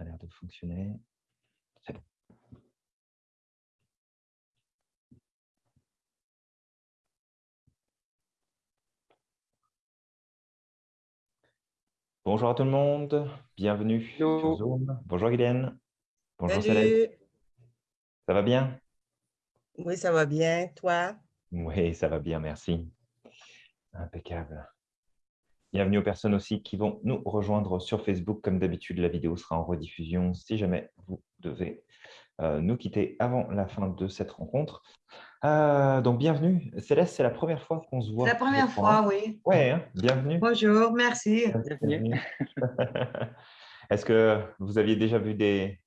ça a l'air de fonctionner. C'est bon. Bonjour à tout le monde, bienvenue sur Zoom. Bonjour Guylaine. Bonjour Salut. Ça va bien? Oui, ça va bien. Toi? Oui, ça va bien, merci. Impeccable. Bienvenue aux personnes aussi qui vont nous rejoindre sur Facebook. Comme d'habitude, la vidéo sera en rediffusion si jamais vous devez euh, nous quitter avant la fin de cette rencontre. Euh, donc, bienvenue. Céleste, c'est la première fois qu'on se voit. C'est la première fois, oui. Oui, hein, bienvenue. Bonjour, merci. Bienvenue. Est-ce que vous aviez déjà vu des,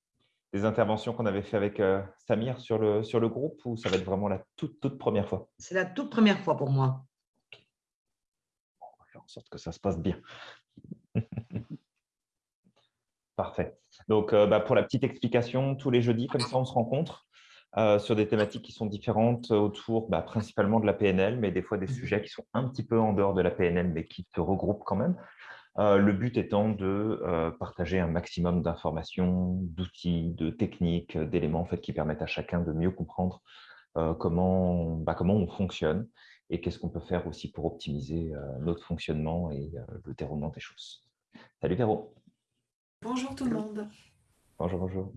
des interventions qu'on avait fait avec euh, Samir sur le, sur le groupe ou ça va être vraiment la toute, toute première fois? C'est la toute première fois pour moi en sorte que ça se passe bien. Parfait. Donc, euh, bah, pour la petite explication, tous les jeudis, comme ça, on se rencontre euh, sur des thématiques qui sont différentes autour bah, principalement de la PNL, mais des fois des mhm. sujets qui sont un petit peu en dehors de la PNL, mais qui se regroupent quand même. Euh, le but étant de partager un maximum d'informations, d'outils, de techniques, d'éléments en fait, qui permettent à chacun de mieux comprendre comment, bah, comment on fonctionne et qu'est-ce qu'on peut faire aussi pour optimiser euh, notre fonctionnement et euh, le déroulement des choses. Salut Véro. Bonjour tout le monde. Bonjour, bonjour.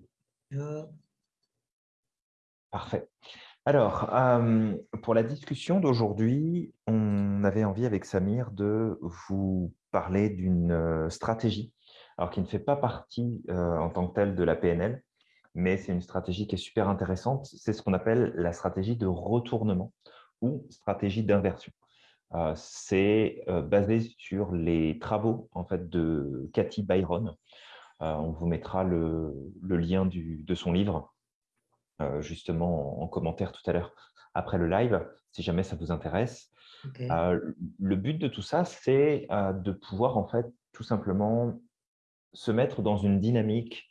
Parfait. Alors, euh, pour la discussion d'aujourd'hui, on avait envie avec Samir de vous parler d'une stratégie, alors qui ne fait pas partie en tant que telle de la PNL, mais c'est une stratégie qui est super intéressante. C'est ce qu'on appelle la stratégie de retournement ou stratégie d'inversion. Euh, c'est euh, basé sur les travaux en fait, de Cathy Byron. Euh, on vous mettra le, lien de son livre justement en, commentaire tout à l'heure après le live, si jamais ça vous intéresse. le but de tout ça, c'est de pouvoir en fait tout simplement se mettre dans une dynamique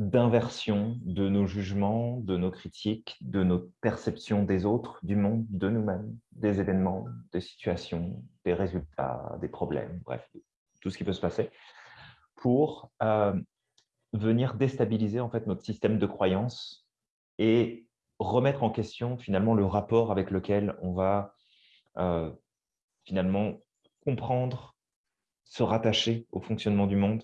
d'inversion de nos jugements, de nos critiques, de nos perceptions des autres, du monde, de nous-mêmes, des événements, des situations, des résultats, des problèmes, bref, tout ce qui peut se passer, pour euh, venir déstabiliser en fait notre système de croyance et remettre en question finalement le rapport avec lequel on va euh, finalement comprendre, se rattacher au fonctionnement du monde,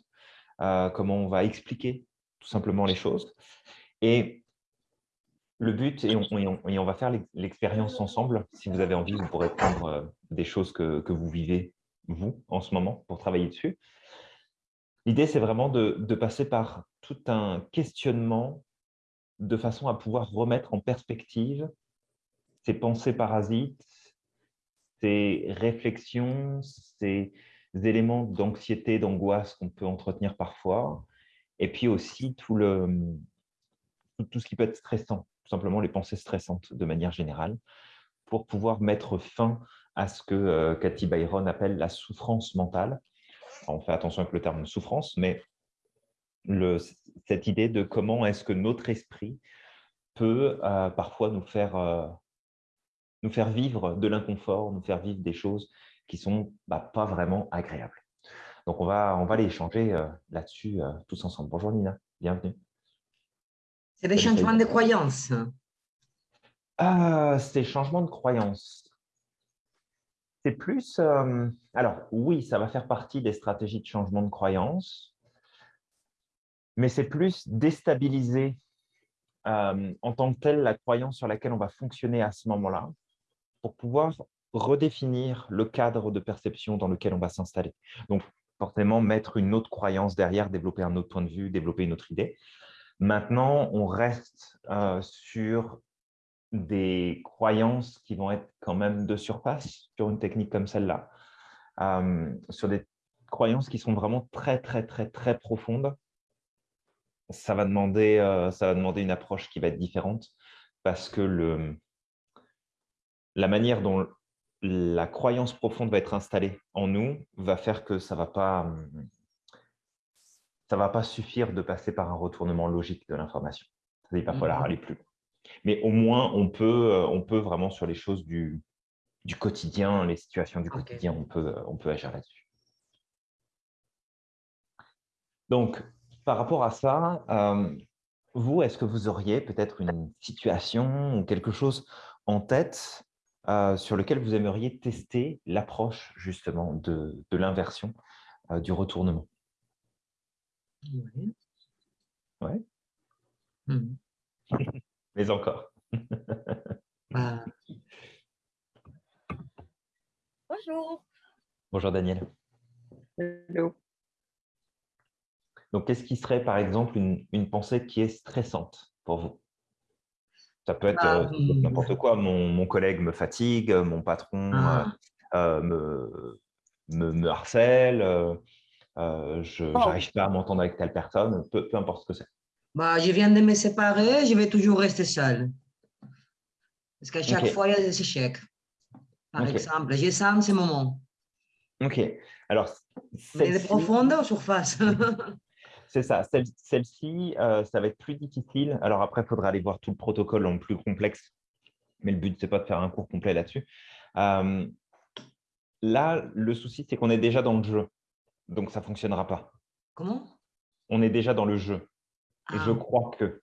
euh, comment on va expliquer simplement les choses. Et le but, et on, va faire l'expérience ensemble, si vous avez envie, vous pourrez prendre euh, des choses que, vous vivez, vous, en ce moment, pour travailler dessus. L'idée, c'est vraiment de, de, passer par tout un questionnement de façon à pouvoir remettre en perspective ces pensées parasites, ces réflexions, ces éléments d'anxiété, d'angoisse qu'on peut entretenir parfois, et puis aussi tout, le, tout, ce qui peut être stressant, tout simplement les pensées stressantes de manière générale, pour pouvoir mettre fin à ce que euh, Cathy Byron appelle la souffrance mentale. on fait attention avec le terme souffrance, mais cette idée de comment est-ce que notre esprit peut euh, parfois nous faire, euh, nous faire vivre de l'inconfort, nous faire vivre des choses qui ne sont bah, pas vraiment agréables. Donc, on va, on va aller échanger euh, là-dessus euh, tous ensemble. Bonjour Nina, bienvenue. C'est des changements de croyances. Ah, c'est changements de croyances. C'est plus… Euh, alors, oui, ça va faire partie des stratégies de changement de croyances, mais c'est plus déstabiliser en tant que telle la croyance sur laquelle on va fonctionner à ce moment-là pour pouvoir redéfinir le cadre de perception dans lequel on va s'installer. Donc, forcément mettre une autre croyance derrière, développer un autre point de vue, développer une autre idée. Maintenant, on reste euh, sur des croyances qui vont être quand même de surface sur une technique comme celle-là, euh, sur des croyances qui sont vraiment très, très, très, très profondes. Ça va, demander, euh, ça va demander une approche qui va être différente parce que le, la manière dont la croyance profonde va être installée en nous, va faire que ça ne va, pas, ça va pas suffire de passer par un retournement logique de l'information. Il va falloir aller plus Mais au moins, on peut, euh, on peut vraiment sur les choses du, du quotidien, les situations du quotidien, on peut, on peut agir là-dessus. Donc, par rapport à ça, euh, vous, est-ce que vous auriez peut-être une situation ou quelque chose en tête euh, sur lequel vous aimeriez tester l'approche justement de, de l'inversion euh, du retournement? Oui. Ouais. Mhm. Mais encore. Bah, Bonjour. Bonjour Daniel. Hello. Donc, qu'est-ce qui serait par exemple une, une pensée qui est stressante pour vous? Ça peut être Bah, euh, ça n'importe quoi. Mon, mon collègue me fatigue, mon patron Ah. euh, euh, me, me, me harcèle, euh, euh, je Oh. n'arrive pas à m'entendre avec telle personne, peu, peu importe ce que c'est. bah, je viens de me séparer, je vais toujours rester seule. Parce qu'à chaque fois, il y a des échecs. Par exemple, je sens ce moment. Ok. Alors, Mais elle est celle-ci- profonde ou surface C'est ça. Celle- Celle-ci, euh, ça va être plus difficile. Alors après, il faudra aller voir tout le protocole en plus complexe. Mais le but, ce n'est pas de faire un cours complet là-dessus. Euh, là, le souci, c'est qu'on est déjà dans le jeu. Donc, ça ne fonctionnera pas. Comment? On est déjà dans le jeu. Et je Ah. crois que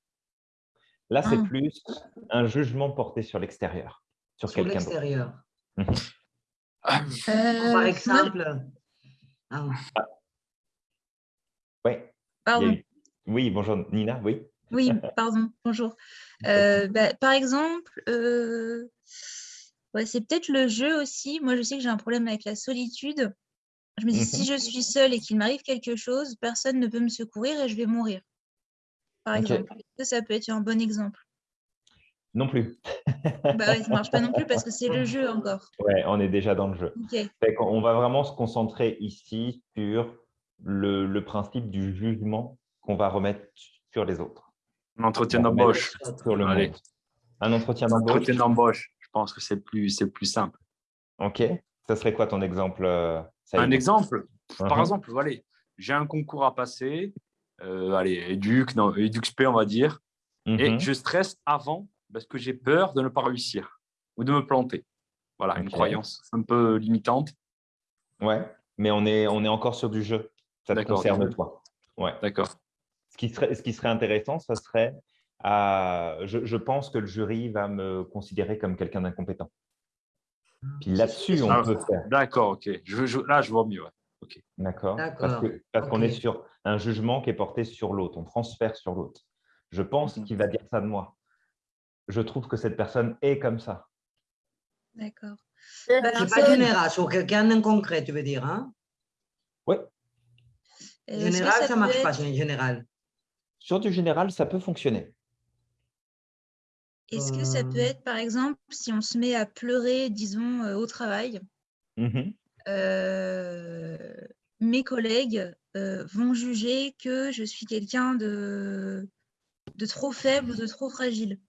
là, c'est Ah. plus un jugement porté sur l'extérieur, sur, Sur quelqu'un d'autre. l'extérieur. Euh, Par exemple, ah, a pardon. eu- Oui, bonjour Nina, oui. Oui, pardon. Bonjour. Euh, bah, par exemple, euh, ouais, c'est peut-être le jeu aussi. Moi, je sais que j'ai un problème avec la solitude. Je me dis, si Mhm. je suis seule et qu'il m'arrive quelque chose, personne ne peut me secourir et je vais mourir. Par exemple. Que ça peut être un bon exemple? Non plus. Bah ouais, ça marche pas non plus parce que c'est le jeu encore. Ouais, on est déjà dans le jeu. Fait on va vraiment se concentrer ici sur le, le principe du jugement qu'on va remettre sur les autres. Un entretien d'embauche. remettre Sur le Allez. monde. Un entretien Un d'embauche. entretien d'embauche. Je pense que c'est plus, c'est plus simple. Ok. Ça serait quoi ton exemple euh, Un exemple, par Mhm. exemple, voilà, j'ai un concours à passer, euh, allez, éduc, non, éduc on va dire, et Mhm. je stresse avant parce que j'ai peur de ne pas réussir ou de me planter. Voilà, une croyance un peu limitante. Ouais, mais on est, on est encore sur du jeu. Ça te concerne toi. Ouais. D'accord. Ce qui serait, ce qui serait intéressant, ça serait, euh, je, je pense que le jury va me considérer comme quelqu'un d'incompétent. Puis là-dessus, on Ah, peut faire. D'accord, ok. Je, je- là, je vois mieux. ouais. D'accord Parce D'accord, que- parce qu'on est sur un jugement qui est porté sur l'autre. On transfère sur l'autre. Je pense Mhm. qu'il va dire ça de moi. Je trouve que cette personne est comme ça. D'accord. C'est Bah, pas ça- général, sur quelqu'un en concret, tu veux dire. Hein? Oui. Euh, est-ce que Général, ça ne marche pas, être- général. Sur du général, ça peut fonctionner. Est-ce que ça peut Euh. être, par exemple, si on se met à pleurer, disons, euh, au travail, euh, mes collègues euh, vont juger que je suis quelqu'un de, de trop faible ou de trop fragile?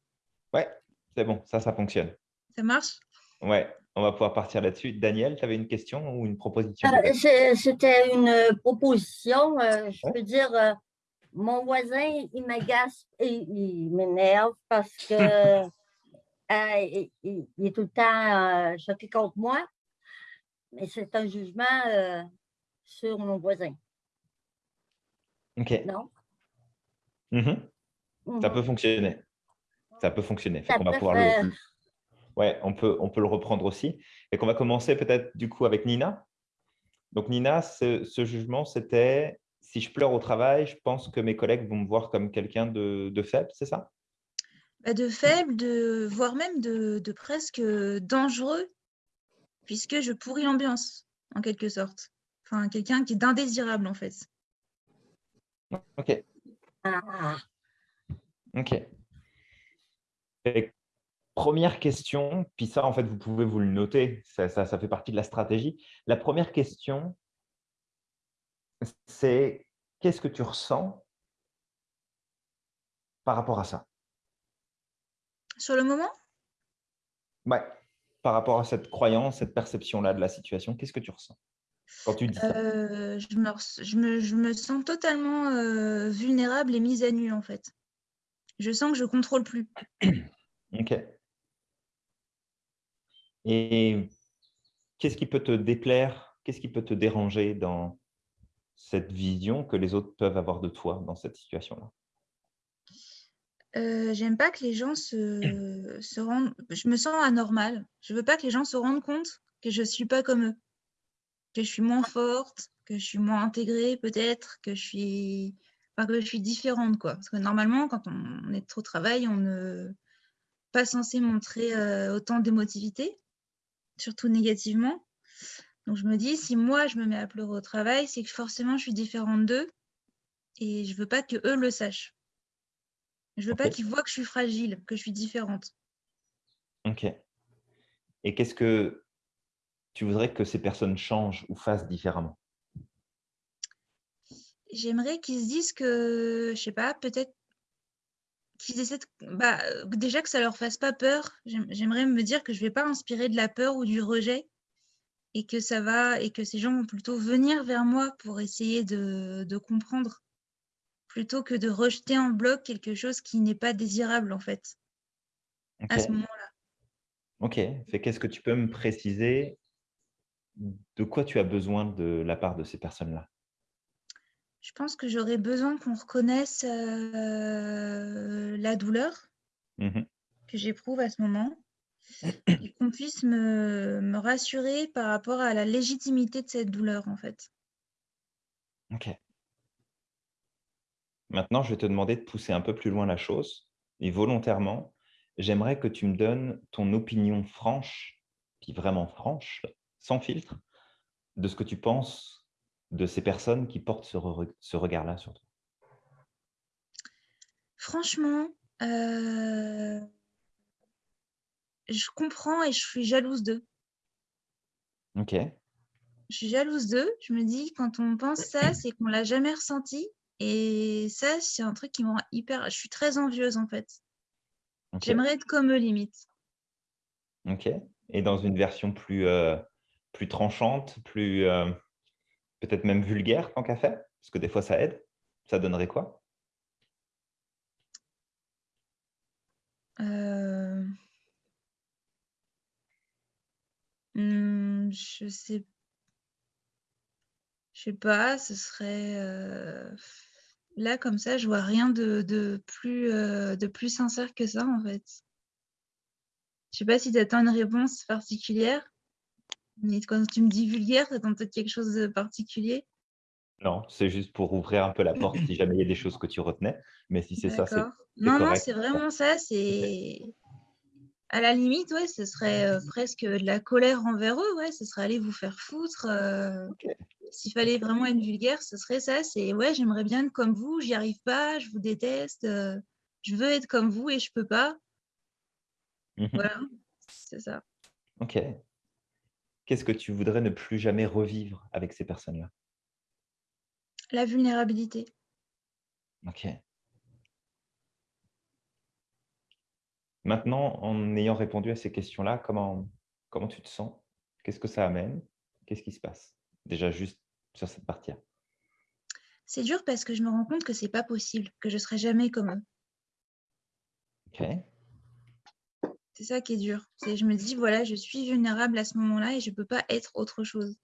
Ouais, c'est bon, ça, ça fonctionne. Ça marche? Ouais, on va pouvoir partir là-dessus. Daniel, tu avais une question ou une proposition C'était une euh, proposition. euh, je Ouais. peux dire, euh, mon voisin, il m'agace et il m'énerve parce que euh, il, est tout le temps choqué contre moi. Mais c'est un jugement sur mon voisin, Ok. non? Mhm. Ça Mhm. peut fonctionner. Ça peut fonctionner. Ça qu'on va pouvoir le- Ouais, on peut, on peut le reprendre aussi. Et qu'on va commencer peut-être du coup avec Nina. Donc Nina, ce, ce jugement, c'était si je pleure au travail, je pense que mes collègues vont me voir comme quelqu'un de, de faible, c'est ça? Bah, de faible, de, voire même de, de presque dangereux, puisque je pourris l'ambiance, en quelque sorte. Enfin, quelqu'un qui est d'indésirable, en fait. Ok. Ok. Et première question, puis ça, en fait, vous pouvez vous le noter, ça, ça, ça fait partie de la stratégie. La première question, c'est qu'est-ce que tu ressens par rapport à ça? Sur le moment, Ouais, par rapport à cette croyance, cette perception-là de la situation, qu'est-ce que tu ressens quand tu dis ça? Euh, je, me, res- je, me, je me sens totalement euh, vulnérable et mise à nu, en fait. Je sens que je contrôle plus. Ok. Et qu'est-ce qui peut te déplaire? Qu'est-ce qui peut te déranger dans, cette vision que les autres peuvent avoir de toi dans cette situation-là? Euh, J'aime pas que les gens se, se rendent. Je me sens anormale. Je veux pas que les gens se rendent compte que je suis pas comme eux, que je suis moins forte, que je suis moins intégrée peut-être, que je suis, enfin, que je suis différente quoi. Parce que normalement, quand on est au travail, on ne pas censé montrer euh, autant d'émotivité, surtout négativement. Donc je me dis, si moi je me mets à pleurer au travail, c'est que forcément je suis différente d'eux et je veux pas que eux le sachent. Je veux pas qu'ils voient que je suis fragile, que je suis différente. Ok. Et qu'est-ce que tu voudrais que ces personnes changent ou fassent différemment? J'aimerais qu'ils se disent que, je sais pas, peut-être qu'ils essaient de- bah, déjà que ça leur fasse pas peur. J'aim- J'aimerais me dire que je vais pas inspirer de la peur ou du rejet et que ça va et que ces gens vont plutôt venir vers moi pour essayer de, de comprendre plutôt que de rejeter en bloc quelque chose qui n'est pas désirable en fait à ce moment-là. Ok. Fait qu'est-ce que tu peux me préciser de quoi tu as besoin de la part de ces personnes-là? Je pense que j'aurais besoin qu'on reconnaisse euh, la douleur Mhm. que j'éprouve à ce moment et qu'on puisse me, me rassurer par rapport à la légitimité de cette douleur en fait. Ok. Maintenant, je vais te demander de pousser un peu plus loin la chose. Et volontairement, j'aimerais que tu me donnes ton opinion franche, puis vraiment franche, sans filtre, de ce que tu penses de ces personnes qui portent ce, re- ce regard-là sur toi? Franchement, euh, je comprends et je suis jalouse d'eux. Ok. Je suis jalouse d'eux. Je me dis, quand on pense ça, c'est qu'on l'a jamais ressenti. Et ça, c'est un truc qui me rend hyper. Je suis très envieuse en fait. J'aimerais être comme eux limite. ok. Et dans une version plus, euh, plus tranchante, plus euh, peut-être même vulgaire, tant qu'à faire, parce que des fois ça aide, ça donnerait quoi? Euh, hmm, je sais, je sais pas. Ce serait euh, là comme ça. Je vois rien de, plus euh, de plus sincère que ça en fait. Je sais pas si tu attends une réponse particulière. Mais quand tu me dis vulgaire, attends peut-être quelque chose de particulier. Non, c'est juste pour ouvrir un peu la porte si jamais il y a des choses que tu retenais. Mais si c'est ça, c'est. Non, non, c'est vraiment ça. C'est à la limite, ouais, ce serait euh, presque de la colère envers eux. Ouais, ce serait aller vous faire foutre. euh. S'il fallait vraiment être vulgaire, ce serait ça. C'est ouais, j'aimerais bien être comme vous, j'y arrive pas, je vous déteste, euh, je veux être comme vous et je peux pas. Mhm. Voilà, c'est ça. Ok. Qu'est-ce que tu voudrais ne plus jamais revivre avec ces personnes-là? La vulnérabilité. Ok. Maintenant, en ayant répondu à ces questions-là, comment, comment tu te sens? Qu'est-ce que ça amène? Qu'est-ce qui se passe? Déjà, juste sur cette partie-là. C'est dur parce que je me rends compte que c'est pas possible, que je serai jamais comme eux. Ok. C'est ça qui est dur. C'est je me dis voilà, je suis vulnérable à ce moment-là et je peux pas être autre chose.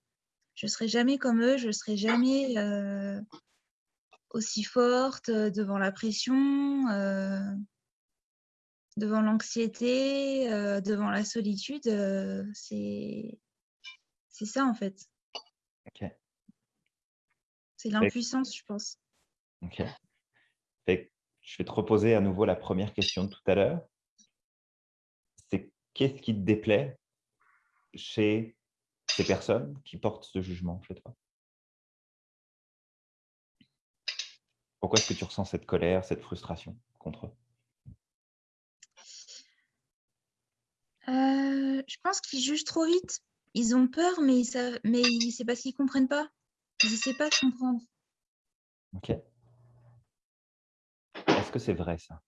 Je serai jamais comme eux, je serai jamais euh, aussi forte euh, devant la pression, euh, devant l'anxiété, euh, devant la solitude. c'est c'est ça en fait. Ok. C'est l'impuissance, je pense. Ok. Fait je vais te reposer à nouveau la première question de tout à l'heure. Qu'est-ce qui te déplaît chez ces personnes qui portent ce jugement chez toi? Pourquoi est-ce que tu ressens cette colère, cette frustration contre eux? Euh, je pense qu'ils jugent trop vite. Ils ont peur, mais, ils savent, mais c'est parce qu'ils comprennent pas. Ils essaient pas de comprendre. Ok. Est-ce que c'est vrai ça?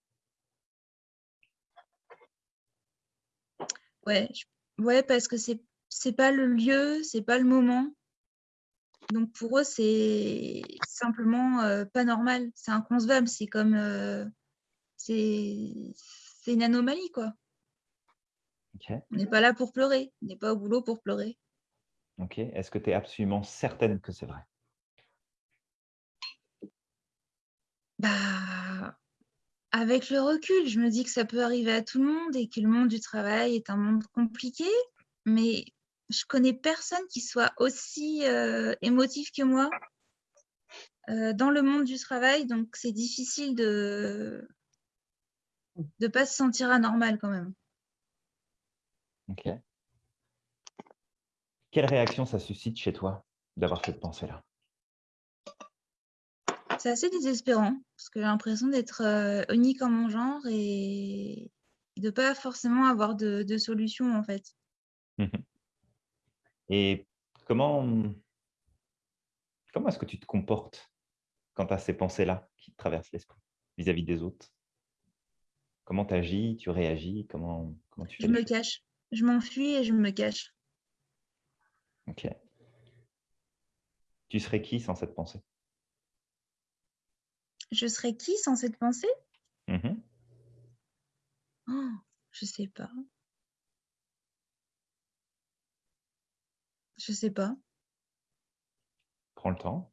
Ouais, je- ouais, parce que c'est c'est pas le lieu, c'est pas le moment. Donc pour eux, c'est simplement euh, pas normal. C'est inconcevable. C'est comme euh, c'est une anomalie quoi. On n'est pas là pour pleurer. On n'est pas au boulot pour pleurer. Ok. Est-ce que tu es absolument certaine que c'est vrai? Bah, avec le recul, je me dis que ça peut arriver à tout le monde et que le monde du travail est un monde compliqué, mais je connais personne qui soit aussi euh, émotif que moi euh, dans le monde du travail, donc c'est difficile de ne pas se sentir anormal quand même. Ok. Quelle réaction ça suscite chez toi d'avoir cette pensée-là? C'est assez désespérant parce que j'ai l'impression d'être euh, unique en mon genre et de pas forcément avoir de, de solution en fait. Mhm. Et comment, comment est-ce que tu te comportes quand tu as ces pensées-là qui te traversent l'esprit vis-à-vis des autres? Comment tu agis Tu réagis Comment, comment tu Je me cache, je m'enfuis et je me cache. Ok. Tu serais qui sans cette pensée? Je serais qui sans cette pensée? Mhm. Oh, Je sais pas. Je sais pas. Prends le temps.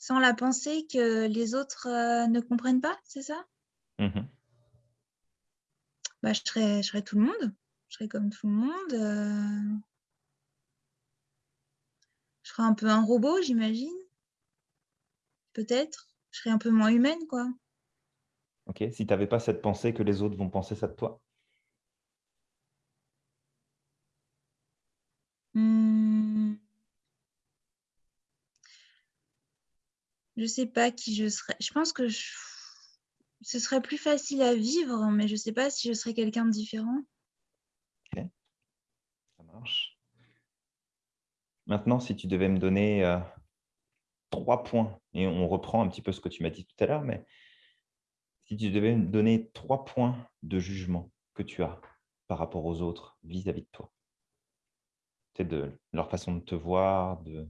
Sans la pensée que les autres euh, ne comprennent pas, c'est ça? Mhm. bah, je, serais, je serais tout le monde. Je serais comme tout le monde. euh. Je serais un peu un robot, j'imagine. Peut-être. Je serais un peu moins humaine, quoi. Ok. Si tu n'avais pas cette pensée que les autres vont penser ça de toi? Hmm. Je sais pas qui je serais. Je pense que je- ce serait plus facile à vivre, mais je sais pas si je serais quelqu'un de différent. Ça marche. Maintenant, si tu devais me donner euh, trois points, et on reprend un petit peu ce que tu m'as dit tout à l'heure, mais si tu devais me donner trois points de jugement que tu as par rapport aux autres vis-à-vis de toi, c'est de leur façon de te voir, de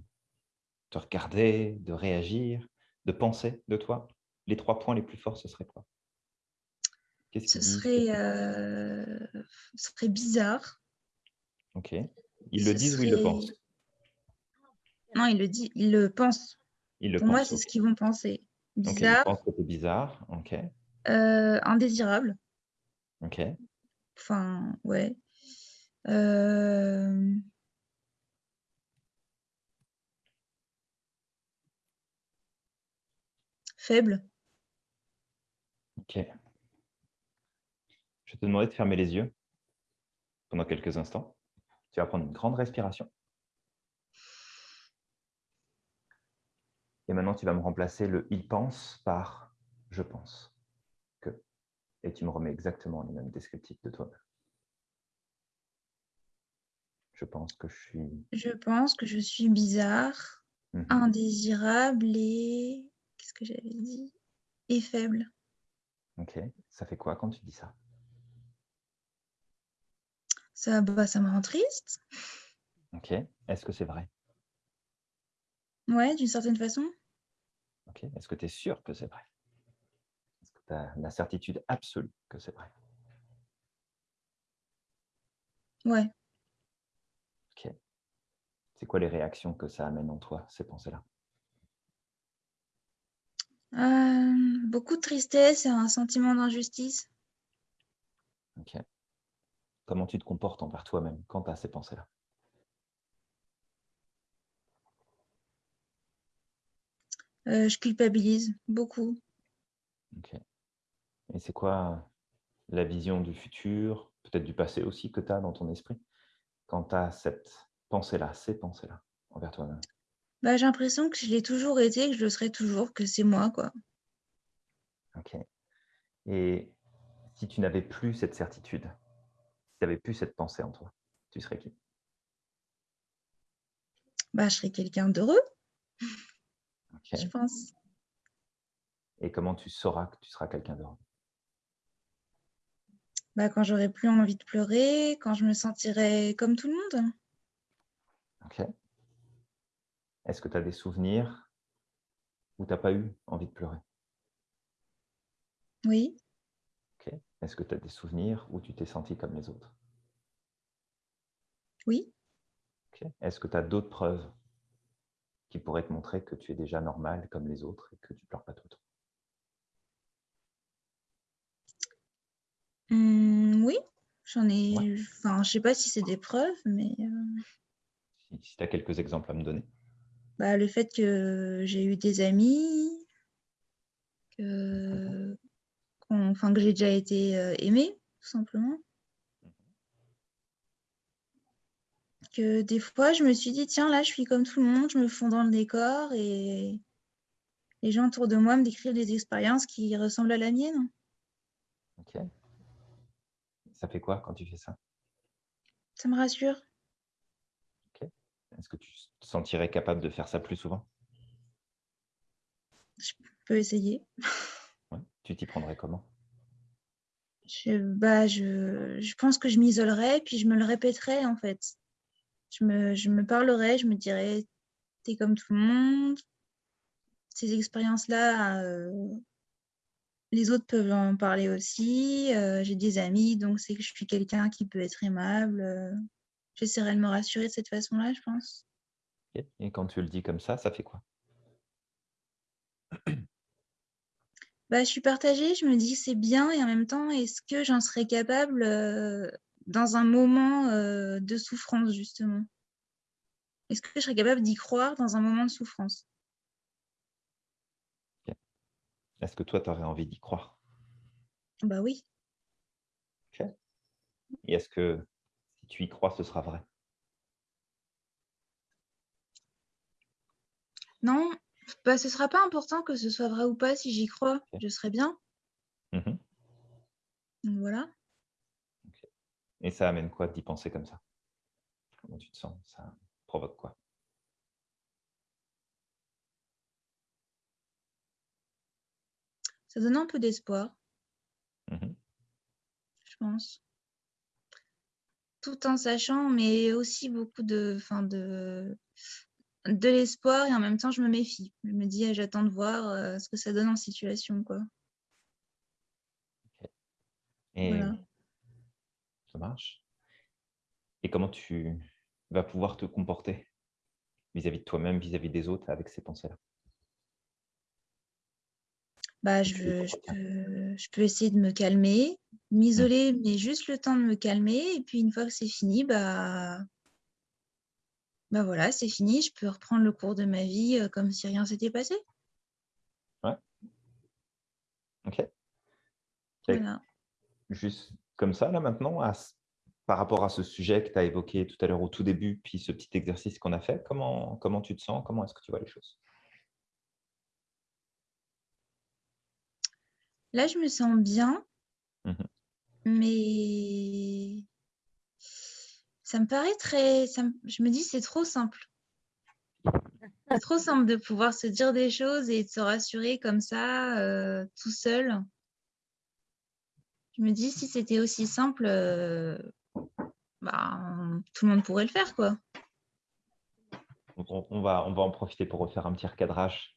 te regarder, de réagir, de penser de toi, les trois points les plus forts, ce serait quoi? Ce serait, euh, ce serait bizarre. Ok. Ils le disent ou ils le pensent? Non, il le dit, il le pense. Ils le Pour moi, c'est ce qu'ils vont penser. Ok, ils Bizarre, pensent que c'est bizarre. Ok. euh, indésirable. Ok. Enfin, ouais. Euh, Faible. Ok. Je vais te demander de fermer les yeux pendant quelques instants. Tu vas prendre une grande respiration. Et maintenant, tu vas me remplacer le il pense par je pense que. Et tu me remets exactement les mêmes descriptifs de toi-même. Je pense que je suis. Je pense que je suis bizarre, Mhm. indésirable et... Qu'est-ce que j'avais dit? Et faible. Ok. Ça fait quoi quand tu dis ça? Ça, bah, ça me rend triste. Ok. Est-ce que c'est vrai? Ouais, d'une certaine façon. Ok. Est-ce que tu es sûr que c'est vrai? Est-ce que tu as la certitude absolue que c'est vrai? Ouais. Ok. C'est quoi les réactions que ça amène en toi, ces pensées-là? Euh, beaucoup de tristesse et un sentiment d'injustice. Ok. Comment tu te comportes envers toi-même quand tu as ces pensées-là? Euh, je culpabilise beaucoup. Ok. Et c'est quoi la vision du futur, peut-être du passé aussi, que tu as dans ton esprit quand tu as cette pensée-là, ces pensées-là envers toi-même? Bah, j'ai l'impression que je l'ai toujours été, que je le serai toujours, que c'est moi, quoi. Ok. Et si tu n'avais plus cette certitude, si tu n'avais plus cette pensée en toi, tu serais qui? Bah, je serai quelqu'un d'heureux, Je pense. Et comment tu sauras que tu seras quelqu'un d'heureux Bah, quand j'aurai plus envie de pleurer, quand je me sentirai comme tout le monde. Ok. Est-ce que tu as des souvenirs où tu n'as pas eu envie de pleurer? Oui. Ok. Est-ce que tu as des souvenirs où tu t'es senti comme les autres? Oui. Ok. Est-ce que tu as d'autres preuves qui pourrait te montrer que tu es déjà normal comme les autres et que tu pleures pas tout le temps Mmh, oui, j'en ai. Ouais. Enfin, je sais pas si c'est des preuves, mais euh, Si, tu as quelques exemples à me donner. bah, le fait que j'ai eu des amis, que, enfin, que j'ai déjà été euh, aimée, tout simplement. Que des fois, je me suis dit, tiens, là, je suis comme tout le monde, je me fonds dans le décor et les gens autour de moi me décrivent des expériences qui ressemblent à la mienne. Ok. Ça fait quoi quand tu fais ça? Ça me rassure. Est-ce que tu te sentirais capable de faire ça plus souvent? Je peux essayer. Ouais. Tu t'y prendrais comment? Je, bah, je, je pense que je m'isolerais, puis je me le répéterais en fait. Je me, je me parlerais, je me dirais, t'es comme tout le monde. Ces expériences-là, euh, les autres peuvent en parler aussi. euh, J'ai des amis, donc c'est que je suis quelqu'un qui peut être aimable. euh, J'essaierai de me rassurer de cette façon-là, je pense. Et quand tu le dis comme ça, ça fait quoi? Bah, je suis partagée, je me dis c'est bien et en même temps, est-ce que j'en serais capable euh, dans un moment euh, de souffrance, justement. Est-ce que je serais capable d'y croire dans un moment de souffrance? Est-ce que toi, tu aurais envie d'y croire? Bah oui, Et est-ce que si tu y crois, ce sera vrai? Non, bah, ce sera pas important que ce soit vrai ou pas. Si j'y crois, je serai bien. Mhm. Donc voilà. Et ça amène quoi d'y penser comme ça? Comment tu te sens? Ça provoque quoi? Ça donne un peu d'espoir, Mhm. je pense. Tout en sachant, mais aussi beaucoup de, enfin de, de l'espoir et en même temps, je me méfie. Je me dis, ah, j'attends de voir euh, ce que ça donne en situation, quoi. Et Voilà. Ça marche. Et comment tu vas pouvoir te comporter vis-à-vis de toi-même, vis-à-vis des autres avec ces pensées-là? Bah, je, peux, je peux essayer de me calmer, m'isoler, mais juste le temps de me calmer. Et puis une fois que c'est fini, bah, bah voilà, c'est fini. Je peux reprendre le cours de ma vie euh, comme si rien s'était passé. Ok. Et Voilà. Juste comme ça, là maintenant, à par rapport à ce sujet que tu as évoqué tout à l'heure au tout début, puis ce petit exercice qu'on a fait, comment, comment tu te sens? Comment est-ce que tu vois les choses? Là, je me sens bien, Mhm. mais ça me paraît très. ça me- Je me dis, c'est trop simple. C'est trop simple de pouvoir se dire des choses et de se rassurer comme ça, euh, tout seul. Je me dis, si c'était aussi simple, euh, bah, tout le monde pourrait le faire, quoi. Donc, on, on va, on va en profiter pour refaire un petit recadrage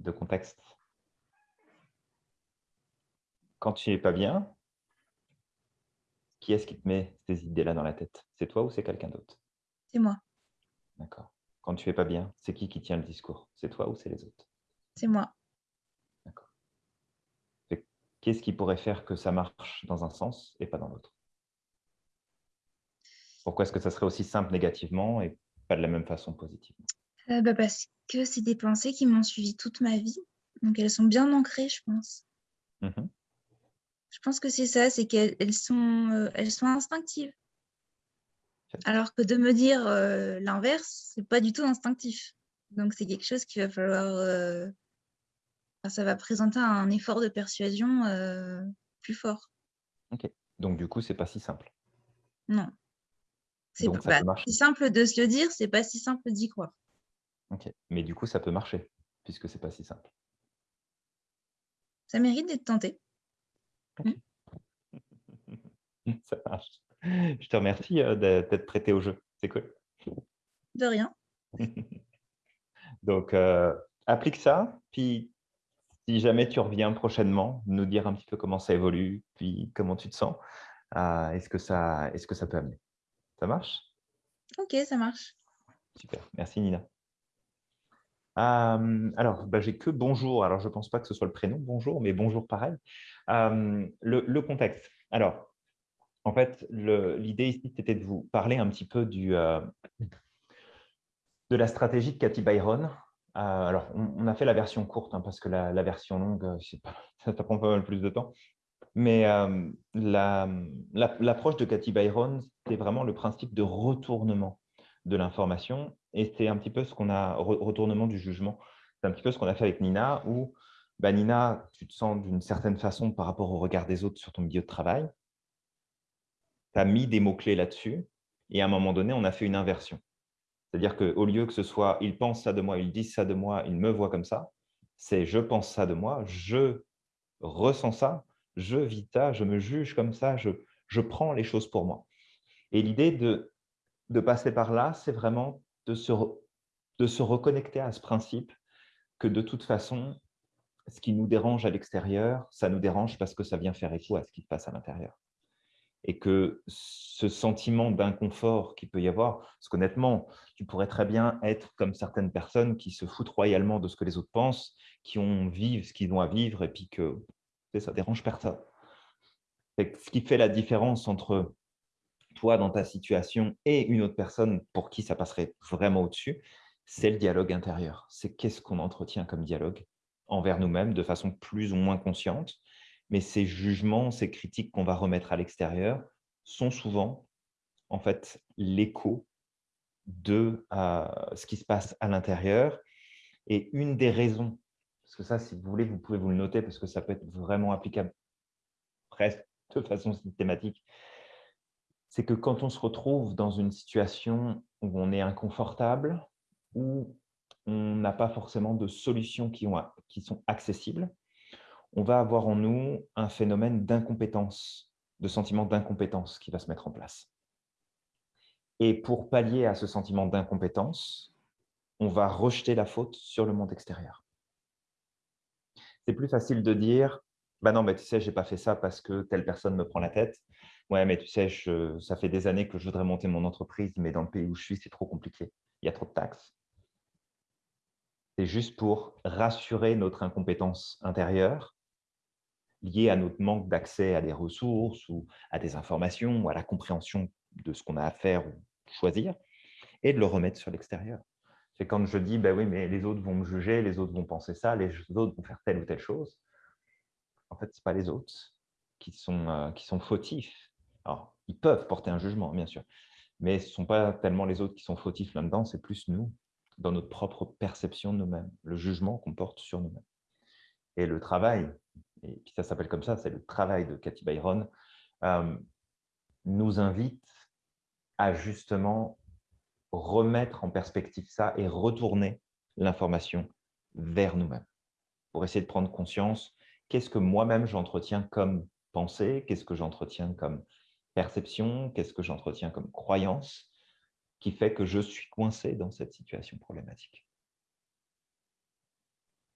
de contexte. Quand tu n'es pas bien, qui est-ce qui te met ces idées-là dans la tête? C'est toi ou c'est quelqu'un d'autre? C'est moi, D'accord. Quand tu es pas bien, c'est qui qui tient le discours? C'est toi ou c'est les autres? C'est moi. Qu'est-ce qui pourrait faire que ça marche dans un sens et pas dans l'autre? Pourquoi est-ce que ça serait aussi simple négativement et pas de la même façon positivement? Euh, bah, parce que c'est des pensées qui m'ont suivi toute ma vie. Donc elles sont bien ancrées, je pense. Mhm. Je pense que c'est ça, c'est qu'elles elles sont, euh, elles sont instinctives. Alors que de me dire euh, l'inverse, c'est pas du tout instinctif. Donc c'est quelque chose qu'il va falloir. Ça va présenter un effort de persuasion euh, plus fort. Donc du coup, c'est pas si simple. Non. C'est ça bah, si simple de se le dire, c'est pas si simple d'y croire. Ok. Mais du coup, ça peut marcher puisque c'est pas si simple. Ça mérite d'être tenté. Ça marche. Je te remercie euh, d'être d'être prêté au jeu. C'est cool. De rien. Donc, euh, applique ça. Puis, si jamais tu reviens prochainement, nous dire un petit peu comment ça évolue, puis comment tu te sens. euh, Est-ce que, ça, est -ce que ça peut amener Ça marche? Ok, ça marche. Super. Merci, Nina. Euh, alors, bah, j'ai que bonjour. Alors, je ne pense pas que ce soit le prénom, bonjour, mais bonjour pareil. Euh, le, contexte. Alors, en fait, l'idée ici, c'était de vous parler un petit peu du, euh, de la stratégie de Cathy Byron. Alors, on, a fait la version courte, hein, parce que la, version longue, pas, ça, prend pas mal plus de temps. Mais l'approche de Cathy Byron, c'est vraiment le principe de retournement de l'information. Et c'est un petit peu ce qu'on a, retournement du jugement, c'est un petit peu ce qu'on a fait avec Nina, où bah, Nina, tu te sens d'une certaine façon par rapport au regard des autres sur ton milieu de travail. Tu as mis des mots-clés là-dessus, et à un moment donné, on a fait une inversion. C'est-à-dire qu'au lieu que ce soit « ils pensent ça de moi, ils disent ça de moi, ils me voient comme ça », c'est « je pense ça de moi, je ressens ça, je vis ça, je me juge comme ça, je, je prends les choses pour moi ». Et l'idée de de passer par là, c'est vraiment de se, de se reconnecter à ce principe que de toute façon, ce qui nous dérange à l'extérieur, ça nous dérange parce que ça vient faire écho à ce qui se passe à l'intérieur. Et que ce sentiment d'inconfort qu'il peut y avoir, parce qu'honnêtement, tu pourrais très bien être comme certaines personnes qui se foutent royalement de ce que les autres pensent, qui ont vivre ce qu'ils ont à vivre, et puis que ça dérange personne. Ce qui fait la différence entre toi dans ta situation et une autre personne pour qui ça passerait vraiment au-dessus, c'est le dialogue intérieur. C'est qu'est-ce qu'on entretient comme dialogue envers nous-mêmes de façon plus ou moins consciente. Mais ces jugements, ces critiques qu'on va remettre à l'extérieur sont souvent en fait l'écho de euh, ce qui se passe à l'intérieur. Et une des raisons, parce que ça, si vous voulez, vous pouvez vous le noter parce que ça peut être vraiment applicable presque de façon systématique c'est que quand on se retrouve dans une situation où on est inconfortable, où on n'a pas forcément de solutions qui, qui sont accessibles, on va avoir en nous un phénomène d'incompétence, de sentiment d'incompétence qui va se mettre en place. Et pour pallier à ce sentiment d'incompétence, on va rejeter la faute sur le monde extérieur. C'est plus facile de dire bah non, mais tu sais, je n'ai pas fait ça parce que telle personne me prend la tête. Ouais, mais tu sais, ça fait des années que je voudrais monter mon entreprise, mais dans le pays où je suis, c'est trop compliqué. Il y a trop de taxes. C'est juste pour rassurer notre incompétence intérieure liée à notre manque d'accès à des ressources ou à des informations ou à la compréhension de ce qu'on a à faire ou choisir et de le remettre sur l'extérieur. C'est quand je dis, ben oui, mais les autres vont me juger, les autres vont penser ça, les autres vont faire telle ou telle chose. En fait, ce n'est pas les autres qui sont, euh, qui sont fautifs alors, ils peuvent porter un jugement, bien sûr, mais ce ne sont pas tellement les autres qui sont fautifs là-dedans, c'est plus nous, dans notre propre perception de nous-mêmes, le jugement qu'on porte sur nous-mêmes. Et le travail, et puis ça s'appelle comme ça, c'est le travail de Cathy Byron, euh, nous invite à justement remettre en perspective ça et retourner l'information vers nous-mêmes pour essayer de prendre conscience qu'est-ce que moi-même j'entretiens comme pensée, qu'est-ce que j'entretiens comme perception, qu'est-ce que j'entretiens comme croyance qui fait que je suis coincé dans cette situation problématique.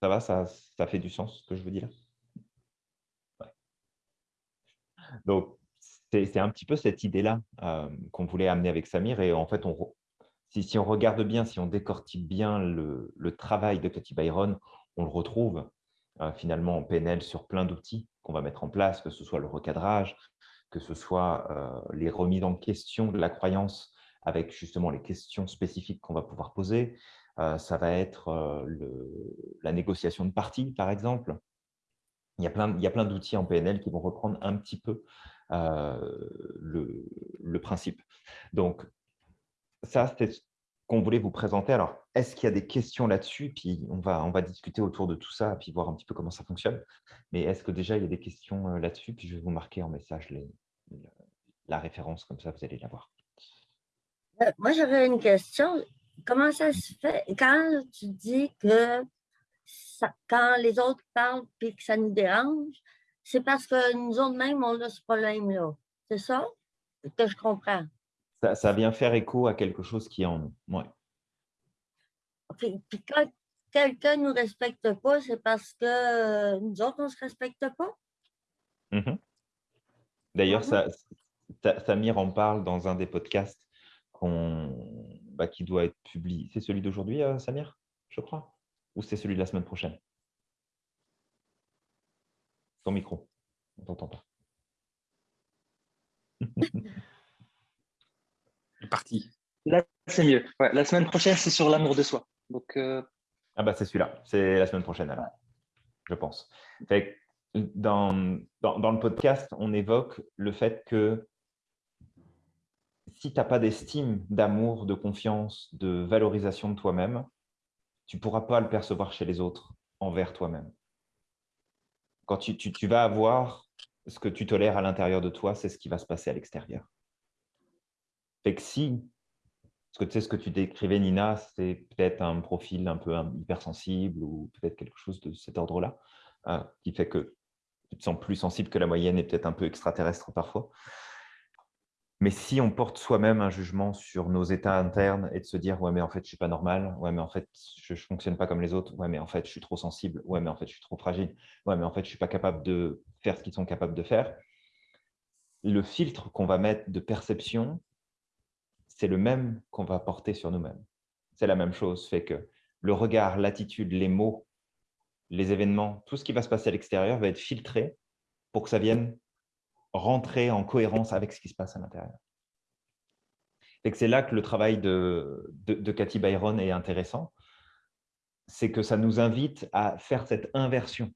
Ça va, ça, fait du sens ce que je veux dire? Donc, c'est un petit peu cette idée-là euh, qu'on voulait amener avec Samir. Et en fait, si, on regarde bien, si on décortique bien le, travail de Cathy Byron, on le retrouve euh, finalement en PNL sur plein d'outils qu'on va mettre en place, que ce soit le recadrage, que ce soit euh, les remises en question de la croyance avec justement les questions spécifiques qu'on va pouvoir poser. Ça va être la négociation de partie, par exemple. Il y a plein, plein d'outils en PNL qui vont reprendre un petit peu le, principe. Donc, ça, c'est ce qu'on voulait vous présenter. Alors, est-ce qu'il y a des questions là-dessus? Puis on va, on va discuter autour de tout ça, puis voir un petit peu comment ça fonctionne. Mais est-ce que déjà, il y a des questions là-dessus? Puis je vais vous marquer en message la référence, comme ça vous allez la voir. Euh, moi, j'avais une question. Comment ça se fait? Quand tu dis que quand les autres parlent et que ça nous dérange, c'est parce que nous autres mêmes, on a ce problème-là. C'est ça? Que je comprends? Ça, vient faire écho à quelque chose qui est en nous. Ouais. Puis quand quelqu'un ne nous respecte pas, c'est parce que nous autres, on ne se respecte pas? Mmh D'ailleurs, Samir en parle dans un des podcasts bah, qui doit être publié. C'est celui d'aujourd'hui, euh, Samir, je crois? Ou c'est celui de la semaine prochaine? Ton micro, on ne t'entend pas. C'est parti. Là, c'est mieux. Ouais, la semaine prochaine, c'est sur l'amour de soi. Donc, euh, Ah bah c'est celui-là, c'est la semaine prochaine alors, je pense. Fait que dans, dans, dans le podcast, on évoque le fait que si tu n'as pas d'estime, d'amour, de confiance, de valorisation de toi-même, tu ne pourras pas le percevoir chez les autres envers toi-même. Quand tu, tu- tu vas avoir ce que tu tolères à l'intérieur de toi, c'est ce qui va se passer à l'extérieur. Fait que si, parce que tu sais ce que tu décrivais, Nina, c'est peut-être un profil un peu hypersensible ou peut-être quelque chose de cet ordre-là, euh, qui fait que tu te sens plus sensible que la moyenne et peut-être un peu extraterrestre parfois. Mais si on porte soi-même un jugement sur nos états internes et de se dire « ouais, mais en fait, je suis pas normal. Ouais, mais en fait, je ne fonctionne pas comme les autres. Ouais, mais en fait, je suis trop sensible. Ouais, mais en fait, je suis trop fragile. Ouais, mais en fait, je suis pas capable de faire ce qu'ils sont capables de faire. » Le filtre qu'on va mettre de perception, c'est le même qu'on va porter sur nous-mêmes. C'est la même chose. Fait que le regard, l'attitude, les mots, les événements, tout ce qui va se passer à l'extérieur va être filtré pour que ça vienne rentrer en cohérence avec ce qui se passe à l'intérieur. C'est là que le travail de, de, de Cathy Byron est intéressant, c'est que ça nous invite à faire cette inversion.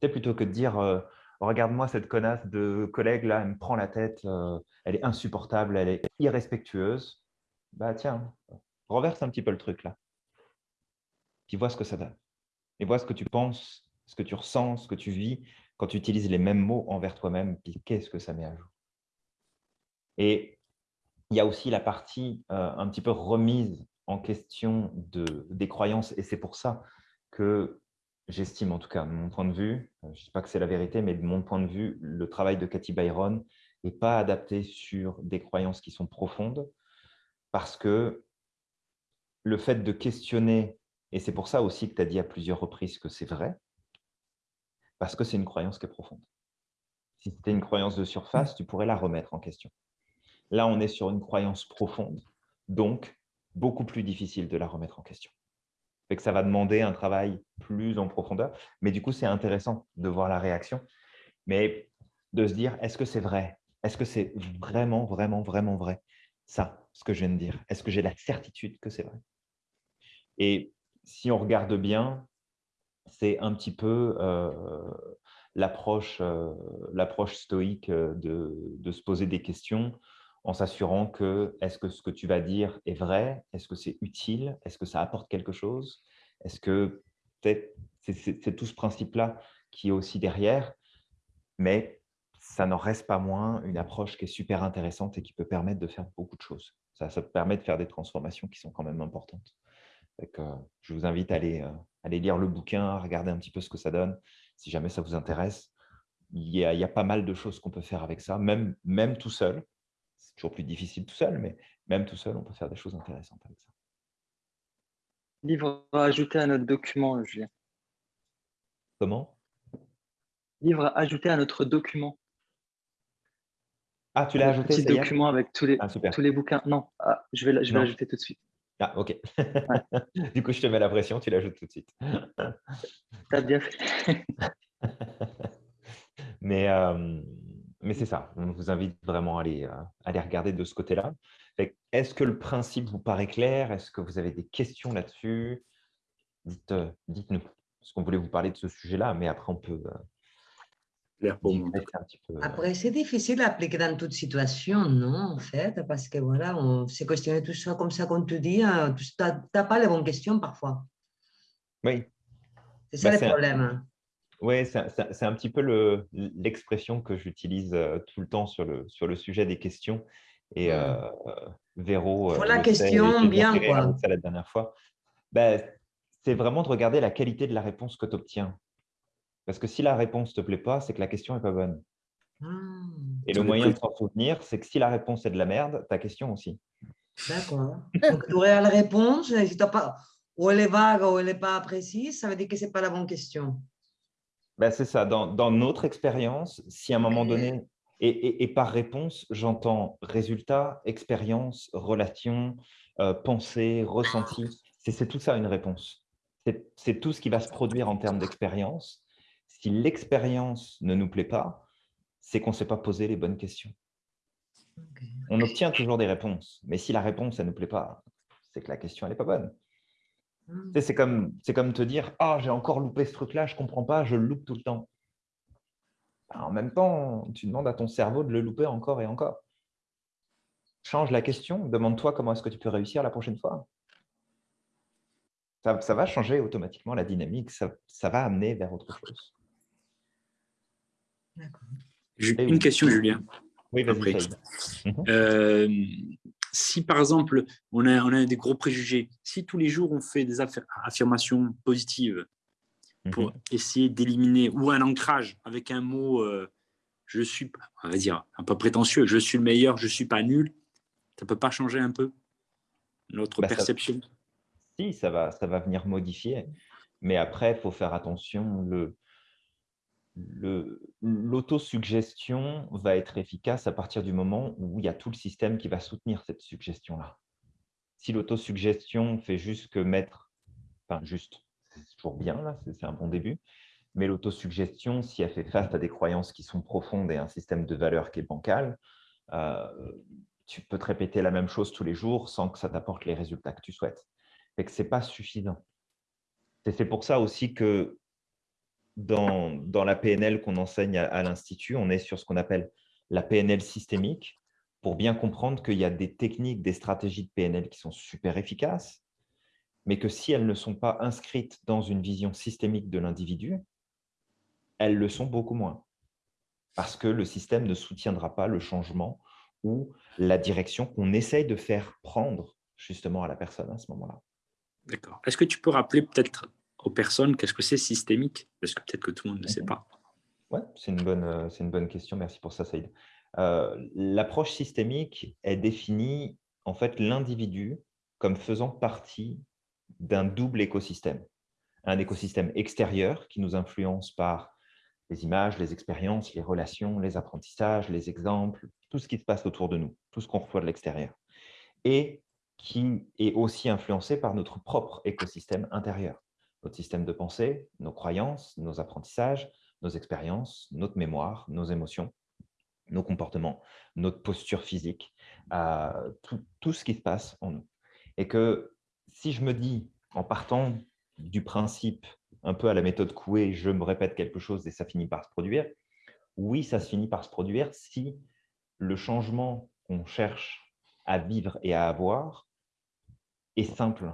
C'est plutôt que de dire euh, regarde-moi cette connasse de collègue là, elle me prend la tête, euh, elle est insupportable, elle est irrespectueuse. Bah tiens, renverse un petit peu le truc là. Puis vois ce que ça donne. Et vois ce que tu penses, ce que tu ressens, ce que tu vis quand tu utilises les mêmes mots envers toi-même, puis qu'est-ce que ça met à jour? Et il y a aussi la partie euh, un petit peu remise en question de, des croyances, et c'est pour ça que j'estime, en tout cas, de mon point de vue, euh, je ne dis pas que c'est la vérité, mais de mon point de vue, le travail de Cathy Byron n'est pas adapté sur des croyances qui sont profondes, parce que le fait de questionner, et c'est pour ça aussi que tu as dit à plusieurs reprises que c'est vrai, parce que c'est une croyance qui est profonde. Si c'était une croyance de surface, tu pourrais la remettre en question. Là, on est sur une croyance profonde, donc beaucoup plus difficile de la remettre en question. Fait ça va demander un travail plus en profondeur, mais du coup, c'est intéressant de voir la réaction, mais de se dire, est-ce que c'est vrai? Est-ce que c'est vraiment, vraiment, vraiment vrai Ça, ce que je viens de dire? Est-ce que j'ai la certitude que c'est vrai? Et si on regarde bien, c'est un petit peu euh, l'approche euh, l'approche stoïque euh, de, de, se poser des questions en s'assurant que est-ce que ce que tu vas dire est vrai? Est-ce que c'est utile? Est-ce que ça apporte quelque chose? Est-ce que c'est tout ce principe-là qui est aussi derrière, mais ça n'en reste pas moins une approche qui est super intéressante et qui peut permettre de faire beaucoup de choses. Ça, ça permet de faire des transformations qui sont quand même importantes. Donc, je vous invite à aller, aller, lire le bouquin, à regarder un petit peu ce que ça donne, si jamais ça vous intéresse. Il y a, il y a pas mal de choses qu'on peut faire avec ça, même, même tout seul. C'est toujours plus difficile tout seul, mais même tout seul, on peut faire des choses intéressantes avec ça. Livre à ajouter à notre document, Julien. Comment? Livre à ajouter à notre document. Ah, tu l'as ajouté Petit document avec tous les, ah, tous les bouquins. Non, ah, je vais l'ajouter tout de suite. Ah, ok. Ouais. du coup, je te mets la pression, tu l'ajoutes tout de suite. T'as bien fait. mais euh, mais c'est ça. On vous invite vraiment à aller, euh, à aller regarder de ce côté-là. Est-ce que le principe vous paraît clair? Est-ce que vous avez des questions là-dessus? Dites, euh, Dites-nous. Parce qu'on voulait vous parler de ce sujet-là, mais après, on peut. Clair pour moi. Un petit peu, Après, c'est difficile à appliquer dans toute situation, non, en fait, parce que voilà, on s'est questionné tout ça comme ça, comme tu dis, hein, tu n'as pas les bonnes questions parfois. Oui. C'est ça bah, le problème. Oui, c'est un petit peu l'expression que j'utilise euh, tout le temps sur le, sur le sujet des questions. Et euh, Véro. Faut la question bien, quoi. Ça la dernière fois. Ben, c'est vraiment de regarder la qualité de la réponse que tu obtiens. Parce que si la réponse ne te plaît pas, c'est que la question n'est pas bonne. Ah, Et le moyen de s'en souvenir, c'est que si la réponse est de la merde, ta question aussi. D'accord. Donc, tu aurais la réponse, si pas, ou elle est vague ou elle n'est pas précise, ça veut dire que ce n'est pas la bonne question. Ben, c'est ça. Dans, dans, notre expérience, si à un moment donné, et, et, et par réponse, j'entends résultat, expérience, relation, euh, pensée, ressenti, c'est tout ça une réponse. c'est tout ce qui va se produire en termes d'expérience. Si l'expérience ne nous plaît pas, c'est qu'on ne s'est pas posé les bonnes questions. On obtient toujours des réponses, mais si la réponse, elle ne nous plaît pas, c'est que la question, elle n'est pas bonne. Hmm. C'est comme, comme te dire « Ah, j'ai encore loupé ce truc-là, je ne comprends pas, je le loupe tout le temps. Ben, en même temps, tu demandes à ton cerveau de le louper encore et encore. Change la question, demande-toi comment est-ce que tu peux réussir la prochaine fois. Ça, va changer automatiquement la dynamique, ça, va amener vers autre chose. Une question, Julien. Oui, vas-y. Mhm. Euh, si par exemple, on a, on a des gros préjugés, si tous les jours on fait des affirmations positives pour mhm. essayer d'éliminer, ou un ancrage avec un mot, euh, je suis, on va dire, un peu prétentieux, je suis le meilleur, je ne suis pas nul, ça ne peut pas changer un peu notre bah, perception? Si, ça va, ça va venir modifier. Mais après, il faut faire attention. Le, l'autosuggestion va être efficace à partir du moment où il y a tout le système qui va soutenir cette suggestion-là. Si l'autosuggestion fait juste que mettre, enfin juste, c'est toujours bien, c'est un bon début, mais l'autosuggestion, si elle fait face à des croyances qui sont profondes et un système de valeurs qui est bancal, euh, tu peux te répéter la même chose tous les jours sans que ça t'apporte les résultats que tu souhaites. Ce n'est pas suffisant. C'est pour ça aussi que dans, la PNL qu'on enseigne à, l'Institut, on est sur ce qu'on appelle la PNL systémique pour bien comprendre qu'il y a des techniques, des stratégies de PNL qui sont super efficaces, mais que si elles ne sont pas inscrites dans une vision systémique de l'individu, elles le sont beaucoup moins. Parce que le système ne soutiendra pas le changement ou la direction qu'on essaye de faire prendre justement à la personne à ce moment-là. D'accord. Est-ce que tu peux rappeler peut-être aux personnes qu'est-ce que c'est systémique? Parce que peut-être que tout le monde ne sait pas. Oui, c'est une, bonne, euh, une bonne question. Merci pour ça, Saïd. Euh, l'approche systémique est définie en fait l'individu comme faisant partie d'un double écosystème. Un écosystème extérieur qui nous influence par les images, les expériences, les relations, les apprentissages, les exemples, tout ce qui se passe autour de nous, tout ce qu'on reçoit de l'extérieur. Et qui est aussi influencé par notre propre écosystème intérieur. Notre système de pensée, nos croyances, nos apprentissages, nos expériences, notre mémoire, nos émotions, nos comportements, notre posture physique, euh, tout, ce qui se passe en nous. Et que si je me dis, en partant du principe un peu à la méthode Coué, je me répète quelque chose et ça finit par se produire. Oui, ça se finit par se produire si le changement qu'on cherche à vivre et à avoir est simple.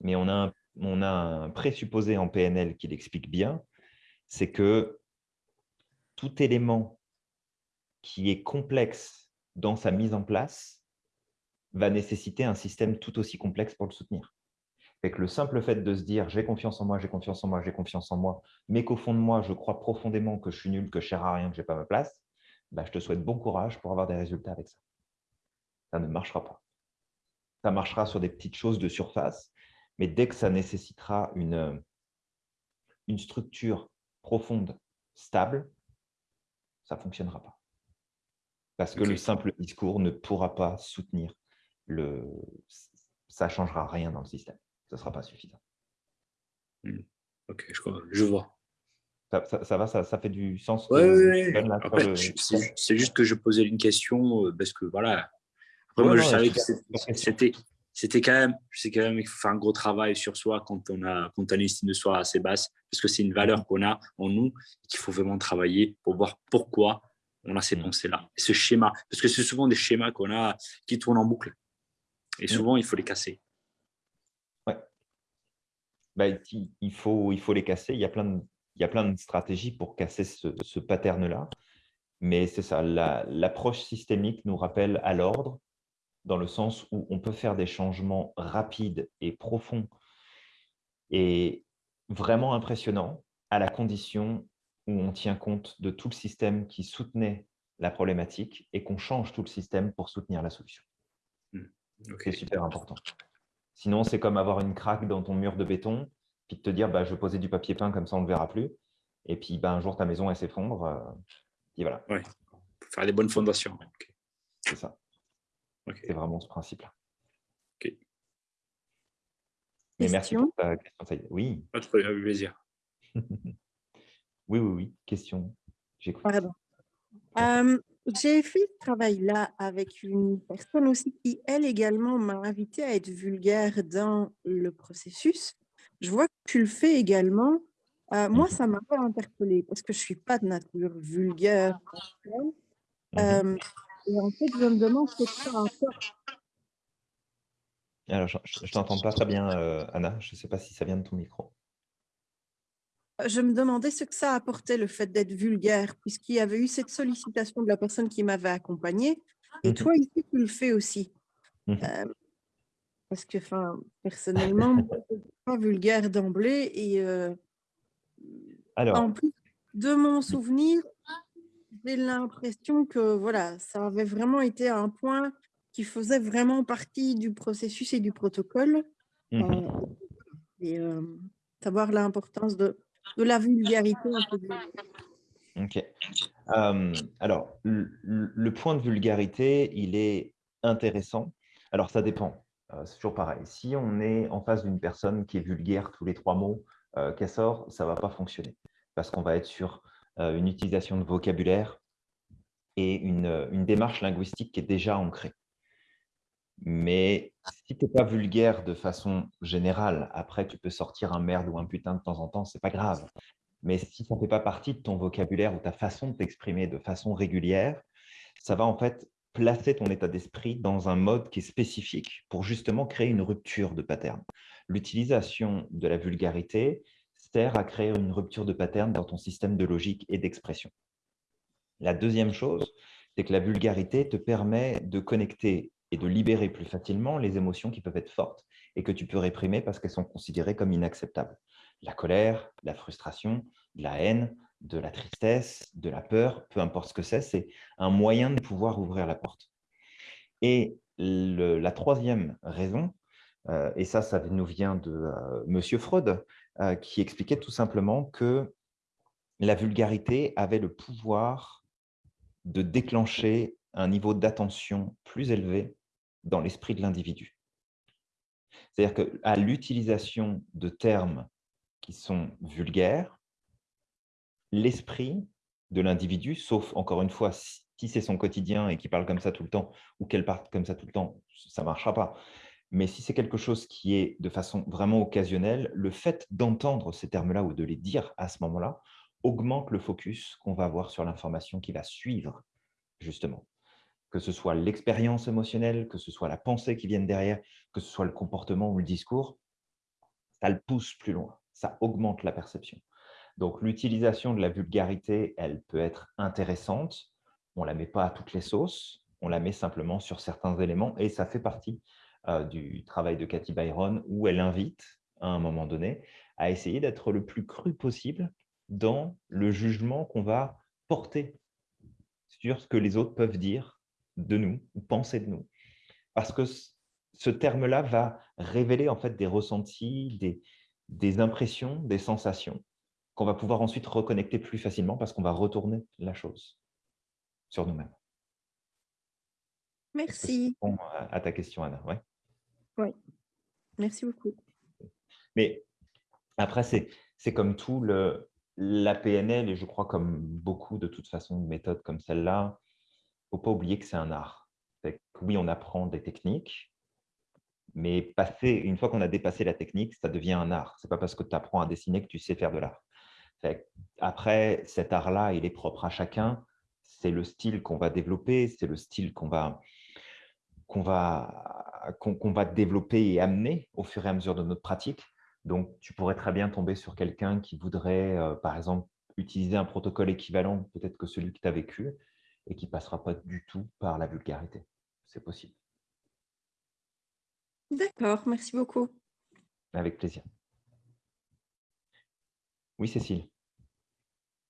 Mais on a un, on a un présupposé en PNL qui l'explique bien, c'est que tout élément qui est complexe dans sa mise en place va nécessiter un système tout aussi complexe pour le soutenir que le simple fait de se dire j'ai confiance en moi, j'ai confiance en moi, j'ai confiance en moi, mais qu'au fond de moi, je crois profondément que je suis nul, que je ne sers à rien, que je n'ai pas ma place, bah, je te souhaite bon courage pour avoir des résultats avec ça. Ça ne marchera pas. Ça marchera sur des petites choses de surface, mais dès que ça nécessitera une, une structure profonde, stable, ça ne fonctionnera pas. Parce que le simple discours ne pourra pas soutenir le... Ça ne changera rien dans le système ce ne sera pas suffisant. Hmm. Ok, je, je vois. Ça, va, ça, fait du sens Oui, C'est juste que je posais une question euh, parce que voilà. Après, moi, je savais que c'était c'était quand même, je sais quand même qu'il faut faire un gros travail sur soi quand on a, quand on a une estime de soi assez basse, parce que c'est une valeur qu'on a en nous qu'il faut vraiment travailler pour voir pourquoi on a ces hmm. pensées-là. Ce schéma, parce que c'est souvent des schémas qu'on a qui tournent en boucle. Et hmm. souvent, il faut les casser. Bah, il, faut, il faut les casser. Il y a plein de, il y a plein de stratégies pour casser ce, ce pattern-là. Mais c'est ça, l'approche systémique nous rappelle à l'ordre, dans le sens où on peut faire des changements rapides et profonds et vraiment impressionnants, à la condition où on tient compte de tout le système qui soutenait la problématique et qu'on change tout le système pour soutenir la solution. Mmh. C'est super important. Sinon, c'est comme avoir une craque dans ton mur de béton, puis de te dire, bah, je vais poser du papier peint, comme ça on ne le verra plus. Et puis, bah, un jour, ta maison, elle s'effondre. Euh, et voilà. Oui, faire des bonnes fondations. C'est ça. C'est vraiment ce principe-là. Mais merci pour ta question. Oui. Pas de problème, avec plaisir. oui, oui, oui. Question. J'écoute. Pardon. J'ai fait ce travail-là avec une personne aussi qui, elle également, m'a invité à être vulgaire dans le processus. Je vois que tu le fais également. Euh, moi, mmh ça m'a pas interpellée parce que je suis pas de nature vulgaire. Mmh euh, et en fait, je me demande ce que ça apporte. Alors, je ne t'entends pas très bien, euh, Anna. Je ne sais pas si ça vient de ton micro. Je me demandais ce que ça apportait, le fait d'être vulgaire, puisqu'il y avait eu cette sollicitation de la personne qui m'avait accompagnée. Et mmh toi, ici, tu le fais aussi. parce que, enfin, personnellement, je ne suis pas vulgaire d'emblée. Et en plus de mon souvenir, j'ai l'impression que voilà, ça avait vraiment été un point qui faisait vraiment partie du processus et du protocole. Mmh euh, et euh, savoir l'importance de, de, la vulgarité. Ok. Euh, alors, le, point de vulgarité, il est intéressant. Alors, ça dépend. c'est toujours pareil. Si on est en face d'une personne qui est vulgaire tous les trois mots qu'elle sort, ça ne va pas fonctionner. Parce qu'on va être sur une utilisation de vocabulaire et une, une démarche linguistique qui est déjà ancrée. Mais si tu n'es pas vulgaire de façon générale, après, tu peux sortir un merde ou un putain de temps en temps, c'est pas grave. Mais si ça ne fait pas partie de ton vocabulaire ou ta façon de t'exprimer de façon régulière, ça va en fait placer ton état d'esprit dans un mode qui est spécifique pour justement créer une rupture de pattern. L'utilisation de la vulgarité à créer une rupture de pattern dans ton système de logique et d'expression. La deuxième chose, c'est que la vulgarité te permet de connecter et de libérer plus facilement les émotions qui peuvent être fortes et que tu peux réprimer parce qu'elles sont considérées comme inacceptables. La colère, la frustration, la haine, de la tristesse, de la peur, peu importe ce que c'est, c'est un moyen de pouvoir ouvrir la porte. Et la troisième raison, euh, et ça, ça nous vient de euh, Monsieur Freud, qui expliquait tout simplement que la vulgarité avait le pouvoir de déclencher un niveau d'attention plus élevé dans l'esprit de l'individu. C'est-à-dire qu'à l'utilisation de termes qui sont vulgaires, l'esprit de l'individu, sauf encore une fois, si c'est son quotidien et qu'il parle comme ça tout le temps, ou qu'elle parle comme ça tout le temps, ça ne marchera pas. Mais si c'est quelque chose qui est de façon vraiment occasionnelle, le fait d'entendre ces termes-là ou de les dire à ce moment-là augmente le focus qu'on va avoir sur l'information qui va suivre, justement que ce soit l'expérience émotionnelle, que ce soit la pensée qui vienne derrière, que ce soit le comportement ou le discours, ça le pousse plus loin, ça augmente la perception. Donc l'utilisation de la vulgarité, elle peut être intéressante, on ne la met pas à toutes les sauces, on la met simplement sur certains éléments et ça fait partie du travail de Cathy Byron où elle invite à un moment donné à essayer d'être le plus cru possible dans le jugement qu'on va porter sur ce que les autres peuvent dire de nous ou penser de nous. Parce que ce terme-là va révéler en fait des ressentis, des, des impressions, des sensations qu'on va pouvoir ensuite reconnecter plus facilement parce qu'on va retourner la chose sur nous-mêmes. Merci. à ta question, Anna? Ouais. Oui, merci beaucoup. Mais après, c'est comme tout, le, la PNL, et je crois comme beaucoup de toute façon de méthodes comme celle-là, faut pas oublier que c'est un art. oui, on apprend des techniques, mais passer, une fois qu'on a dépassé la technique, ça devient un art. Ce n'est pas parce que tu apprends à dessiner que tu sais faire de l'art. Après, cet art-là, il est propre à chacun. C'est le style qu'on va développer, c'est le style qu'on va, qu'on va, qu'on va développer et amener au fur et à mesure de notre pratique. Donc, tu pourrais très bien tomber sur quelqu'un qui voudrait, euh, par exemple, utiliser un protocole équivalent peut-être que celui que tu as vécu, et qui ne passera pas du tout par la vulgarité. C'est possible. D'accord, merci beaucoup. Avec plaisir. Oui, Cécile.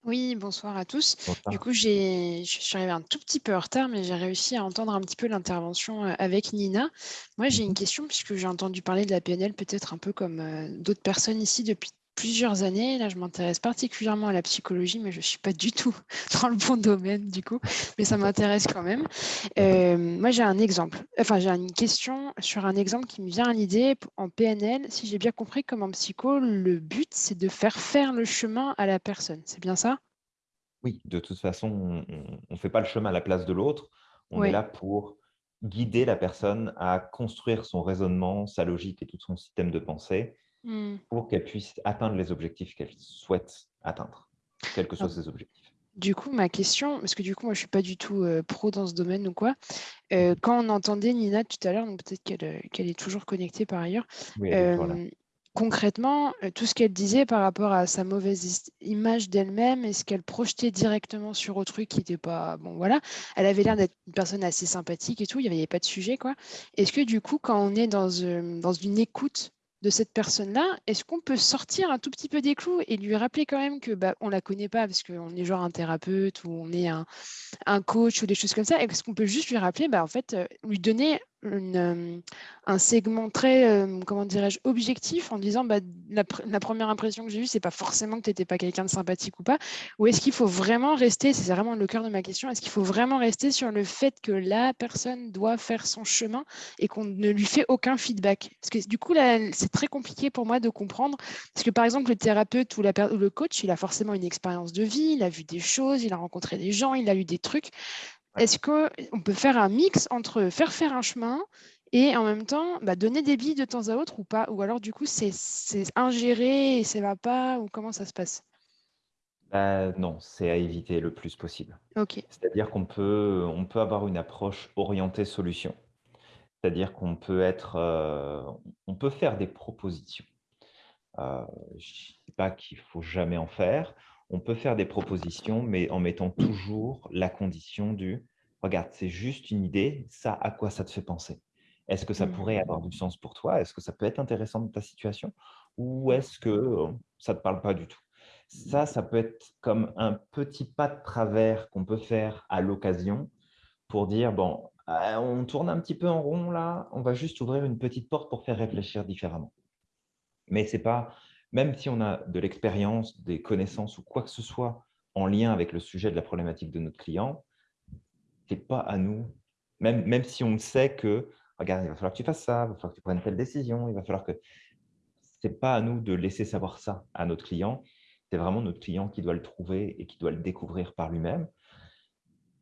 Oui, bonsoir à tous. Du coup, je suis arrivée un tout petit peu en retard, mais j'ai réussi à entendre un petit peu l'intervention euh, avec Nina. Moi, j'ai une mhm. question, puisque j'ai entendu parler de la PNL peut-être un peu comme euh, d'autres personnes ici depuis plusieurs années. Là, je m'intéresse particulièrement à la psychologie, mais je ne suis pas du tout dans le bon domaine, du coup, mais ça m'intéresse quand même. Euh, moi, j'ai un exemple, enfin, j'ai une question sur un exemple qui me vient à l'idée en PNL. Si j'ai bien compris, comme en psycho, le but, c'est de faire faire le chemin à la personne. C'est bien ça? Oui, de toute façon, on ne fait pas le chemin à la place de l'autre. On est là pour guider la personne à construire son raisonnement, sa logique et tout son système de pensée mmh. pour qu'elle puisse atteindre les objectifs qu'elle souhaite atteindre, quels que soient ses objectifs. Du coup, ma question, parce que du coup, moi, je ne suis pas du tout pro dans ce domaine ou quoi. Mmh. quand on entendait Nina tout à l'heure, peut-être qu'elle est toujours connectée par ailleurs, oui, concrètement, euh, tout ce qu'elle disait par rapport à sa mauvaise image d'elle-même et ce qu'elle projetait directement sur autrui qui n'était pas. Bon, voilà. Elle avait l'air d'être une personne assez sympathique et tout, il n'y avait, pas de sujet, quoi. Est-ce que du coup, quand on est dans, euh, dans une écoute de cette personne-là, est-ce qu'on peut sortir un tout petit peu des clous et lui rappeler quand même que bah, on la connaît pas parce qu'on est genre un thérapeute ou on est un, un coach ou des choses comme ça, est-ce qu'on peut juste lui rappeler, bah, en fait, euh, lui donner une, un segment très, comment dirais-je, objectif en disant bah, la, première impression que j'ai eue, c'est pas forcément que tu n'étais pas quelqu'un de sympathique ou pas. Ou est-ce qu'il faut vraiment rester, c'est vraiment le cœur de ma question, est-ce qu'il faut vraiment rester sur le fait que la personne doit faire son chemin et qu'on ne lui fait aucun feedback? Parce que du coup, c'est très compliqué pour moi de comprendre. Parce que par exemple, le thérapeute ou, la, ou le coach, il a forcément une expérience de vie, il a vu des choses, il a rencontré des gens, il a eu des trucs. Est-ce qu'on peut faire un mix entre faire faire un chemin et en même temps bah, donner des billes de temps à autre ou pas? Ou alors du coup c'est ingéré et ça va pas Ou comment ça se passe? Bah, Non, c'est à éviter le plus possible. C'est-à-dire qu'on peut, on peut avoir une approche orientée solution. C'est-à-dire qu'on peut être, euh, on peut faire des propositions. Euh, je ne dis pas qu'il faut jamais en faire on peut faire des propositions, mais en mettant toujours la condition du « regarde, c'est juste une idée, ça, à quoi ça te fait penser? Est-ce que ça pourrait avoir du sens pour toi? Est-ce que ça peut être intéressant dans ta situation? Ou est-ce que euh, ça ne te parle pas du tout ?» Ça, ça peut être comme un petit pas de travers qu'on peut faire à l'occasion pour dire « bon, euh, on tourne un petit peu en rond là, on va juste ouvrir une petite porte pour faire réfléchir différemment. » Mais ce n'est pas même si on a de l'expérience, des connaissances ou quoi que ce soit en lien avec le sujet de la problématique de notre client, ce n'est pas à nous, même, même si on sait que, regarde, il va falloir que tu fasses ça, il va falloir que tu prennes telle décision, il va falloir que… Ce n'est pas à nous de laisser savoir ça à notre client, c'est vraiment notre client qui doit le trouver et qui doit le découvrir par lui-même.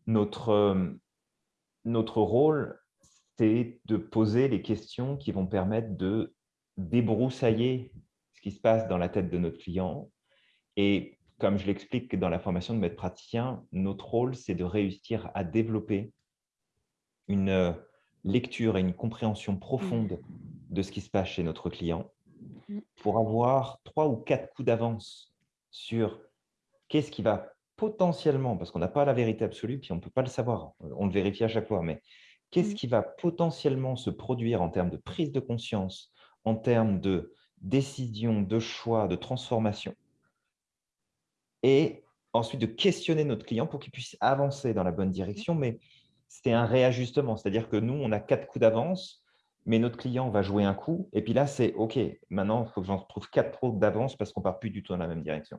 Notre, euh, notre rôle, c'est de poser les questions qui vont permettre de débroussailler qui se passe dans la tête de notre client. Et comme je l'explique dans la formation de maître praticien, notre rôle, c'est de réussir à développer une euh, lecture et une compréhension profonde de ce qui se passe chez notre client mmh. pour avoir trois ou quatre coups d'avance sur qu'est-ce qui va potentiellement, parce qu'on n'a pas la vérité absolue, puis on ne peut pas le savoir, on le vérifie à chaque fois, mais qu'est-ce mmh. qui va potentiellement se produire en termes de prise de conscience, en termes de décision, de choix, de transformation. Et ensuite de questionner notre client pour qu'il puisse avancer dans la bonne direction. Mais c'est un réajustement, c'est-à-dire que nous, on a quatre coups d'avance, mais notre client va jouer un coup. Et puis là, c'est OK, maintenant, il faut que j'en trouve quatre coups d'avance parce qu'on ne part plus du tout dans la même direction.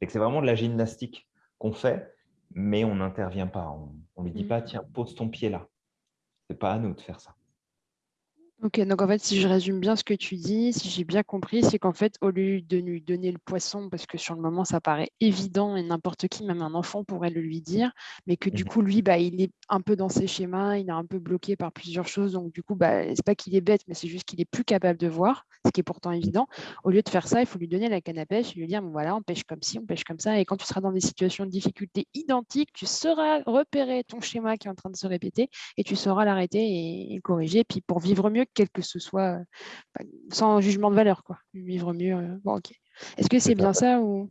C'est vraiment de la gymnastique qu'on fait, mais on n'intervient pas. On ne lui dit pas, mmh. tiens, pose ton pied là. Ce n'est pas à nous de faire ça. Ok, donc en fait, si je résume bien ce que tu dis, si j'ai bien compris, c'est qu'en fait, au lieu de lui donner le poisson, parce que sur le moment, ça paraît évident et n'importe qui, même un enfant, pourrait le lui dire, mais que du mmh coup, lui, bah, il est un peu dans ses schémas, il est un peu bloqué par plusieurs choses, donc du coup, bah, c'est pas qu'il est bête, mais c'est juste qu'il est plus capable de voir, ce qui est pourtant évident. Au lieu de faire ça, il faut lui donner la canne à pêche et lui dire, bon voilà, on pêche comme ci, on pêche comme ça, et quand tu seras dans des situations de difficulté identiques, tu sauras repérer ton schéma qui est en train de se répéter et tu sauras l'arrêter et, et corriger, puis pour vivre mieux, quel que ce soit, euh, sans jugement de valeur, quoi. Vivre mieux. Euh, bon, ok. Est-ce que c'est bien ça ou?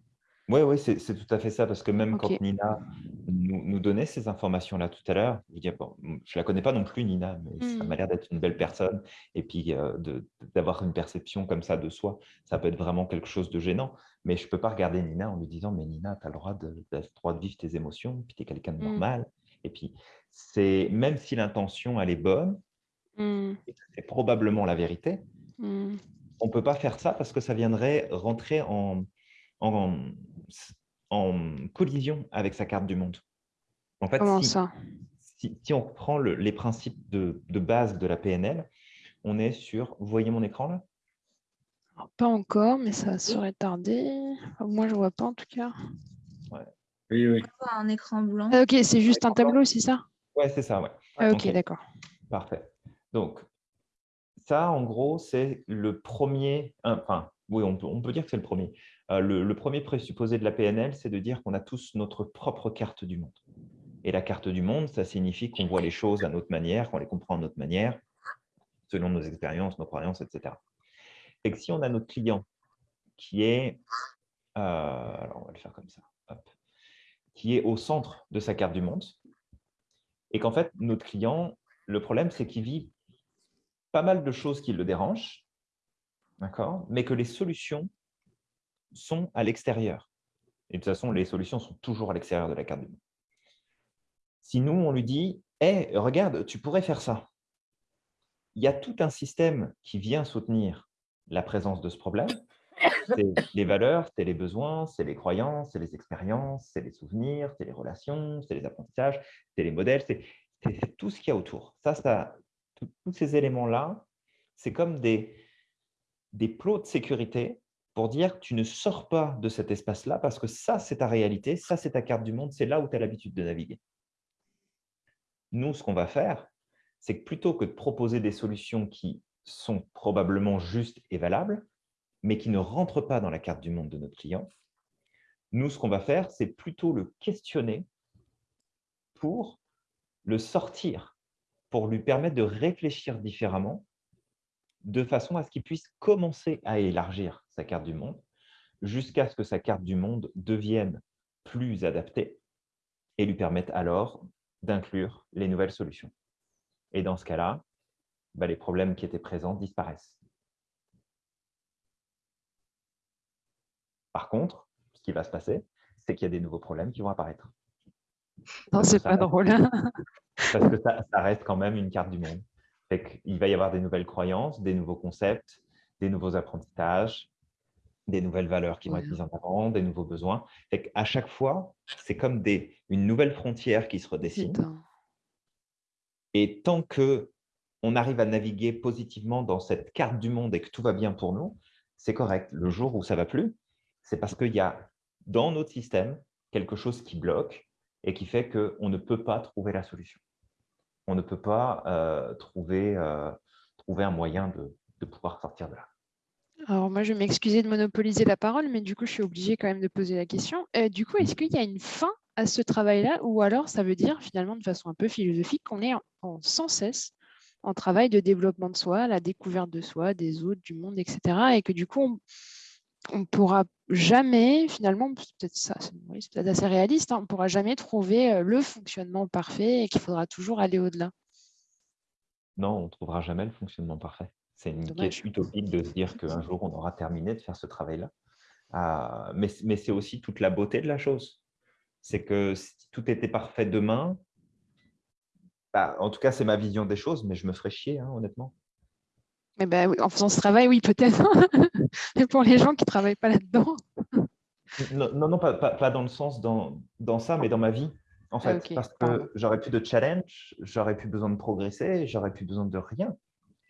Oui, oui, c'est tout à fait ça, parce que même quand Nina nous, donnait ces informations-là tout à l'heure, je ne je la connais pas non plus, Nina, mais ça m'a mmh. l'air d'être une belle personne. Et puis, euh, d'avoir une perception comme ça de soi, ça peut être vraiment quelque chose de gênant. Mais je ne peux pas regarder Nina en lui disant, mais Nina, tu as le droit de, vivre tes émotions, puis tu es quelqu'un de mmh. normal. Et puis, c'est même si l'intention, elle est bonne, Mmh. C'est probablement la vérité. Mmh. on ne peut pas faire ça parce que ça viendrait rentrer en, en, en collision avec sa carte du monde. En fait, Comment si, ça? si, on reprend les principes de, base de la PNL, on est sur… Vous voyez mon écran là Pas encore, mais ça serait tardé. moi, je ne vois pas en tout cas. Oui, oui. Un écran blanc. Ah, ok, c'est juste un tableau, c'est ça? Ouais, c'est ça, ouais. Ah, ok, d'accord. Parfait. Donc, ça, en gros, c'est le premier… Enfin, oui, on peut, dire que c'est le premier. Euh, le, premier présupposé de la PNL, c'est de dire qu'on a tous notre propre carte du monde. Et la carte du monde, ça signifie qu'on voit les choses à notre manière, qu'on les comprend à notre manière, selon nos expériences, nos croyances, etc. Et que si on a notre client qui est, euh, alors on va le faire comme ça, qui est au centre de sa carte du monde, et qu'en fait, notre client, le problème, c'est qu'il vit pas mal de choses qui le dérangent, mais que les solutions sont à l'extérieur. Et de toute façon, les solutions sont toujours à l'extérieur de la carte du monde. Si nous, on lui dit hey, regarde, tu pourrais faire ça », il y a tout un système qui vient soutenir la présence de ce problème. C'est les valeurs, c'est les besoins, c'est les croyances, c'est les expériences, c'est les souvenirs, c'est les relations, c'est les apprentissages, c'est les modèles, c'est tout ce qu'il y a autour. Ça, ça tous ces éléments-là, c'est comme des, plots de sécurité pour dire tu ne sors pas de cet espace-là parce que ça, c'est ta réalité, ça, c'est ta carte du monde, c'est là où tu as l'habitude de naviguer. Nous, ce qu'on va faire, c'est que plutôt que de proposer des solutions qui sont probablement justes et valables, mais qui ne rentrent pas dans la carte du monde de notre client, nous, ce qu'on va faire, c'est plutôt le questionner pour le sortir, pour lui permettre de réfléchir différemment de façon à ce qu'il puisse commencer à élargir sa carte du monde jusqu'à ce que sa carte du monde devienne plus adaptée et lui permette alors d'inclure les nouvelles solutions. Et dans ce cas-là, bah, les problèmes qui étaient présents disparaissent. Par contre, ce qui va se passer, c'est qu'il y a des nouveaux problèmes qui vont apparaître. Non, c'est pas drôle. Parce que ça, ça, reste quand même une carte du monde. Il va y avoir des nouvelles croyances, des nouveaux concepts, des nouveaux apprentissages, des nouvelles valeurs qui vont être mises en avant, des nouveaux besoins. À chaque fois, c'est comme des, une nouvelle frontière qui se redessine. Et tant que on arrive à naviguer positivement dans cette carte du monde et que tout va bien pour nous, c'est correct. Le jour où ça va plus, c'est parce qu'il y a dans notre système quelque chose qui bloque et qui fait qu'on ne peut pas trouver la solution on ne peut pas euh, trouver, euh, trouver un moyen de, pouvoir sortir de là. Alors moi, je vais m'excuser de monopoliser la parole, mais du coup, je suis obligée quand même de poser la question. Euh, du coup, est-ce qu'il y a une fin à ce travail-là ou alors ça veut dire finalement de façon un peu philosophique qu'on est sans cesse en travail de développement de soi, la découverte de soi, des autres, du monde, etc. Et que du coup, ne pourra jamais, finalement, peut-être ça, c'est peut-être assez réaliste, hein, on ne pourra jamais trouver euh, le fonctionnement parfait et qu'il faudra toujours aller au-delà. Non, on ne trouvera jamais le fonctionnement parfait. C'est une quête utopique de se dire qu'un jour, on aura terminé de faire ce travail-là. Ah, mais, c'est aussi toute la beauté de la chose. C'est que si tout était parfait demain, bah, en tout cas, c'est ma vision des choses, mais je me ferais chier, hein, honnêtement. Eh ben, en faisant ce travail, oui, peut-être. Mais pour les gens qui ne travaillent pas là-dedans. Non, non, pas, pas, dans le sens dans, dans ça, mais dans ma vie. En ah, fait, parce que j'aurais plus de challenge, j'aurais plus besoin de progresser, j'aurais plus besoin de rien.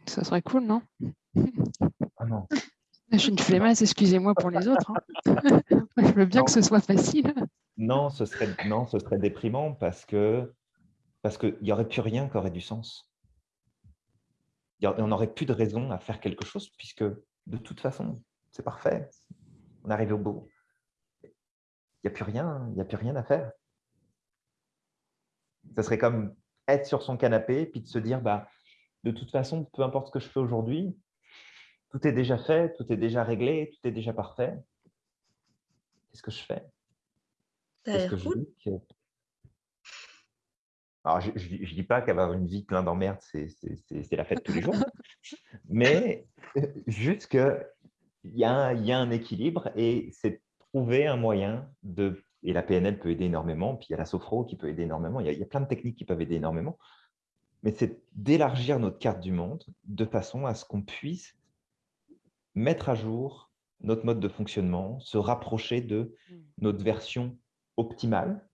Ça serait cool, non? Ah non. Je suis une flemmasse, excusez-moi pour les autres. Hein. Je veux bien que ce soit facile. Non, ce serait, non, ce serait déprimant parce que parce qu'il n'y aurait plus rien qui aurait du sens on n'aurait plus de raison à faire quelque chose puisque de toute façon, c'est parfait. On arrive au bout. Il n'y a plus rien, il n'y a plus rien à faire. Ça serait comme être sur son canapé puis de se dire bah, de toute façon, peu importe ce que je fais aujourd'hui, tout est déjà fait, tout est déjà réglé, tout est déjà parfait. Qu'est-ce que je fais? Qu'est-ce que je alors, je ne dis pas qu'avoir une vie pleine d'emmerdes, c'est la fête tous les jours, mais juste qu'il y, a, y a un équilibre et c'est trouver un moyen de… Et la PNL peut aider énormément, puis il y a la sophro qui peut aider énormément, il y, a, il y a plein de techniques qui peuvent aider énormément, mais c'est d'élargir notre carte du monde de façon à ce qu'on puisse mettre à jour notre mode de fonctionnement, se rapprocher de mmh. notre version optimale,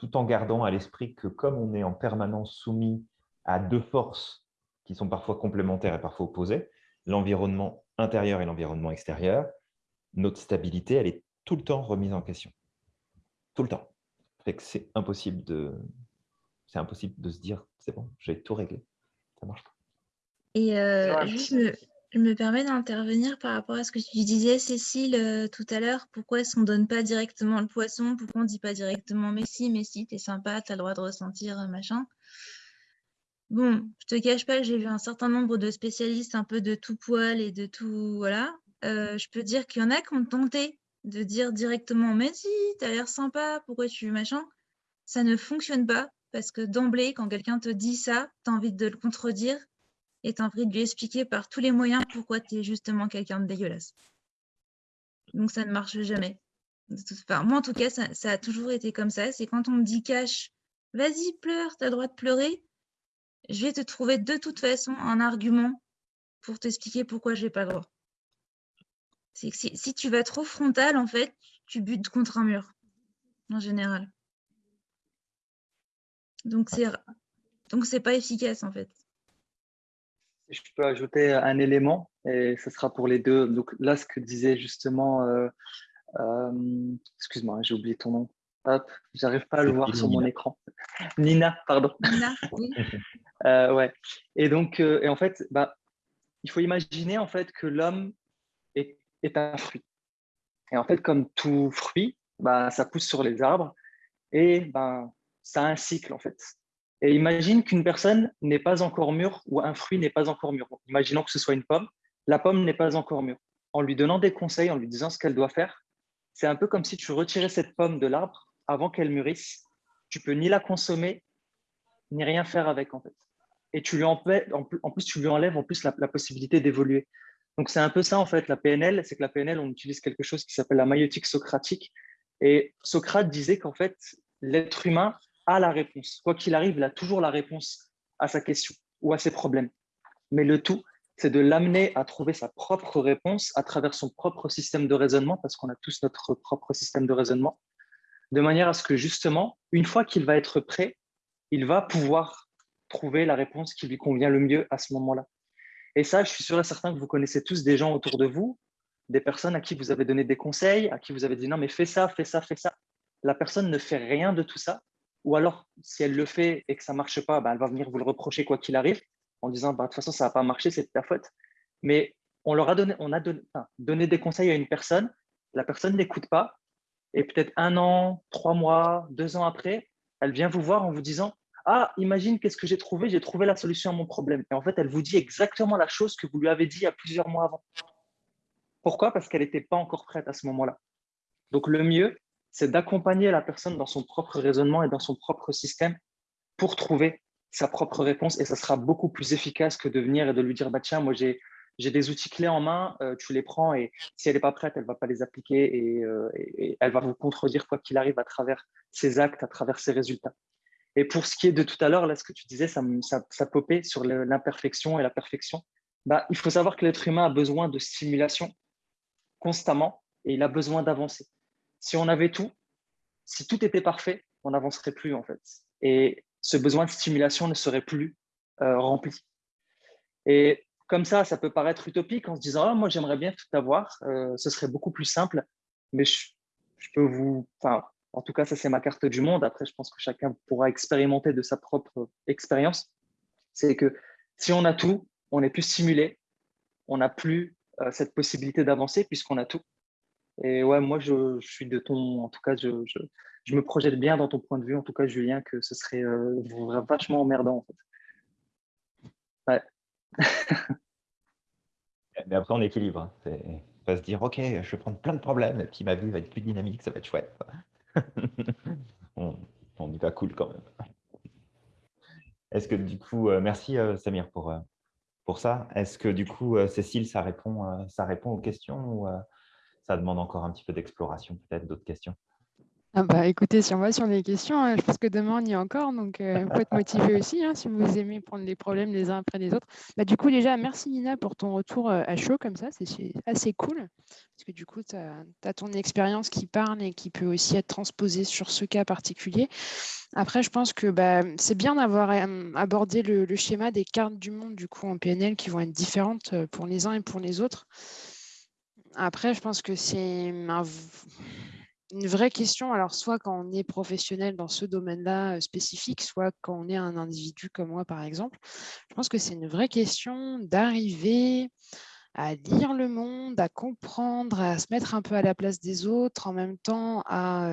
tout en gardant à l'esprit que comme on est en permanence soumis à deux forces qui sont parfois complémentaires et parfois opposées, l'environnement intérieur et l'environnement extérieur, notre stabilité, elle est tout le temps remise en question. Tout le temps. C'est impossible de, c'est impossible de se dire, c'est bon, j'ai tout réglé. Ça marche pas. Et euh, juste, je me permets d'intervenir par rapport à ce que tu disais, Cécile, euh, tout à l'heure. Pourquoi est-ce qu'on ne donne pas directement le poisson? Pourquoi on ne dit pas directement « mais si, mais si, t'es sympa, t'as le droit de ressentir, euh, machin ?» Bon, je te cache pas j'ai vu un certain nombre de spécialistes un peu de tout poil et de tout... Voilà. je peux dire qu'il y en a qui ont tenté de dire directement « mais si, t'as l'air sympa, pourquoi tu... machin ?» Ça ne fonctionne pas parce que d'emblée, quand quelqu'un te dit ça, tu as envie de le contredire et as envie de lui expliquer par tous les moyens pourquoi tu es justement quelqu'un de dégueulasse. Donc ça ne marche jamais. moi, en tout cas, ça, a toujours été comme ça. C'est quand on me dit cache, vas-y, pleure, tu as le droit de pleurer, je vais te trouver de toute façon un argument pour t'expliquer pourquoi je n'ai pas le droit. Si tu vas trop frontal, en fait, tu butes contre un mur, en général. Donc, c'est donc c'est pas efficace en fait. Je peux ajouter un élément et ce sera pour les deux. Donc là, ce que disait justement, euh, euh, excuse-moi, j'ai oublié ton nom. Hop, j'arrive pas à le voir sur mon écran. Nina, pardon. Nina, oui. Euh, ouais. Et donc, et en fait, bah, il faut imaginer en fait que l'homme est, est, un fruit. Et en fait, comme tout fruit, bah, ça pousse sur les arbres et bah, ça a un cycle en fait. Et imagine qu'une personne n'est pas encore mûre ou un fruit n'est pas encore mûr. Imaginons que ce soit une pomme, la pomme n'est pas encore mûre. En lui donnant des conseils, en lui disant ce qu'elle doit faire, c'est un peu comme si tu retirais cette pomme de l'arbre avant qu'elle mûrisse. Tu peux ni la consommer, ni rien faire avec en fait. Et tu lui en, plus, tu lui enlèves en plus la, la possibilité d'évoluer. Donc c'est un peu ça en fait la PNL, c'est que la PNL, on utilise quelque chose qui s'appelle la maïotique socratique. Et Socrate disait qu'en fait, l'être humain la réponse. Quoi qu'il arrive, il a toujours la réponse à sa question ou à ses problèmes. Mais le tout, c'est de l'amener à trouver sa propre réponse à travers son propre système de raisonnement, parce qu'on a tous notre propre système de raisonnement, de manière à ce que justement, une fois qu'il va être prêt, il va pouvoir trouver la réponse qui lui convient le mieux à ce moment-là. Et ça, je suis sûr et certain que vous connaissez tous des gens autour de vous, des personnes à qui vous avez donné des conseils, à qui vous avez dit non, mais fais ça, fais ça, fais ça. La personne ne fait rien de tout ça ou alors, si elle le fait et que ça ne marche pas, bah, elle va venir vous le reprocher quoi qu'il arrive, en disant bah, de toute façon, ça n'a pas marché, c'est de ta faute. Mais on leur a donné, on a donné, des conseils à une personne, la personne n'écoute pas, et peut-être un an, trois mois, deux ans après, elle vient vous voir en vous disant Ah, imagine qu'est-ce que j'ai trouvé, j'ai trouvé la solution à mon problème. Et en fait, elle vous dit exactement la chose que vous lui avez dit il y a plusieurs mois avant. Pourquoi? Parce qu'elle n'était pas encore prête à ce moment-là. Donc, le mieux, c'est d'accompagner la personne dans son propre raisonnement et dans son propre système pour trouver sa propre réponse et ça sera beaucoup plus efficace que de venir et de lui dire bah tiens moi j'ai des outils clés en main, euh, tu les prends et si elle n'est pas prête, elle ne va pas les appliquer euh, et, elle va vous contredire quoi qu'il arrive à travers ses actes, à travers ses résultats. Et pour ce qui est de tout à l'heure, là, ce que tu disais, ça, ça, ça popait sur l'imperfection et la perfection. Bah, il faut savoir que l'être humain a besoin de stimulation constamment et il a besoin d'avancer si on avait tout, si tout était parfait, on n'avancerait plus en fait. Et ce besoin de stimulation ne serait plus euh, rempli. Et comme ça, ça peut paraître utopique en se disant ah, moi j'aimerais bien tout avoir, euh, ce serait beaucoup plus simple, mais je, peux vous, en tout cas ça c'est ma carte du monde. Après, je pense que chacun pourra expérimenter de sa propre expérience. C'est que si on a tout, on est plus stimulé, on n'a plus euh, cette possibilité d'avancer puisqu'on a tout. Et ouais, moi, je, suis de ton. En tout cas, je, je, me projette bien dans ton point de vue, en tout cas, Julien, que ce serait euh, vachement emmerdant, en fait. Ouais. Mais après, on équilibre. Hein. C'est pas se dire, OK, je vais prendre plein de problèmes, et puis ma vie va être plus dynamique, ça va être chouette. on, on, y va cool quand même. Est-ce que du coup, euh, merci euh, Samir pour, pour ça. Est-ce que du coup, Cécile, ça répond, ça répond aux questions ou, ça demande encore un petit peu d'exploration, peut-être d'autres questions Ah bah écoutez, si on va sur les questions, hein, je pense que demain on y est encore, donc euh, faut être motivé aussi hein, si vous aimez prendre les problèmes les uns après les autres. Bah, du coup, déjà, merci Nina pour ton retour euh, à chaud comme ça, c'est assez cool, parce que du coup, tu as, ton expérience qui parle et qui peut aussi être transposée sur ce cas particulier. Après, je pense que bah, c'est bien d'avoir euh, abordé le, le, schéma des cartes du monde du coup en PNL qui vont être différentes pour les uns et pour les autres. Après, je pense que c'est un une vraie question, alors soit quand on est professionnel dans ce domaine-là spécifique, soit quand on est un individu comme moi, par exemple. Je pense que c'est une vraie question d'arriver à lire le monde, à comprendre, à se mettre un peu à la place des autres, en même temps à,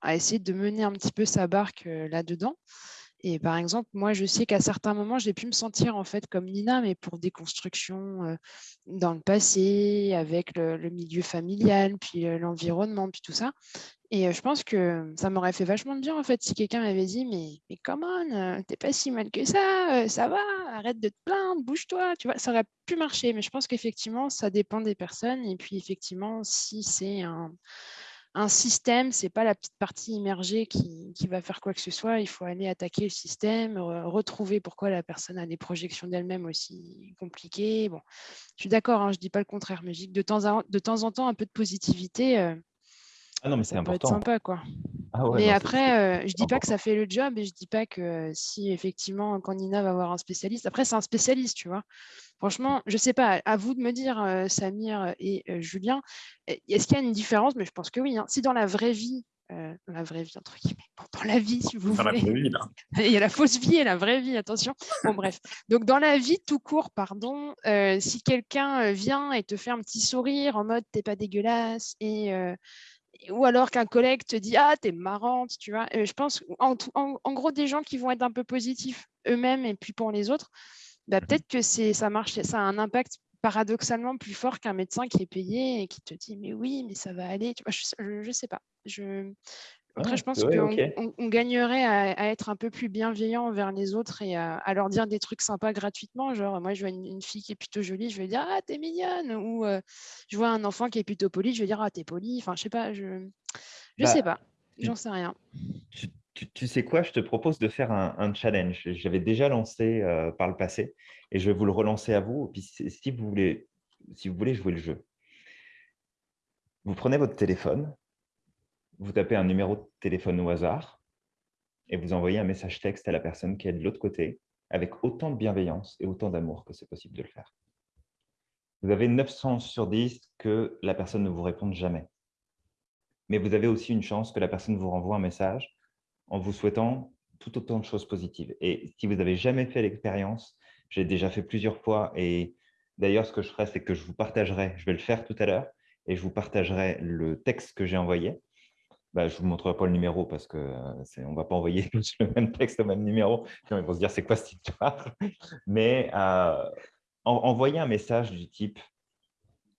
à essayer de mener un petit peu sa barque là-dedans. Et par exemple, moi, je sais qu'à certains moments, j'ai pu me sentir en fait comme Nina, mais pour des constructions dans le passé, avec le, milieu familial, puis l'environnement, puis tout ça. Et je pense que ça m'aurait fait vachement de bien en fait si quelqu'un m'avait dit mais, mais comment, t'es pas si mal que ça, ça va, arrête de te plaindre, bouge-toi, tu vois, ça aurait pu marcher. Mais je pense qu'effectivement, ça dépend des personnes. Et puis effectivement, si c'est un, un système, c'est pas la petite partie immergée qui, va faire quoi que ce soit. Il faut aller attaquer le système, retrouver pourquoi la personne a des projections d'elle-même aussi compliquées. Bon, je suis d'accord, hein, je dis pas le contraire, mais de temps en temps, un peu de positivité, euh, ah non, mais c'est important. Peut être sympa, quoi. Ah mais après, euh, je dis pas que ça fait le job et je dis pas que euh, si effectivement, quand Nina va avoir un spécialiste, après, c'est un spécialiste, tu vois. Franchement, je sais pas, à vous de me dire, euh, Samir et Julien, est-ce qu'il y a une différence? Mais je pense que oui. Hein. Si dans la vraie vie, dans la vraie vie, entre guillemets, dans la vie, si vous voulez. vie, là. Il y a la fausse vie et la vraie vie, attention. Bon, bref. Donc, dans la vie tout court, pardon, si quelqu'un vient et te fait un petit sourire en mode t'es pas dégueulasse et ou alors qu'un collègue te dit ah t'es marrante tu vois. Je pense en, en, gros des gens qui vont être un peu positifs eux-mêmes et puis pour les autres bah, mmh peut-être que c'est ça marche ça a un impact paradoxalement plus fort qu'un médecin qui est payé et qui te dit mais oui mais ça va aller tu vois, je, je, sais pas. Je après, je pense qu'on on, gagnerait à, être un peu plus bienveillant envers les autres et à, leur dire des trucs sympas gratuitement. Genre, moi, je vois une, fille qui est plutôt jolie, je vais dire Ah, t'es mignonne. Ou euh, je vois un enfant qui est plutôt poli, je vais dire Ah, t'es poli. Enfin, je sais pas, je, je sais bah, pas, j'en sais rien. Tu, sais quoi, je te propose de faire un, challenge. J'avais déjà lancé euh, par le passé et je vais vous le relancer à vous. puis, si vous voulez, si vous voulez jouer le jeu, vous prenez votre téléphone, vous tapez un numéro de téléphone au hasard et vous envoyez un message texte à la personne qui est de l'autre côté avec autant de bienveillance et autant d'amour que c'est possible de le faire. Vous avez 9 chances sur 10 que la personne ne vous réponde jamais. Mais vous avez aussi une chance que la personne vous renvoie un message en vous souhaitant tout autant de choses positives. Et si vous n'avez jamais fait l'expérience, j'ai déjà fait plusieurs fois et d'ailleurs, ce que je ferai, c'est que je vous partagerai, je vais le faire tout à l'heure, et je vous partagerai le texte que j'ai envoyé bah, je ne vous montrerai pas le numéro parce qu'on ne va pas envoyer le même texte au même numéro. Ils vont se dire, c'est quoi cette histoire? Mais euh, envoyer un message du type,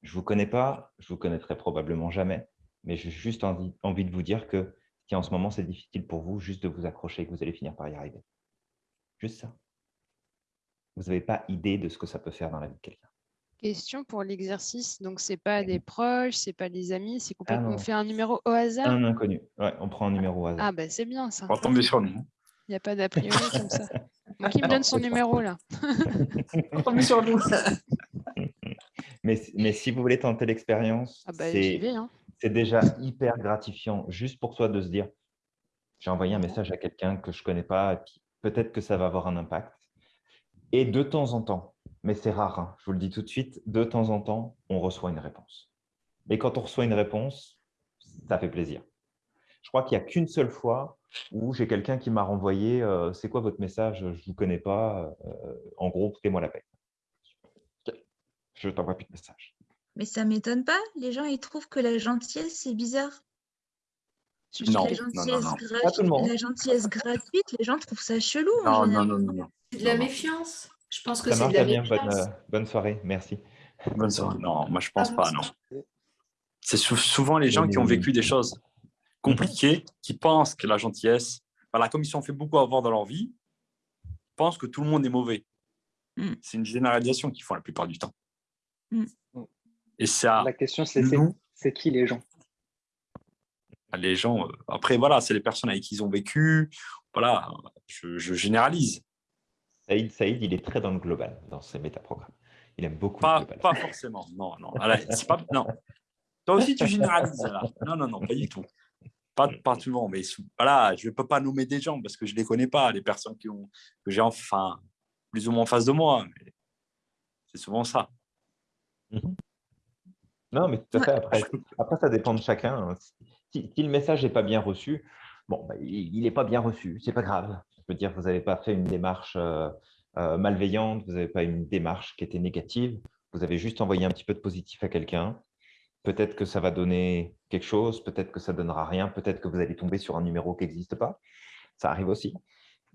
je ne vous connais pas, je ne vous connaîtrai probablement jamais, mais j'ai juste envie, de vous dire que si en ce moment c'est difficile pour vous, juste de vous accrocher, que vous allez finir par y arriver. Juste ça. Vous n'avez pas idée de ce que ça peut faire dans la vie de quelqu'un. Question pour l'exercice. Donc, c'est pas des proches, c'est pas des amis, c'est ah complètement. on fait un numéro au hasard? Un inconnu. Ouais, on prend un numéro au hasard. Ah, ben c'est bien ça. On va tomber sur nous. Il n'y a pas d'a priori comme ça. qui me donne son numéro là? On va tomber sur nous. mais, mais si vous voulez tenter l'expérience, ah bah, hein. c'est déjà hyper gratifiant juste pour toi de se dire j'ai envoyé un message à quelqu'un que je ne connais pas, et puis peut-être que ça va avoir un impact. Et de temps en temps, mais c'est rare, hein. je vous le dis tout de suite, de temps en temps, on reçoit une réponse. Et quand on reçoit une réponse, ça fait plaisir. Je crois qu'il n'y a qu'une seule fois où j'ai quelqu'un qui m'a renvoyé euh, C'est quoi votre message Je ne vous connais pas. Euh, en gros, foutez-moi la paix. Je t'envoie plus de message. Mais ça ne m'étonne pas. Les gens, ils trouvent que la gentillesse, c'est bizarre. Non, la gentillesse, la gentillesse gratuite, les gens trouvent ça chelou. Non, non, non, non, C'est de la méfiance. Je pense que c'est de la bonne, euh, bonne, soirée, merci. Bonne soirée. Non, moi je pense pas, non. C'est souvent les gens qui ont vécu des choses compliquées, qui pensent que la gentillesse, voilà, comme ils sont fait beaucoup avoir dans leur vie, pensent que tout le monde est mauvais. Mm. C'est une généralisation qu'ils font la plupart du temps. Mm. Et ça. La question, c'est c'est qui les gens? les gens, après, voilà, c'est les personnes avec qui ils ont vécu. Voilà, je, généralise. Saïd, Saïd, il est très dans le global, dans ses métaprogrammes. Il aime beaucoup pas, le global. Pas forcément, non, non. pas, non. Toi aussi, tu généralises, là. Non, non, non, pas du tout. Pas, pas tout le monde, mais voilà, je ne peux pas nommer des gens parce que je ne les connais pas, les personnes qui ont, que j'ai enfin plus ou moins en face de moi. C'est souvent ça. Mhm. Non, mais tout à fait. Après, après ça dépend de chacun. Hein. Si, le message n'est pas bien reçu, bon, bah, il n'est pas bien reçu, c'est pas grave. Je veux dire, vous n'avez pas fait une démarche euh, euh, malveillante, vous n'avez pas une démarche qui était négative, vous avez juste envoyé un petit peu de positif à quelqu'un. Peut-être que ça va donner quelque chose, peut-être que ça ne donnera rien, peut-être que vous allez tomber sur un numéro qui n'existe pas. Ça arrive aussi.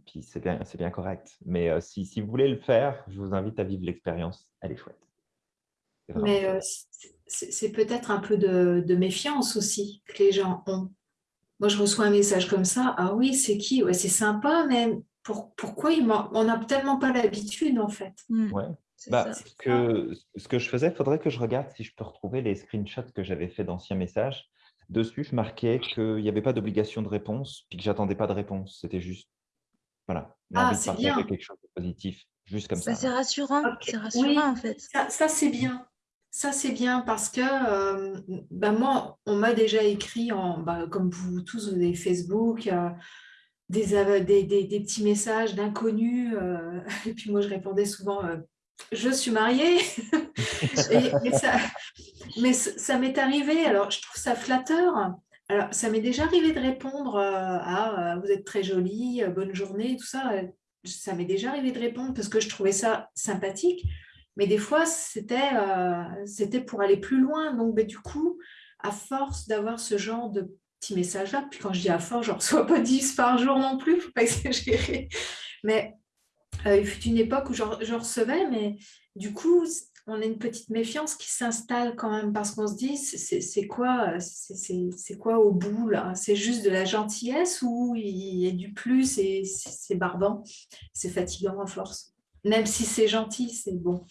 Puis c'est bien, bien correct. Mais euh, si, si, vous voulez le faire, je vous invite à vivre l'expérience. Elle est chouette. Mais euh, c'est peut-être un peu de, méfiance aussi que les gens ont. Moi, je reçois un message comme ça. Ah oui, c'est qui? Ouais, C'est sympa, mais pour, pourquoi il on n'a tellement pas l'habitude, en fait mmh. ouais. Bah, ce, que, ce que je faisais, il faudrait que je regarde si je peux retrouver les screenshots que j'avais fait d'anciens messages. Dessus, je marquais qu'il n'y avait pas d'obligation de réponse, puis que j'attendais pas de réponse. C'était juste, voilà, ah, c'est bien. quelque chose de positif, juste comme ça. C'est rassurant, c'est rassurant en fait. Ça, c'est bien. Ça, c'est bien parce que euh, bah, moi, on m'a déjà écrit, en, bah, comme vous tous, vous Facebook, euh, des, petits messages d'inconnus. Euh, et puis moi, je répondais souvent je suis mariée. mais ça, m'est arrivé, alors je trouve ça flatteur. Alors, ça m'est déjà arrivé de répondre à vous êtes très jolie, bonne journée, tout ça. Ça m'est déjà arrivé de répondre parce que je trouvais ça sympathique. Mais des fois, c'était c'était pour aller plus loin. Donc, ben, du coup, à force d'avoir ce genre de petits messages-là, puis quand je dis à force, je ne reçois pas 10 par jour non plus, il ne faut pas exagérer. Mais euh, il fut une époque où je, recevais, mais du coup, on a une petite méfiance qui s'installe quand même parce qu'on se dit, c'est quoi, quoi au bout là? C'est juste de la gentillesse ou il y a du plus et c'est barbant, c'est fatigant à force. Même si c'est gentil, c'est bon.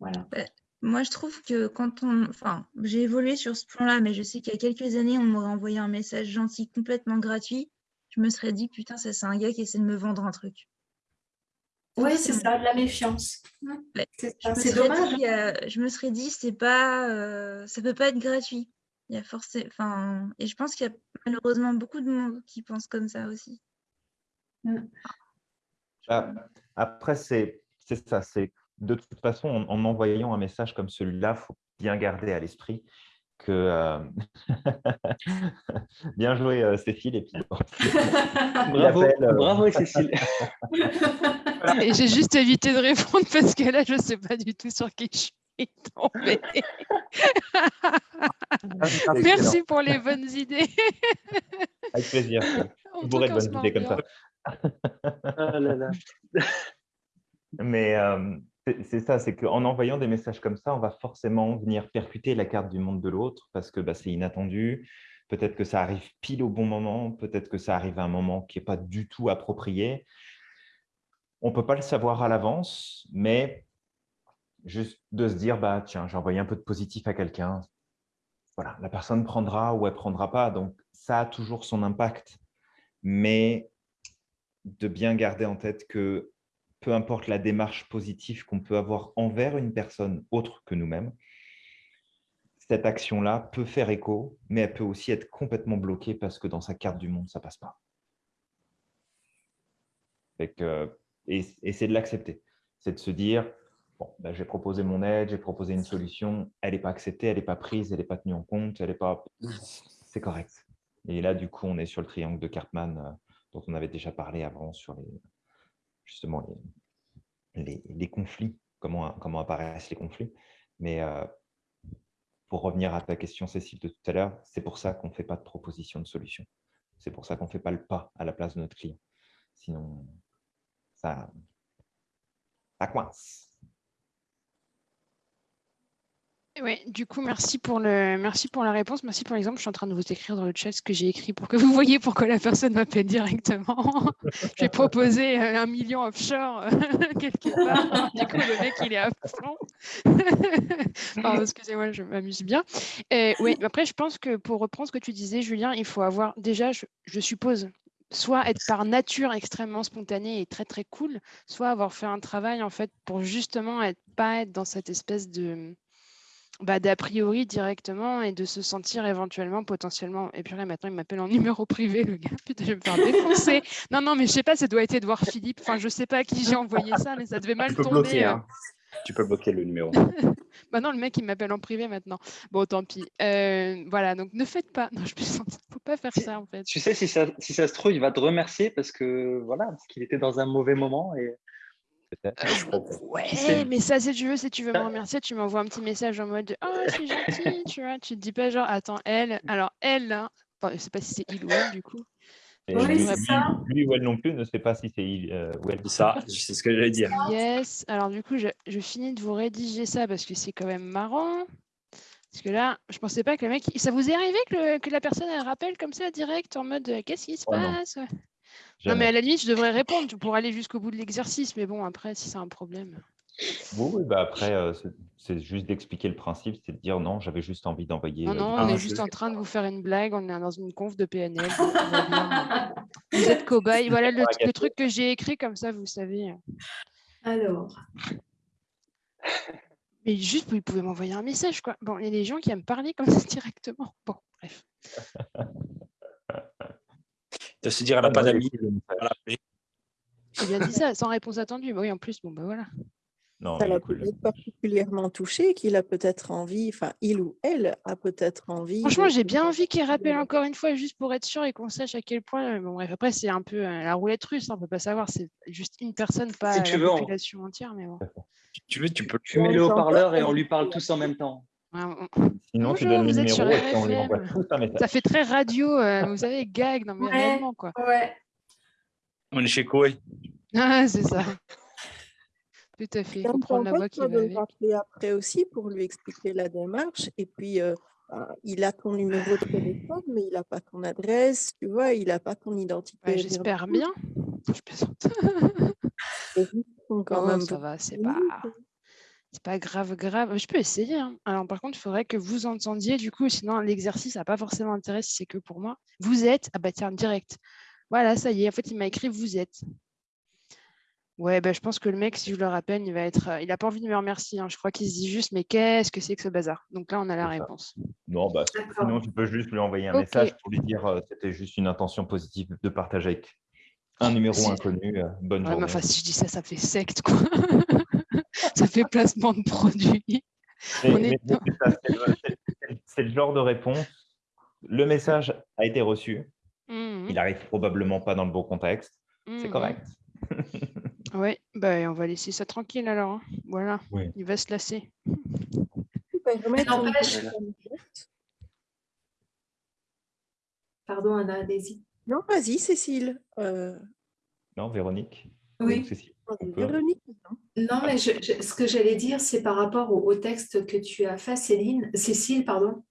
Voilà. Bah, moi, je trouve que quand on... Enfin, j'ai évolué sur ce plan-là, mais je sais qu'il y a quelques années, on m'aurait envoyé un message gentil complètement gratuit. Je me serais dit, putain, ça, c'est un gars qui essaie de me vendre un truc. Oui, c'est ça, de la méfiance. C'est dommage. je me serais dit, c'est pas, euh, ça peut pas être gratuit. Il y a forcément, enfin, et je pense qu'il y a malheureusement beaucoup de monde qui pense comme ça aussi. Mm. Bah, après, c'est ça, c'est de toute façon, en, envoyant un message comme celui-là, il faut bien garder à l'esprit que euh, bien joué euh, Cécile et puis bravo, bravo Cécile Et j'ai juste évité de répondre parce que là, je ne sais pas du tout sur qui je suis tombée. Merci pour les bonnes idées. Avec plaisir. On pourrait de bonnes idées comme ça. Ah là là. Mais euh, c'est ça, c'est qu'en envoyant des messages comme ça, on va forcément venir percuter la carte du monde de l'autre parce que bah, c'est inattendu. Peut-être que ça arrive pile au bon moment, peut-être que ça arrive à un moment qui n'est pas du tout approprié. On ne peut pas le savoir à l'avance, mais juste de se dire, bah, tiens, j'ai envoyé un peu de positif à quelqu'un. Voilà, la personne prendra ou elle ne prendra pas. Donc, ça a toujours son impact. Mais de bien garder en tête que peu importe la démarche positive qu'on peut avoir envers une personne autre que nous-mêmes, cette action-là peut faire écho, mais elle peut aussi être complètement bloquée parce que dans sa carte du monde, ça ne passe pas. que et, c'est de l'accepter. C'est de se dire, bon, ben, j'ai proposé mon aide, j'ai proposé une solution, elle n'est pas acceptée, elle n'est pas prise, elle n'est pas tenue en compte, elle n'est pas... C'est correct. Et là, du coup, on est sur le triangle de Cartman euh, dont on avait déjà parlé avant sur les, justement les, conflits, comment, comment apparaissent les conflits. Mais euh, pour revenir à ta question, Cécile, de tout à l'heure, c'est pour ça qu'on ne fait pas de proposition de solution. C'est pour ça qu'on ne fait pas le pas à la place de notre client. Sinon, ça, ça coince. Oui, du coup, merci pour, le, merci pour la réponse. Merci pour l'exemple. Je suis en train de vous écrire dans le chat ce que j'ai écrit pour que vous voyez pourquoi la personne m'appelle directement. j'ai proposé euh, un million offshore euh, quelque part. Du coup, le mec, il est à fond. Excusez-moi, je m'amuse bien. oui, après, je pense que pour reprendre ce que tu disais, Julien, il faut avoir déjà, je suppose, soit être par nature extrêmement spontané et très très cool, soit avoir fait un travail en fait pour justement être pas être dans cette espèce de bah, d'a priori directement et de se sentir éventuellement potentiellement et puis là maintenant il m'appelle en numéro privé le gars putain je vais me faire défoncer non non mais je sais pas ça doit être Edouard Philippe enfin je sais pas à qui j'ai envoyé ça mais ça devait mal tomber euh. hein. Tu peux bloquer le numéro. bah non, le mec, il m'appelle en privé maintenant. Bon, tant pis. Euh, voilà, donc ne faites pas. Non, je ne faut pas faire ça, en fait. Tu sais, si ça, si ça se trouve, il va te remercier parce que voilà, parce qu'il était dans un mauvais moment et. Euh, ouais, mais ça, si tu veux, si tu veux me remercier, tu m'envoies un petit message en mode Oh, c'est gentil, tu vois. Tu te dis pas genre, attends, elle. Alors, elle, là, enfin, je sais pas si c'est il ou elle, du coup. lui, ça. lui, ou elle non plus ne sait pas si c'est il euh, ou elle. Ça, c'est ce que j'allais dire. Yes. Alors du coup, je, je, finis de vous rédiger ça parce que c'est quand même marrant. Parce que là, je pensais pas que le mec... Ça vous est arrivé que, que la personne, elle rappelle comme ça, direct, en mode « Qu'est-ce qui se oh passe ?» non. Mais à la limite, je devrais répondre pour aller jusqu'au bout de l'exercice. Mais bon, après, si c'est un problème... Oui, oui bah après, euh, c'est juste d'expliquer le principe, c'est de dire non, j'avais juste envie d'envoyer. Non, euh, non, on est juste en train de vous faire une blague, on est dans une conf de PNL. vous êtes cobaye. Voilà le, le truc que j'ai écrit, comme ça, vous savez. Alors. Mais juste, vous pouvez m'envoyer un message, quoi. Bon, il y a des gens qui aiment parler comme ça directement. Bon, bref. De se dire, elle n'a pas d'amis. Il a dit ça, sans réponse attendue. Bah oui, en plus, bon, bah voilà. Non, ça l'a particulièrement touché, qu'il a peut-être envie, enfin, il ou elle a peut-être envie. Franchement, j'ai bien envie qu'il rappelle encore une fois, juste pour être sûr et qu'on sache à quel point. Bon, bref, après, c'est un peu euh, la roulette russe, hein, on ne peut pas savoir. C'est juste une personne, pas la population entière. Mais bon. Si tu veux, tu peux. Tu mets le haut-parleur et on lui parle tous en même temps. Sinon, Bonjour, tu donnes le numéro et on lui envoie tous un message. Ça fait très radio, euh, vous savez, gag, non mais réellement, quoi. Ouais. On est chez Koé. Ah, c'est ça. Tout à fait. Comprendre la voix qui va avec. après aussi pour lui expliquer la démarche. Et puis, euh, bah, il a ton numéro de téléphone, mais il n'a pas ton adresse, tu vois, il n'a pas ton identité. J'espère bien. Je plaisante. quand même, ça va, c'est pas... C'est pas grave, grave. Je peux essayer. Hein. Alors, par contre, il faudrait que vous entendiez, du coup, sinon l'exercice n'a pas forcément intérêt si c'est que pour moi. Vous êtes, ah bah tiens, direct. Voilà, ça y est. En fait, il m'a écrit vous êtes. Ouais, bah, je pense que le mec, si je le rappelle, il va être, euh, il n'a pas envie de me remercier. Hein. Je crois qu'il se dit juste, mais qu'est-ce que c'est que ce bazar? Donc là, on a la réponse. Non, bah, sinon, tu peux juste lui envoyer un message pour lui dire que euh, c'était juste une intention positive de partager avec un numéro inconnu. Euh, bonne journée. enfin, si je dis ça, ça fait secte, quoi. ça fait placement de produit. C'est le genre de réponse. Le message a été reçu. Mmh il arrive probablement pas dans le bon contexte. C'est mmh correct. Oui, bah, on va laisser ça tranquille alors. Hein. Voilà, il va se lasser. Pardon, Anna, allez-y. Non, vas-y, Cécile. Euh, non, Véronique. Oui. Véronique, non? mais ce que j'allais dire, c'est par rapport au, texte que tu as fait, Céline, Cécile, pardon.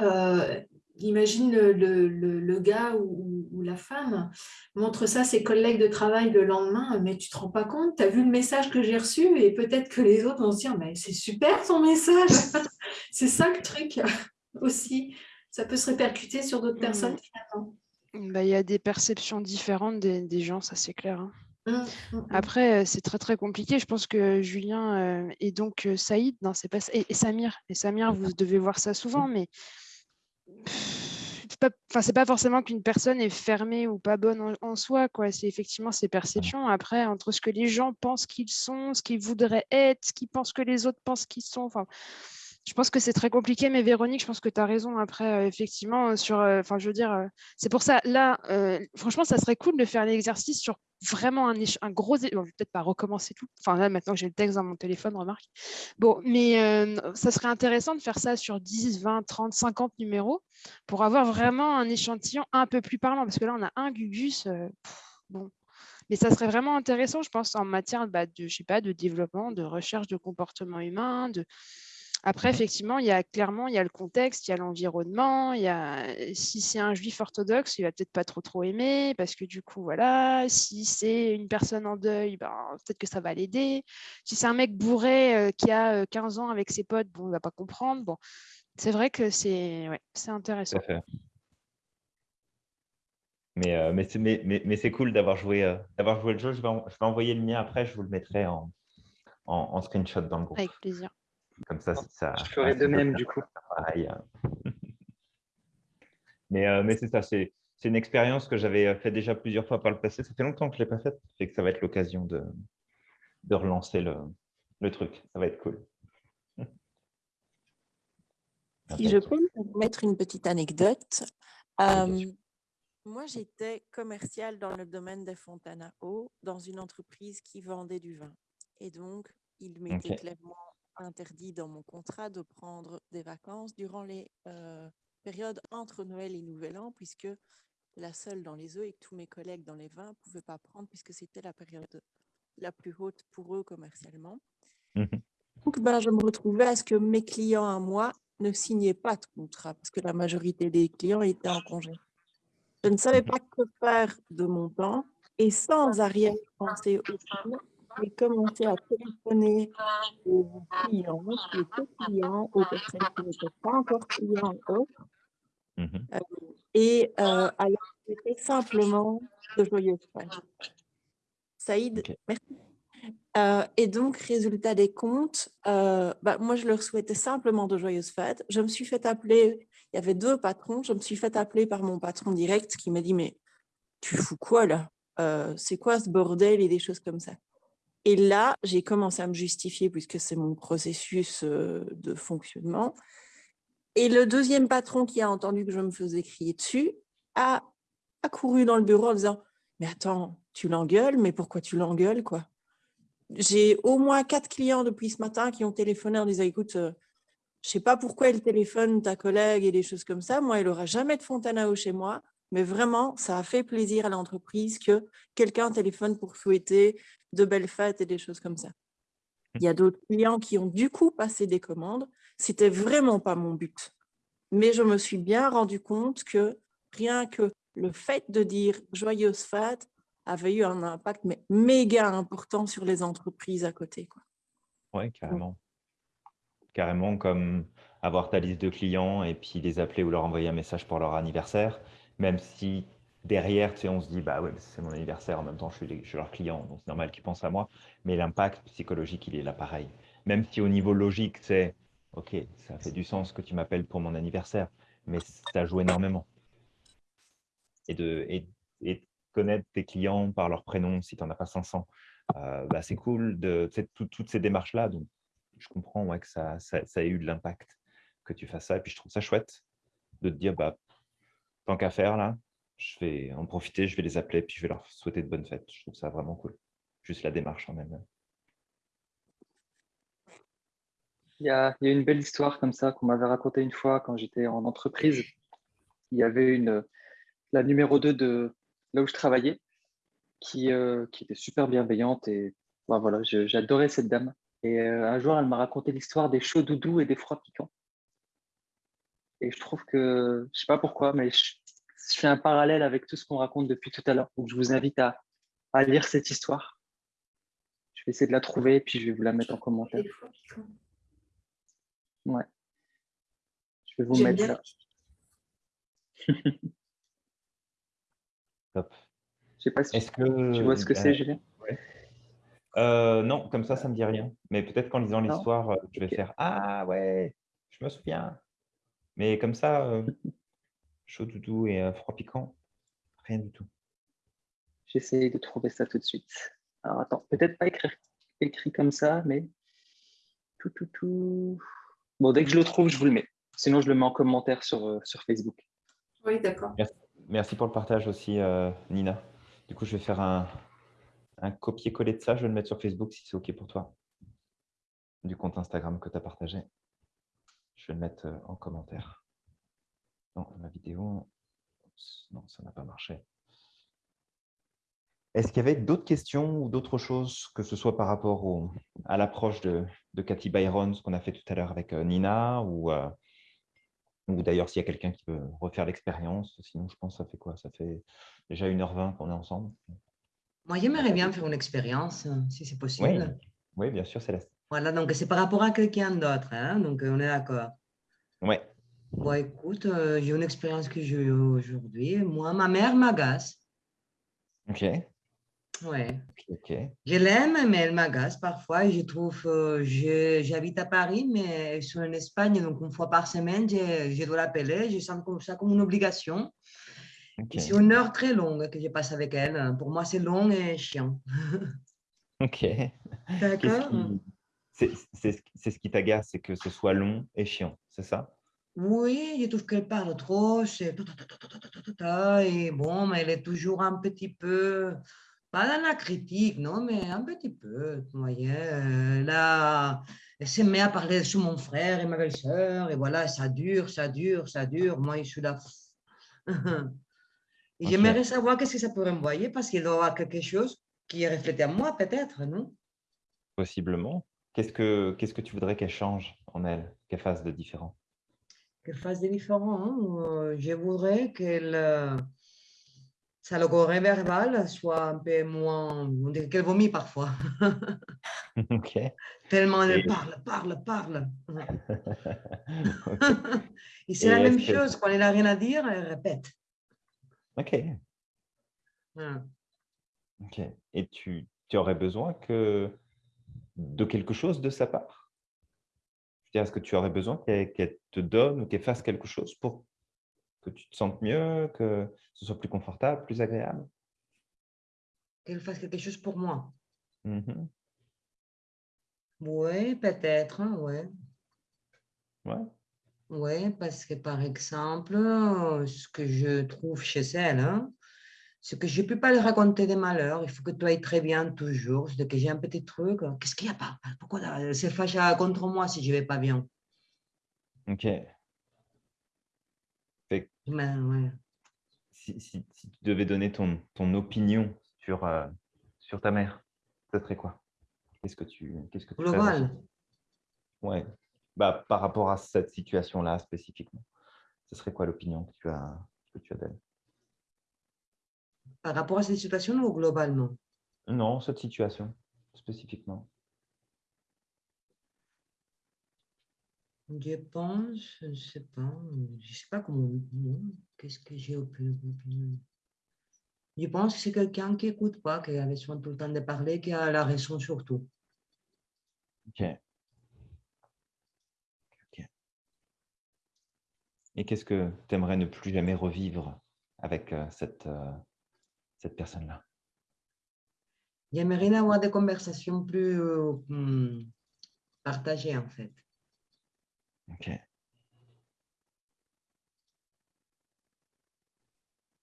Euh, imagine le, gars ou, la femme montre ça à ses collègues de travail le lendemain, mais tu te rends pas compte, tu as vu le message que j'ai reçu et peut-être que les autres vont se dire, mais c'est super ton message. c'est ça le truc aussi. Ça peut se répercuter sur d'autres personnes mmh. finalement. Bah, il y a des perceptions différentes des, gens, ça c'est clair. Hein. Mmh, mmh, Après, c'est très très compliqué. Je pense que Julien et donc Saïd, non, c'est pas et, et Samir. Et Samir, vous devez voir ça souvent, mais c'est pas, pas forcément qu'une personne est fermée ou pas bonne en, soi, quoi. C'est effectivement ses perceptions. Après, entre ce que les gens pensent qu'ils sont, ce qu'ils voudraient être, ce qu'ils pensent que les autres pensent qu'ils sont. Enfin, je pense que c'est très compliqué, mais Véronique, je pense que tu as raison. Après, euh, effectivement, sur, euh, enfin, je veux dire, euh, c'est pour ça, là, franchement, ça serait cool de faire l'exercice sur vraiment un, un gros. je vais peut-être pas recommencer tout. Enfin, là, maintenant que j'ai le texte dans mon téléphone, remarque. Bon, mais ça serait intéressant de faire ça sur 10, 20, 30, 50 numéros pour avoir vraiment un échantillon un peu plus parlant. Parce que là, on a un Gugus. bon. Mais ça serait vraiment intéressant, je pense, en matière bah, de, je sais pas, de développement, de recherche de comportement humain, de Après, effectivement, il y a clairement, il y a le contexte, il y a l'environnement, il y a si c'est un juif orthodoxe, il va peut-être pas trop trop aimer parce que du coup, voilà, si c'est une personne en deuil, ben, peut-être que ça va l'aider. Si c'est un mec bourré euh, qui a 15 euh, ans avec ses potes, bon, il va pas comprendre. Bon, c'est vrai que c'est ouais, c'est intéressant. Mais, euh, mais, mais, mais c'est cool d'avoir joué, d'avoir joué le jeu. Je vais, je vais envoyer le mien après, je vous le mettrai en, en, en screenshot dans le groupe. Avec plaisir. Comme ça, ça. Je ferai de même, du coup. Pareil. mais euh, mais c'est ça, c'est une expérience que j'avais fait déjà plusieurs fois par le passé. Ça fait longtemps que je ne l'ai pas faite, que ça va être l'occasion de, de relancer le, le truc. Ça va être cool. Si je peux me mettre une petite anecdote. Euh, moi, j'étais commerciale dans le domaine des fontaines à eau, dans une entreprise qui vendait du vin. Et donc, il m'était clairement interdit dans mon contrat de prendre des vacances durant les euh, périodes entre Noël et Nouvel An, puisque la seule dans les eaux et que tous mes collègues dans les vins ne pouvaient pas prendre, puisque c'était la période la plus haute pour eux commercialement. Mmh Donc, ben, je me retrouvais à ce que mes clients à moi ne signaient pas de contrat, parce que la majorité des clients étaient en congé. Je ne savais pas que faire de mon temps, et sans arrière-pensée aucune, j'ai commencé à téléphoner aux clients, qui étaient clients, aux personnes qui n'étaient pas encore clients autres. Euh, et euh, alors, c'était simplement de joyeuses fêtes. Saïd, merci. Euh, et donc, résultat des comptes, euh, bah, moi, je leur souhaitais simplement de joyeuses fêtes. Je me suis fait appeler, il y avait deux patrons, je me suis fait appeler par mon patron direct qui m'a dit, mais tu fous quoi là? Euh, C'est quoi ce bordel et des choses comme ça? Et là, j'ai commencé à me justifier puisque c'est mon processus de fonctionnement. Et le deuxième patron qui a entendu que je me faisais crier dessus a, couru dans le bureau en disant « Mais attends, tu l'engueules, mais pourquoi tu l'engueules quoi ?» J'ai au moins quatre clients depuis ce matin qui ont téléphoné en disant « Écoute, je ne sais pas pourquoi elle téléphone ta collègue et des choses comme ça. Moi, elle n'aura jamais de eau chez moi. Mais vraiment, ça a fait plaisir à l'entreprise que quelqu'un téléphone pour souhaiter de belles fêtes et des choses comme ça. Il y a d'autres clients qui ont du coup passé des commandes. C'était vraiment pas mon but. Mais je me suis bien rendu compte que rien que le fait de dire joyeuse fête avait eu un impact mais méga important sur les entreprises à côté. Oui, carrément. Carrément comme avoir ta liste de clients et puis les appeler ou leur envoyer un message pour leur anniversaire, même si derrière, tu on se dit, bah ouais, c'est mon anniversaire, en même temps, je suis, leur client, donc c'est normal qu'ils pensent à moi. Mais l'impact psychologique, il est là pareil. Même si au niveau logique, c'est, OK, ça fait du sens que tu m'appelles pour mon anniversaire, mais ça joue énormément. Et de, connaître tes clients par leur prénom, si tu n'en as pas 500, euh, bah, c'est cool, de, toutes ces démarches-là. Donc, je comprends que ça, ça, ça ait eu de l'impact que tu fasses ça. Et puis, je trouve ça chouette de te dire, bah, tant qu'à faire, là, je vais en profiter, je vais les appeler, puis je vais leur souhaiter de bonnes fêtes. Je trouve ça vraiment cool. Juste la démarche en même. Il y, a, il y a une belle histoire comme ça qu'on m'avait racontée une fois quand j'étais en entreprise. Il y avait une, la numéro 2 de là où je travaillais qui, euh, était super bienveillante et ben voilà, j'adorais cette dame. Et euh, un jour, elle m'a raconté l'histoire des chauds doudous et des froids piquants. Et je trouve que, je sais pas pourquoi, mais je, je fais un parallèle avec tout ce qu'on raconte depuis tout à l'heure. Donc, je vous invite à, lire cette histoire. Je vais essayer de la trouver et puis je vais vous la mettre en commentaire. Ouais. Je vais vous mettre ça. Top. Je sais pas si que... tu vois ce que c'est, Julien? Euh, non, comme ça, ça ne me dit rien. Mais peut-être qu'en lisant l'histoire, euh, je vais faire « Ah ouais, je me souviens ». Mais comme ça, euh, chaud doudou et froid piquant, rien du tout. J'essaie de trouver ça tout de suite. Alors attends, peut-être pas écrit, écrit comme ça, mais tout, tout, tout. Bon, dès que je le trouve, je vous le mets. Sinon, je le mets en commentaire sur, euh, sur Facebook. Oui, d'accord. Merci, pour le partage aussi, euh, Nina. Du coup, je vais faire un, un copier-coller de ça. Je vais le mettre sur Facebook si c'est OK pour toi. Du compte Instagram que tu as partagé. Je vais le mettre euh, en commentaire. Non, la vidéo, non, ça n'a pas marché. Est-ce qu'il y avait d'autres questions ou d'autres choses, que ce soit par rapport à l'approche de, de, Cathy Byron, ce qu'on a fait tout à l'heure avec euh, Nina, ou, euh, ou d'ailleurs s'il y a quelqu'un qui veut refaire l'expérience, sinon je pense que ça fait quoi? Ça fait déjà 1h20 qu'on est ensemble. Moi, j'aimerais bien faire une expérience, si c'est possible. Oui. bien sûr, Céleste. Voilà, donc c'est par rapport à quelqu'un d'autre, hein, donc on est d'accord. Oui. Bon, écoute, euh, j'ai une expérience que j'ai eue aujourd'hui. Moi, ma mère m'agace. Ok. Ouais. Je l'aime, mais elle m'agace parfois. Je trouve, euh, j'habite à Paris, mais je suis en Espagne, donc une fois par semaine, je, je dois l'appeler. Je sens comme ça comme une obligation. C'est une heure très longue que je passe avec elle. Pour moi, c'est long et chiant. Ok. D'accord? C'est ce qui t'agace, c'est que ce soit long et chiant, c'est ça Oui, je trouve qu'elle parle trop. Et bon, mais elle est toujours un petit peu pas dans la critique, non, mais un petit peu, vous voyez. Là, elle s'est mise à parler sur mon frère et ma belle-sœur, et voilà, ça dure, ça dure, ça dure. Moi, je suis là. et j'aimerais savoir qu'est-ce que ça pourrait envoyer, parce qu'il aura quelque chose qui est reflété à moi, peut-être, non Possiblement. Qu'est-ce que, qu'est-ce que tu voudrais qu'elle change en elle, qu'elle fasse de différent? Qu'elle fasse de différent. Hein? Je voudrais qu'elle euh, ça le corps verbal soit un peu moins, on dirait qu'elle vomit parfois. ok. Tellement elle parle, parle, parle. Et c'est la même chose, quand elle n'a rien à dire, elle répète. Ok. Ok. Et tu, tu, aurais besoin que de quelque chose de sa part? Est-ce que tu aurais besoin qu'elle te donne ou qu'elle fasse quelque chose pour que tu te sentes mieux, que ce soit plus confortable, plus agréable? Qu'elle fasse quelque chose pour moi. Mmh oui, peut-être, hein, oui. Ouais. Oui, parce que par exemple, ce que je trouve chez elle, hein, c'est que je ne peux pas lui raconter des malheurs. Il faut que tu ailles très bien toujours. C'est que j'ai un petit truc. Qu'est-ce qu'il y a pas? Pourquoi elle se fâche contre moi si je ne vais pas bien? Ok. Ben, si, si, tu devais donner ton, ton opinion sur, euh, sur ta mère, ce serait quoi? Qu'est-ce que tu, qu'est-ce que tu Global. Ouais. Bah, par rapport à cette situation-là spécifiquement, ce serait quoi l'opinion que tu as, que tu as d'elle? Par rapport à cette situation ou globalement? Non, cette situation spécifiquement. Je pense, je ne sais pas, je ne sais pas comment, qu'est-ce que j'ai au plus. Je pense que c'est quelqu'un qui n'écoute pas, qui a besoin tout le temps de parler, qui a la raison surtout. Ok. Et qu'est-ce que tu aimerais ne plus jamais revivre avec euh, cette, euh, cette personne-là J'aimerais avoir des conversations plus euh, hmm, partagées, en fait. Ok.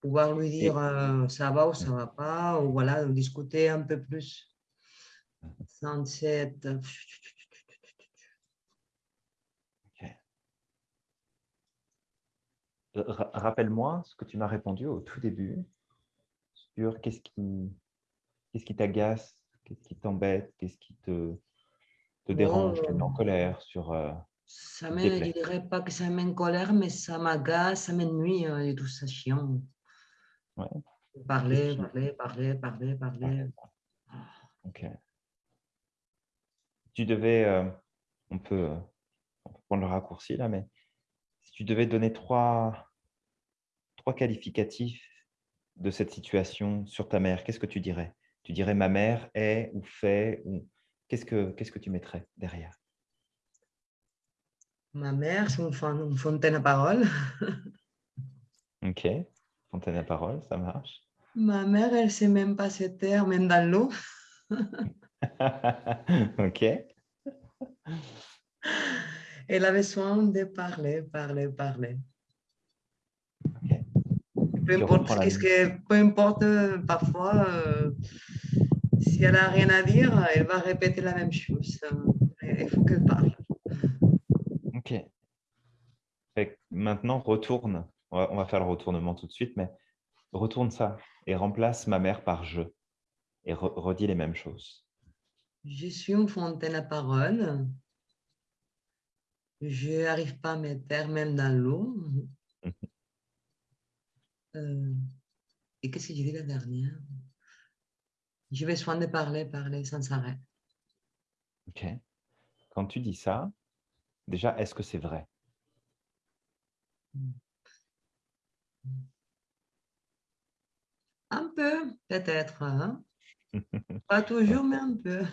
Pouvoir lui dire euh, ça va ou ça va pas, ou voilà, discuter un peu plus sans cette. Rappelle-moi ce que tu m'as répondu au tout début sur qu'est-ce qui qu'est-ce qui t'agace, qu'est-ce qui t'embête, qu'est-ce qui te, te dérange, te met en colère sur. Euh, ça je dirais pas que ça met en colère, mais ça m'agace, ça m'ennuie hein, et tout ça chiant. Ouais. Parler, parler, parler, parler, parler. Ok. Tu devais, euh, on, peut, on, peut, prendre le raccourci là, mais si tu devais donner trois, trois qualificatifs de cette situation sur ta mère, qu'est-ce que tu dirais? Tu dirais ma mère est ou fait ou qu'est-ce que qu'est-ce que tu mettrais derrière? Ma mère, c'est une, fontaine à parole. ok, fontaine à parole, ça marche. Ma mère, elle ne sait même pas se taire, même dans l'eau. ok. Elle a besoin de parler, parler, parler. Peu, importe, ce que, peu importe, parfois, euh, si elle n'a rien à dire, elle va répéter la même chose. Il faut qu'elle parle. Ok. maintenant, retourne. On va, faire le retournement tout de suite, mais retourne ça et remplace ma mère par je. et redis les mêmes choses. Je suis une fontaine à parole. Je n'arrive pas à me taire même dans l'eau. Euh, et qu'est-ce que j'ai dit la dernière? Je vais soin de parler, parler sans arrêt. Ok. Quand tu dis ça, déjà, est-ce que c'est vrai? Un peu, peut-être. Hein. Pas toujours, mais un peu.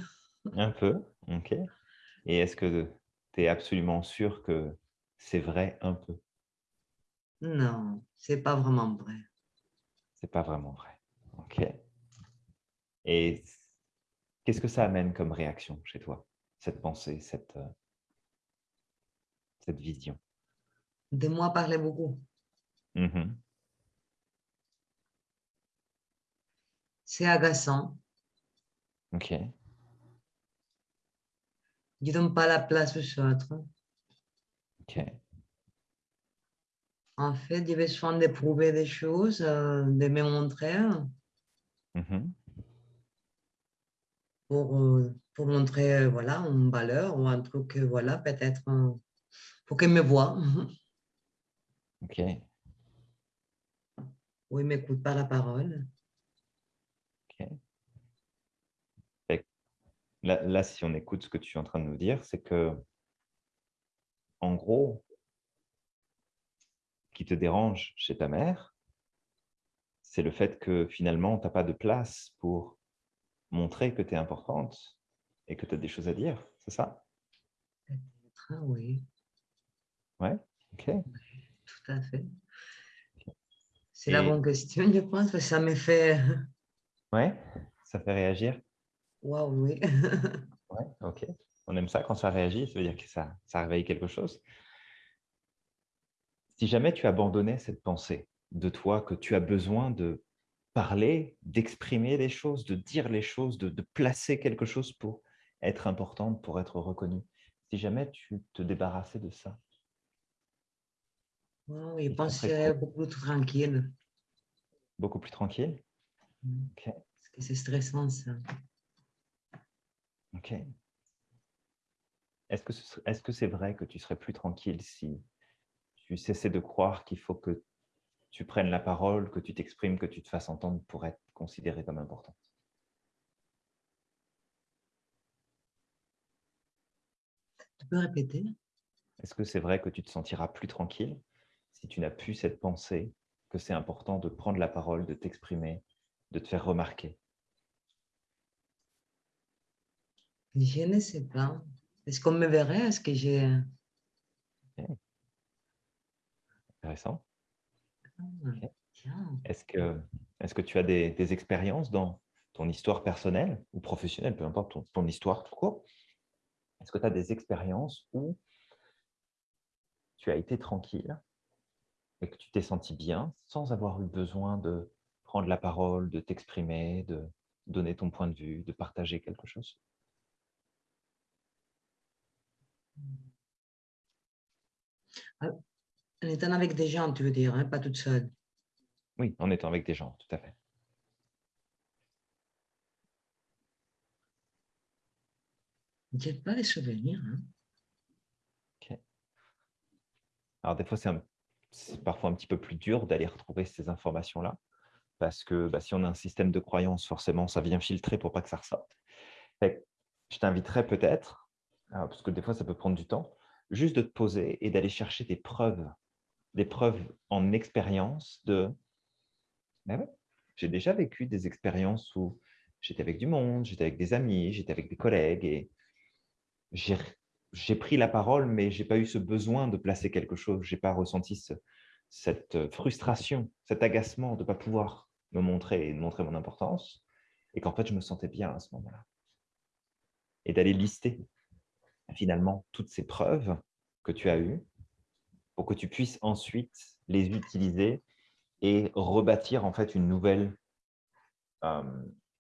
Un peu, ok. Et est-ce que tu es absolument sûr que c'est vrai un peu? Non, c'est pas vraiment vrai. C'est pas vraiment vrai. Ok. Et qu'est-ce que ça amène comme réaction chez toi, cette pensée, cette, euh, cette vision? De moi parler beaucoup. Mmh c'est agaçant. Ok. Je donne pas la place aux autres. Ok. En fait, je vais souvent d'éprouver des choses, euh, de me montrer. Mmh pour, euh, pour montrer euh, voilà, une valeur ou un truc, voilà, peut-être pour qu'elle me voit. Ok. Oui, m'écoute pas la parole. Là, si on écoute ce que tu es en train de nous dire, c'est que, en gros, qui te dérange chez ta mère, c'est le fait que finalement, tu n'as pas de place pour montrer que tu es importante et que tu as des choses à dire, c'est ça? Ah Oui. Ouais, ok. Tout à fait. C'est la bonne question, je pense, que ça me fait... Ouais, ça fait réagir? Waouh, oui. ouais, ok. On aime ça quand ça réagit, ça veut dire que ça, ça réveille quelque chose. Si jamais tu abandonnais cette pensée de toi, que tu as besoin de parler, d'exprimer les choses, de dire les choses, de, de, placer quelque chose pour être importante, pour être reconnue, si jamais tu te débarrassais de ça? Wow, je pense que beaucoup plus tranquille. Beaucoup plus tranquille? Mmh. Parce que c'est stressant, ça. Ok. Est-ce que est-ce que c'est vrai que tu serais plus tranquille si tu cessais de croire qu'il faut que tu prennes la parole, que tu t'exprimes, que tu te fasses entendre pour être considérée comme importante Tu peux répéter? Est-ce que c'est vrai que tu te sentiras plus tranquille si tu n'as plus cette pensée que c'est important de prendre la parole, de t'exprimer, de te faire remarquer? Je ne sais pas. Est-ce qu'on me verrait? Est-ce que j'ai... Intéressant. Ah, est-ce que, est que tu as des, expériences dans ton histoire personnelle ou professionnelle, peu importe ton, histoire tout court? Est-ce que tu as des expériences où tu as été tranquille et que tu t'es senti bien sans avoir eu besoin de prendre la parole, de t'exprimer, de donner ton point de vue, de partager quelque chose? En étant avec des gens, tu veux dire, hein, pas toute seule. Oui, en étant avec des gens, tout à fait. Je pas les souvenirs. Hein. Alors, des fois, c'est parfois un petit peu plus dur d'aller retrouver ces informations-là, parce que bah, si on a un système de croyance, forcément, ça vient filtrer pour pas que ça ressorte. je t'inviterais peut-être, parce que des fois, ça peut prendre du temps, juste de te poser et d'aller chercher des preuves, des preuves en expérience de ben j'ai déjà vécu des expériences où j'étais avec du monde, j'étais avec des amis, j'étais avec des collègues et j'ai pris la parole, mais je n'ai pas eu ce besoin de placer quelque chose. Je n'ai pas ressenti cette frustration, cet agacement de ne pas pouvoir me montrer et de montrer mon importance et qu'en fait, je me sentais bien à ce moment-là. Et d'aller lister finalement toutes ces preuves que tu as eues pour que tu puisses ensuite les utiliser et rebâtir en fait une nouvelle, euh,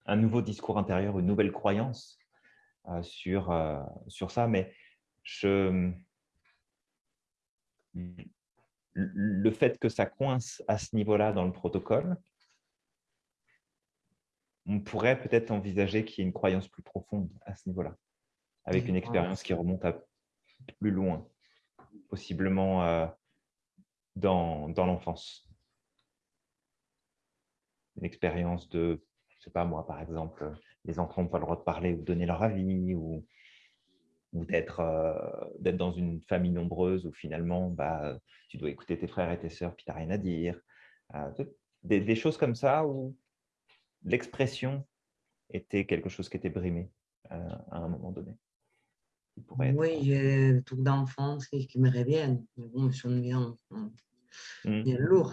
un nouveau discours intérieur, une nouvelle croyance euh, sur, euh, sur ça. Mais je, le fait que ça coince à ce niveau-là dans le protocole, on pourrait peut-être envisager qu'il y ait une croyance plus profonde à ce niveau-là, avec une expérience qui remonte à plus loin, possiblement euh, dans, dans l'enfance. Une expérience de, je sais pas moi, par exemple, les enfants n'ont pas le droit de parler ou de donner leur avis, ou, ou d'être euh, dans une famille nombreuse où finalement, bah, tu dois écouter tes frères et tes sœurs, puis tu n'as rien à dire. Euh, des, choses comme ça où l'expression était quelque chose qui était brimé à un moment donné. Oui, j'ai des trucs d'enfance qui, me reviennent. Mais bon, ils sont bien, mmh. bien lourds.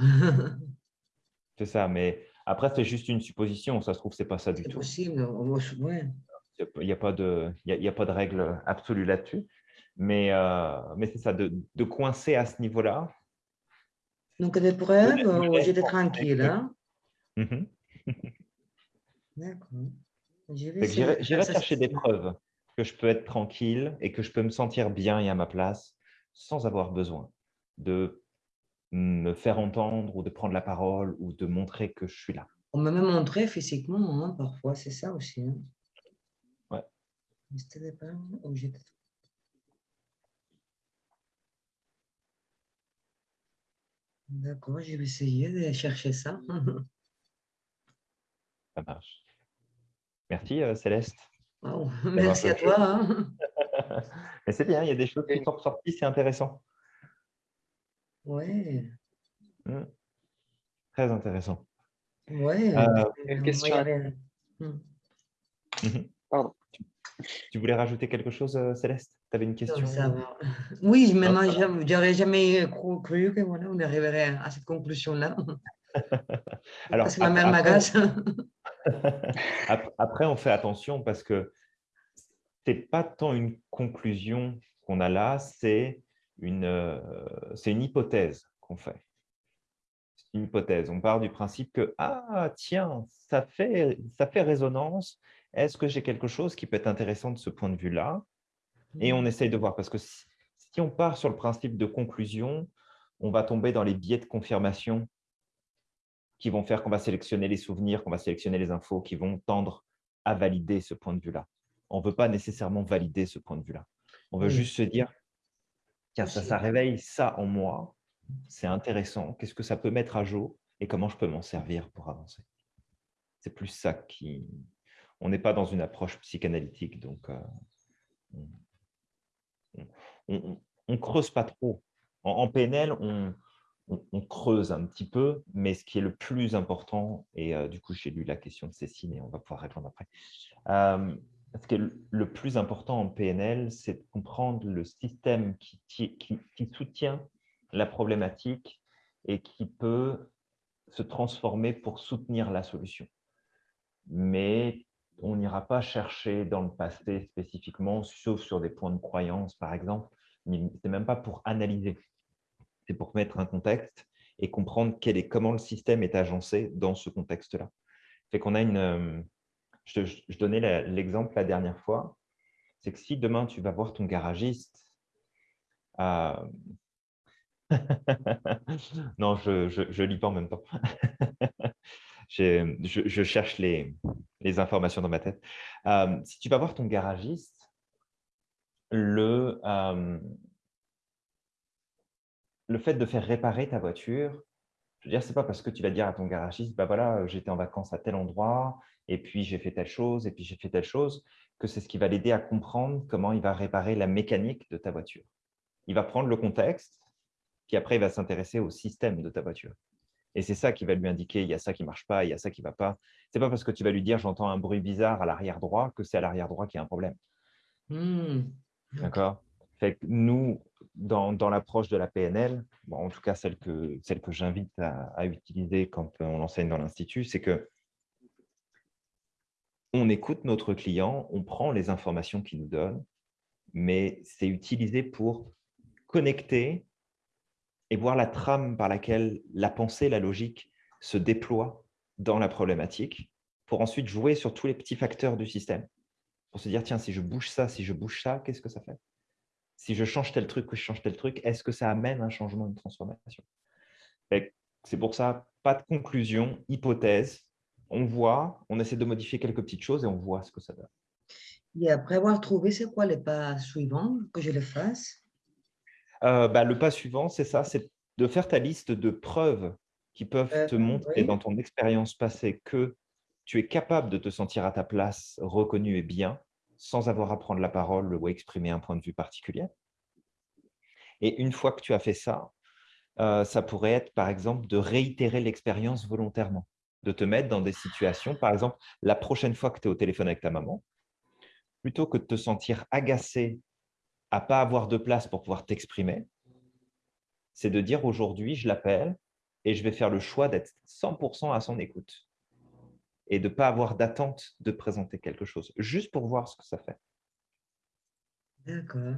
c'est ça, mais après, c'est juste une supposition. Ça se trouve, c'est pas ça du tout. C'est possible, oui. Il n'y a, pas de, il y a, pas de règle absolue là-dessus. Mais, euh, mais c'est ça, de, de, coincer à ce niveau-là. Donc, des preuves, j'étais tranquille. Hein? Mmh D'accord. J'irai chercher des preuves que je peux être tranquille et que je peux me sentir bien et à ma place sans avoir besoin de me faire entendre ou de prendre la parole ou de montrer que je suis là. On m'a même montré physiquement, hein, parfois, c'est ça aussi. Hein. Ouais. D'accord, je vais essayer de chercher ça. ça marche. Merci euh, Céleste. Merci à toi. Hein. Mais c'est bien, il y a des choses qui sont ressorties, c'est intéressant. Oui. Mmh. Très intéressant. Oui. Euh, une question. Mmh. Mmh Pardon. Tu voulais rajouter quelque chose, euh, Céleste? Tu avais une question? Oui, mais moi, j'aurais jamais cru, que voilà, on arriverait à cette conclusion-là. Alors, parce que ma mère m'agace. après, on fait attention parce que ce n'est pas tant une conclusion qu'on a là, c'est une, euh, une hypothèse qu'on fait. C'est une hypothèse. On part du principe que, ah, tiens, ça fait, ça fait résonance. Est-ce que j'ai quelque chose qui peut être intéressant de ce point de vue-là? Et on mmh. essaye de voir, parce que si, si on part sur le principe de conclusion, on va tomber dans les biais de confirmation qui vont faire qu'on va sélectionner les souvenirs, qu'on va sélectionner les infos qui vont tendre à valider ce point de vue-là. On ne veut pas nécessairement valider ce point de vue-là. On veut juste se dire, tiens, ça, ça réveille ça en moi, c'est intéressant, qu'est-ce que ça peut mettre à jour et comment je peux m'en servir pour avancer? C'est plus ça qui... On n'est pas dans une approche psychanalytique, donc euh, on ne creuse pas trop. En, en PNL, on, on, creuse un petit peu, mais ce qui est le plus important, et euh, du coup, j'ai lu la question de Cécile et on va pouvoir répondre après. Euh, ce qui est le plus important en PNL, c'est de comprendre le système qui, soutient la problématique et qui peut se transformer pour soutenir la solution. Mais on n'ira pas chercher dans le passé spécifiquement, sauf sur des points de croyance, par exemple. Ce n'est même pas pour analyser c'est pour mettre un contexte et comprendre quel est, comment le système est agencé dans ce contexte-là. Fait qu'on a une, euh, je, je donnais l'exemple la, dernière fois, c'est que si demain tu vas voir ton garagiste, euh, non, je ne lis pas en même temps. je, je, cherche les, les, informations dans ma tête. Euh, si tu vas voir ton garagiste, le, le fait de faire réparer ta voiture, je veux dire, c'est pas parce que tu vas dire à ton garagiste, bah voilà, j'étais en vacances à tel endroit, et puis j'ai fait telle chose, et puis j'ai fait telle chose, que c'est ce qui va l'aider à comprendre comment il va réparer la mécanique de ta voiture. Il va prendre le contexte, puis après, il va s'intéresser au système de ta voiture. Et c'est ça qui va lui indiquer, il y a ça qui ne marche pas, il y a ça qui ne va pas. Ce n'est pas parce que tu vas lui dire, j'entends un bruit bizarre à l'arrière droit, que c'est à l'arrière droit qu'il y a un problème. Mmh. D'accord? Fait que nous, dans, l'approche de la PNL, en tout cas celle que, celle que j'invite à, utiliser quand on enseigne dans l'Institut, c'est que on écoute notre client, on prend les informations qu'il nous donne, mais c'est utilisé pour connecter et voir la trame par laquelle la pensée, la logique se déploie dans la problématique, pour ensuite jouer sur tous les petits facteurs du système, pour se dire, tiens, si je bouge ça, si je bouge ça, qu'est-ce que ça fait? Si je change tel truc ou je change tel truc, est-ce que ça amène un changement, une transformation? C'est pour ça, pas de conclusion, hypothèse, on voit, on essaie de modifier quelques petites choses et on voit ce que ça donne. Et après avoir trouvé, c'est quoi les pas suivants que je le fasse? Euh, bah, Le pas suivant, c'est ça, c'est de faire ta liste de preuves qui peuvent te euh, montrer dans ton expérience passée que tu es capable de te sentir à ta place, reconnu et bien, sans avoir à prendre la parole ou à exprimer un point de vue particulier. Et une fois que tu as fait ça, euh, ça pourrait être, par exemple, de réitérer l'expérience volontairement, de te mettre dans des situations, par exemple, la prochaine fois que tu es au téléphone avec ta maman, plutôt que de te sentir agacé à pas avoir de place pour pouvoir t'exprimer, c'est de dire aujourd'hui, je l'appelle et je vais faire le choix d'être 100% à son écoute et de ne pas avoir d'attente de présenter quelque chose, juste pour voir ce que ça fait. D'accord.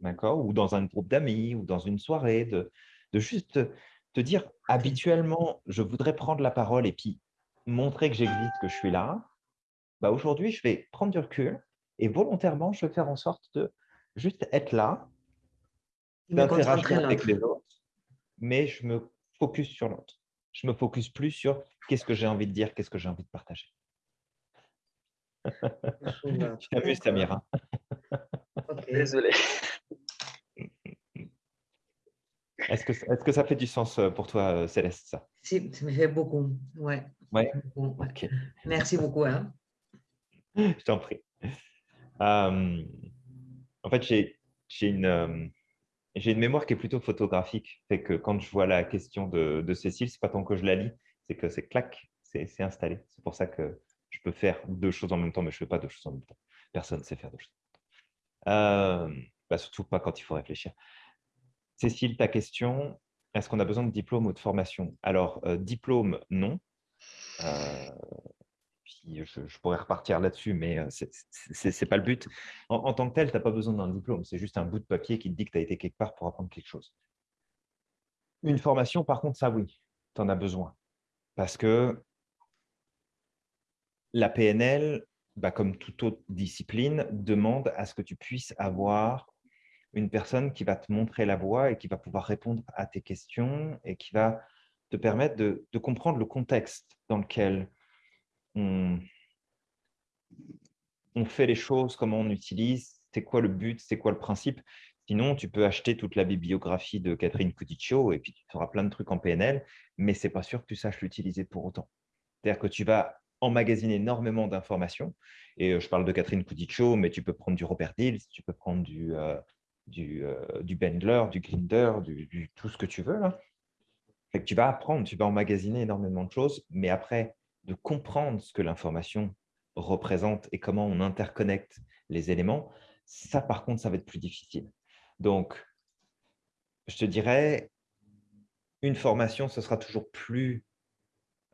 D'accord? Ou dans un groupe d'amis, ou dans une soirée, de, de juste te dire, habituellement, je voudrais prendre la parole et puis montrer que j'existe, que je suis là. Bah, Aujourd'hui, je vais prendre du recul et volontairement, je vais faire en sorte de juste être là, d'interagir avec les autres, mais je me focus sur l'autre. Je me focus plus sur qu'est-ce que j'ai envie de dire, qu'est-ce que j'ai envie de partager. tu t'amuses, Samira. Désolé. Est-ce que, est que ça fait du sens euh, pour toi, euh, Céleste ça? Si, ça me fait beaucoup. Ouais. ouais. Merci beaucoup. Hein. Je t'en prie. Euh, en fait, j'ai une, j'ai une mémoire qui est plutôt photographique. Fait que quand je vois la question de, de Cécile, c'est pas tant que je la lis, c'est que c'est clac, c'est installé. C'est pour ça que je peux faire deux choses en même temps, mais je ne fais pas deux choses en même temps. Personne ne sait faire deux choses. Euh, bah, surtout pas quand il faut réfléchir. Cécile, ta question, est-ce qu'on a besoin de diplôme ou de formation? Alors, euh, diplôme, non. Euh, je, pourrais repartir là-dessus, mais ce n'est pas le but. En, tant que tel, tu n'as pas besoin d'un diplôme. C'est juste un bout de papier qui te dit que tu as été quelque part pour apprendre quelque chose. Une formation, par contre, ça, oui, tu en as besoin. Parce que la PNL, bah, comme toute autre discipline, demande à ce que tu puisses avoir une personne qui va te montrer la voie et qui va pouvoir répondre à tes questions et qui va te permettre de, comprendre le contexte dans lequel on, fait les choses, comment on utilise, c'est quoi le but, c'est quoi le principe. Sinon, tu peux acheter toute la bibliographie de Catherine Couticcio et puis tu feras plein de trucs en PNL, mais ce n'est pas sûr que tu saches l'utiliser pour autant. C'est-à-dire que tu vas emmagasiner énormément d'informations. Et euh, je parle de Catherine Couticcio, mais tu peux prendre du Robert Dills, tu peux prendre du, euh, du, euh, du Bendler, du Grinder, du, tout ce que tu veux. Là. tu vas apprendre, tu vas emmagasiner énormément de choses, mais après, de comprendre ce que l'information représente et comment on interconnecte les éléments, ça, par contre, ça va être plus difficile. Donc, je te dirais, une formation, ce sera toujours plus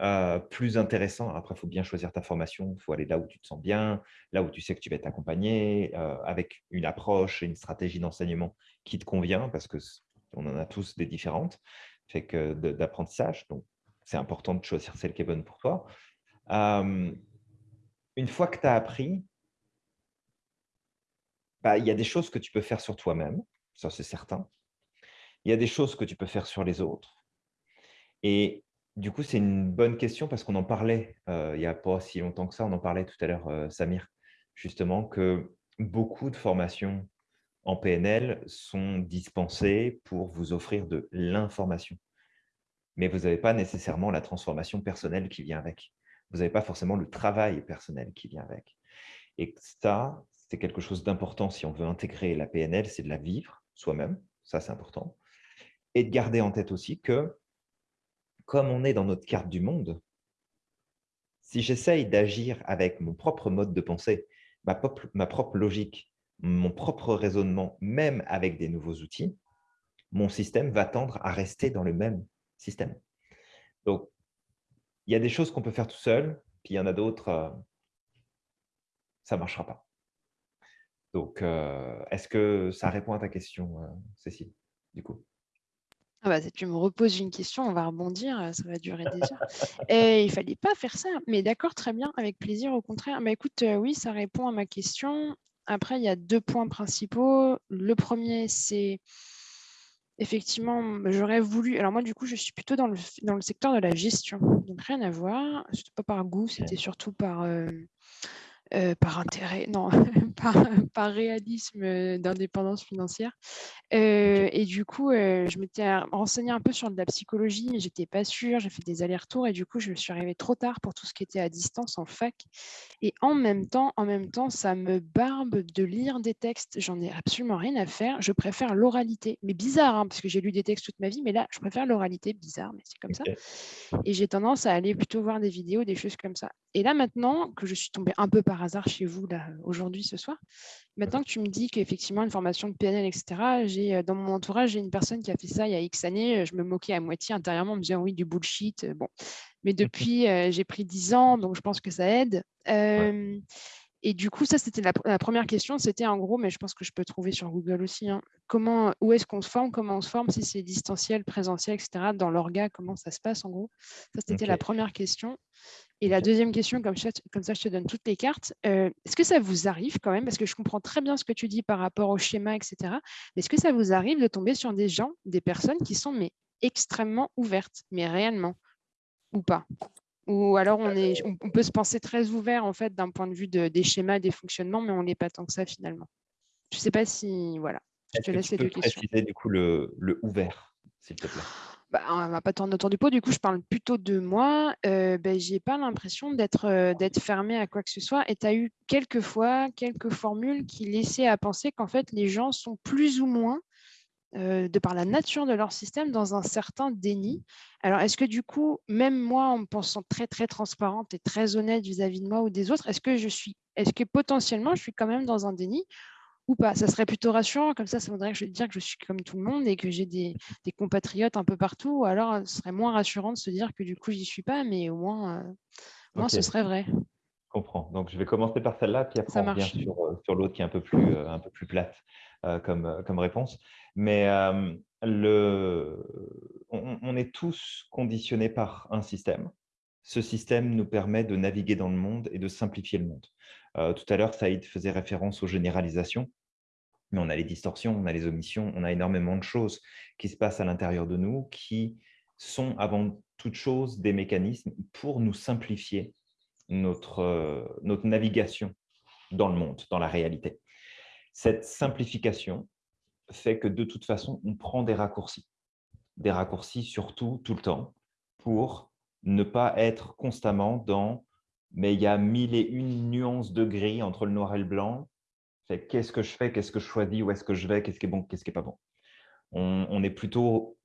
euh, intéressant. Après, il faut bien choisir ta formation, il faut aller là où tu te sens bien, là où tu sais que tu vas être accompagné, euh, avec une approche et une stratégie d'enseignement qui te convient, parce qu'on en a tous des différentes, fait que d'apprentissage. Donc, c'est important de choisir celle qui est bonne pour toi. une fois que tu as appris, bah, il y a des choses que tu peux faire sur toi-même, ça c'est certain. Il y a des choses que tu peux faire sur les autres. Et du coup, c'est une bonne question parce qu'on en parlait euh, il n'y a pas si longtemps que ça, on en parlait tout à l'heure, euh, Samir, justement, que beaucoup de formations en PNL sont dispensées pour vous offrir de l'information. Mais vous n'avez pas nécessairement la transformation personnelle qui vient avec. Vous n'avez pas forcément le travail personnel qui vient avec. Et ça, c'est quelque chose d'important si on veut intégrer la PNL, c'est de la vivre soi-même, ça c'est important. Et de garder en tête aussi que comme on est dans notre carte du monde, si j'essaye d'agir avec mon propre mode de pensée, ma, propre logique, mon propre raisonnement, même avec des nouveaux outils, mon système va tendre à rester dans le même système. Donc, il y a des choses qu'on peut faire tout seul, puis il y en a d'autres, euh, ça ne marchera pas. Donc, euh, est-ce que ça répond à ta question, euh, Cécile, du coup? Ah bah, tu me reposes une question, on va rebondir, ça va durer des heures. Et il fallait pas faire ça, mais d'accord, très bien, avec plaisir, au contraire. Bah, écoute, oui, ça répond à ma question. Après, il y a deux points principaux. Le premier, c'est effectivement, j'aurais voulu. Alors moi, du coup, je suis plutôt dans le, dans le secteur de la gestion. Donc rien à voir. C'était pas par goût, c'était surtout par, euh, euh, par intérêt, non, par, réalisme euh, d'indépendance financière. Euh, et du coup, je m'étais renseignée un peu sur de la psychologie, mais j'étais pas sûre. J'ai fait des allers-retours et du coup, je suis arrivée trop tard pour tout ce qui était à distance en fac. Et en même temps, en même temps, ça me barbe de lire des textes. J'en ai absolument rien à faire. Je préfère l'oralité, mais bizarre, hein, parce que j'ai lu des textes toute ma vie, mais là, je préfère l'oralité, bizarre, mais c'est comme ça. Et j'ai tendance à aller plutôt voir des vidéos, des choses comme ça. Et là, maintenant que je suis tombée un peu par hasard chez vous là aujourd'hui, ce soir, maintenant que tu me dis qu'effectivement, une formation de PNL, etc., j'ai dans mon entourage, j'ai une personne qui a fait ça il y a X années. Je me moquais à moitié intérieurement en me disant oui, du bullshit. Bon. Mais depuis, j'ai pris 10 ans, donc je pense que ça aide. Et du coup, ça, c'était la, première question. C'était en gros, mais je pense que je peux trouver sur Google aussi, hein, comment, où est-ce qu'on se forme, comment on se forme, si c'est distanciel, présentiel, etc. Dans l'orga, comment ça se passe en gros Ça, c'était la première question. Et la deuxième question, comme ça, comme ça je te donne toutes les cartes, euh, est-ce que ça vous arrive quand même, parce que je comprends très bien ce que tu dis par rapport au schéma, etc., mais est-ce que ça vous arrive de tomber sur des gens, des personnes qui sont mais extrêmement ouvertes, mais réellement, ou pas? Ou alors on, est, on, peut se penser très ouvert en fait d'un point de vue des schémas, des fonctionnements, mais on n'est pas tant que ça finalement. Je ne sais pas si voilà. Je te laisse les deux questions. préciser du coup le, le ouvert, s'il te plaît? Bah, on ne va pas tourner autour du pot. Du coup, je parle plutôt de moi. Euh, ben, je n'ai pas l'impression d'être euh, d'être fermé à quoi que ce soit. Et tu as eu quelques fois, quelques formules qui laissaient à penser qu'en fait, les gens sont plus ou moins euh, de par la nature de leur système, dans un certain déni. Alors, est-ce que du coup, même moi, en me pensant très, très transparente et très honnête vis-à-vis de moi ou des autres, est-ce que je suis, est-ce que potentiellement, je suis quand même dans un déni ou pas? Ça serait plutôt rassurant, comme ça, ça voudrait dire que je suis comme tout le monde et que j'ai des, compatriotes un peu partout, ou alors ce serait moins rassurant de se dire que du coup, j'y suis pas, mais au moins, euh, ce serait vrai. Je comprends. Donc, je vais commencer par celle-là, puis après, on revient sur, euh, sur l'autre qui est un peu plus, un peu plus plate comme, comme réponse. Mais le, on, est tous conditionnés par un système. Ce système nous permet de naviguer dans le monde et de simplifier le monde. tout à l'heure, Saïd faisait référence aux généralisations, mais on a les distorsions, on a les omissions, on a énormément de choses qui se passent à l'intérieur de nous qui sont avant toute chose des mécanismes pour nous simplifier notre, notre navigation dans le monde, dans la réalité. Cette simplification, fait que de toute façon, on prend des raccourcis. Des raccourcis surtout, tout le temps, pour ne pas être constamment dans « mais il y a mille et une nuances de gris entre le noir et le blanc, qu'est-ce que je fais, qu'est-ce que je choisis, où est-ce que je vais, qu'est-ce qui est bon, qu'est-ce qui n'est pas bon ». On est plutôt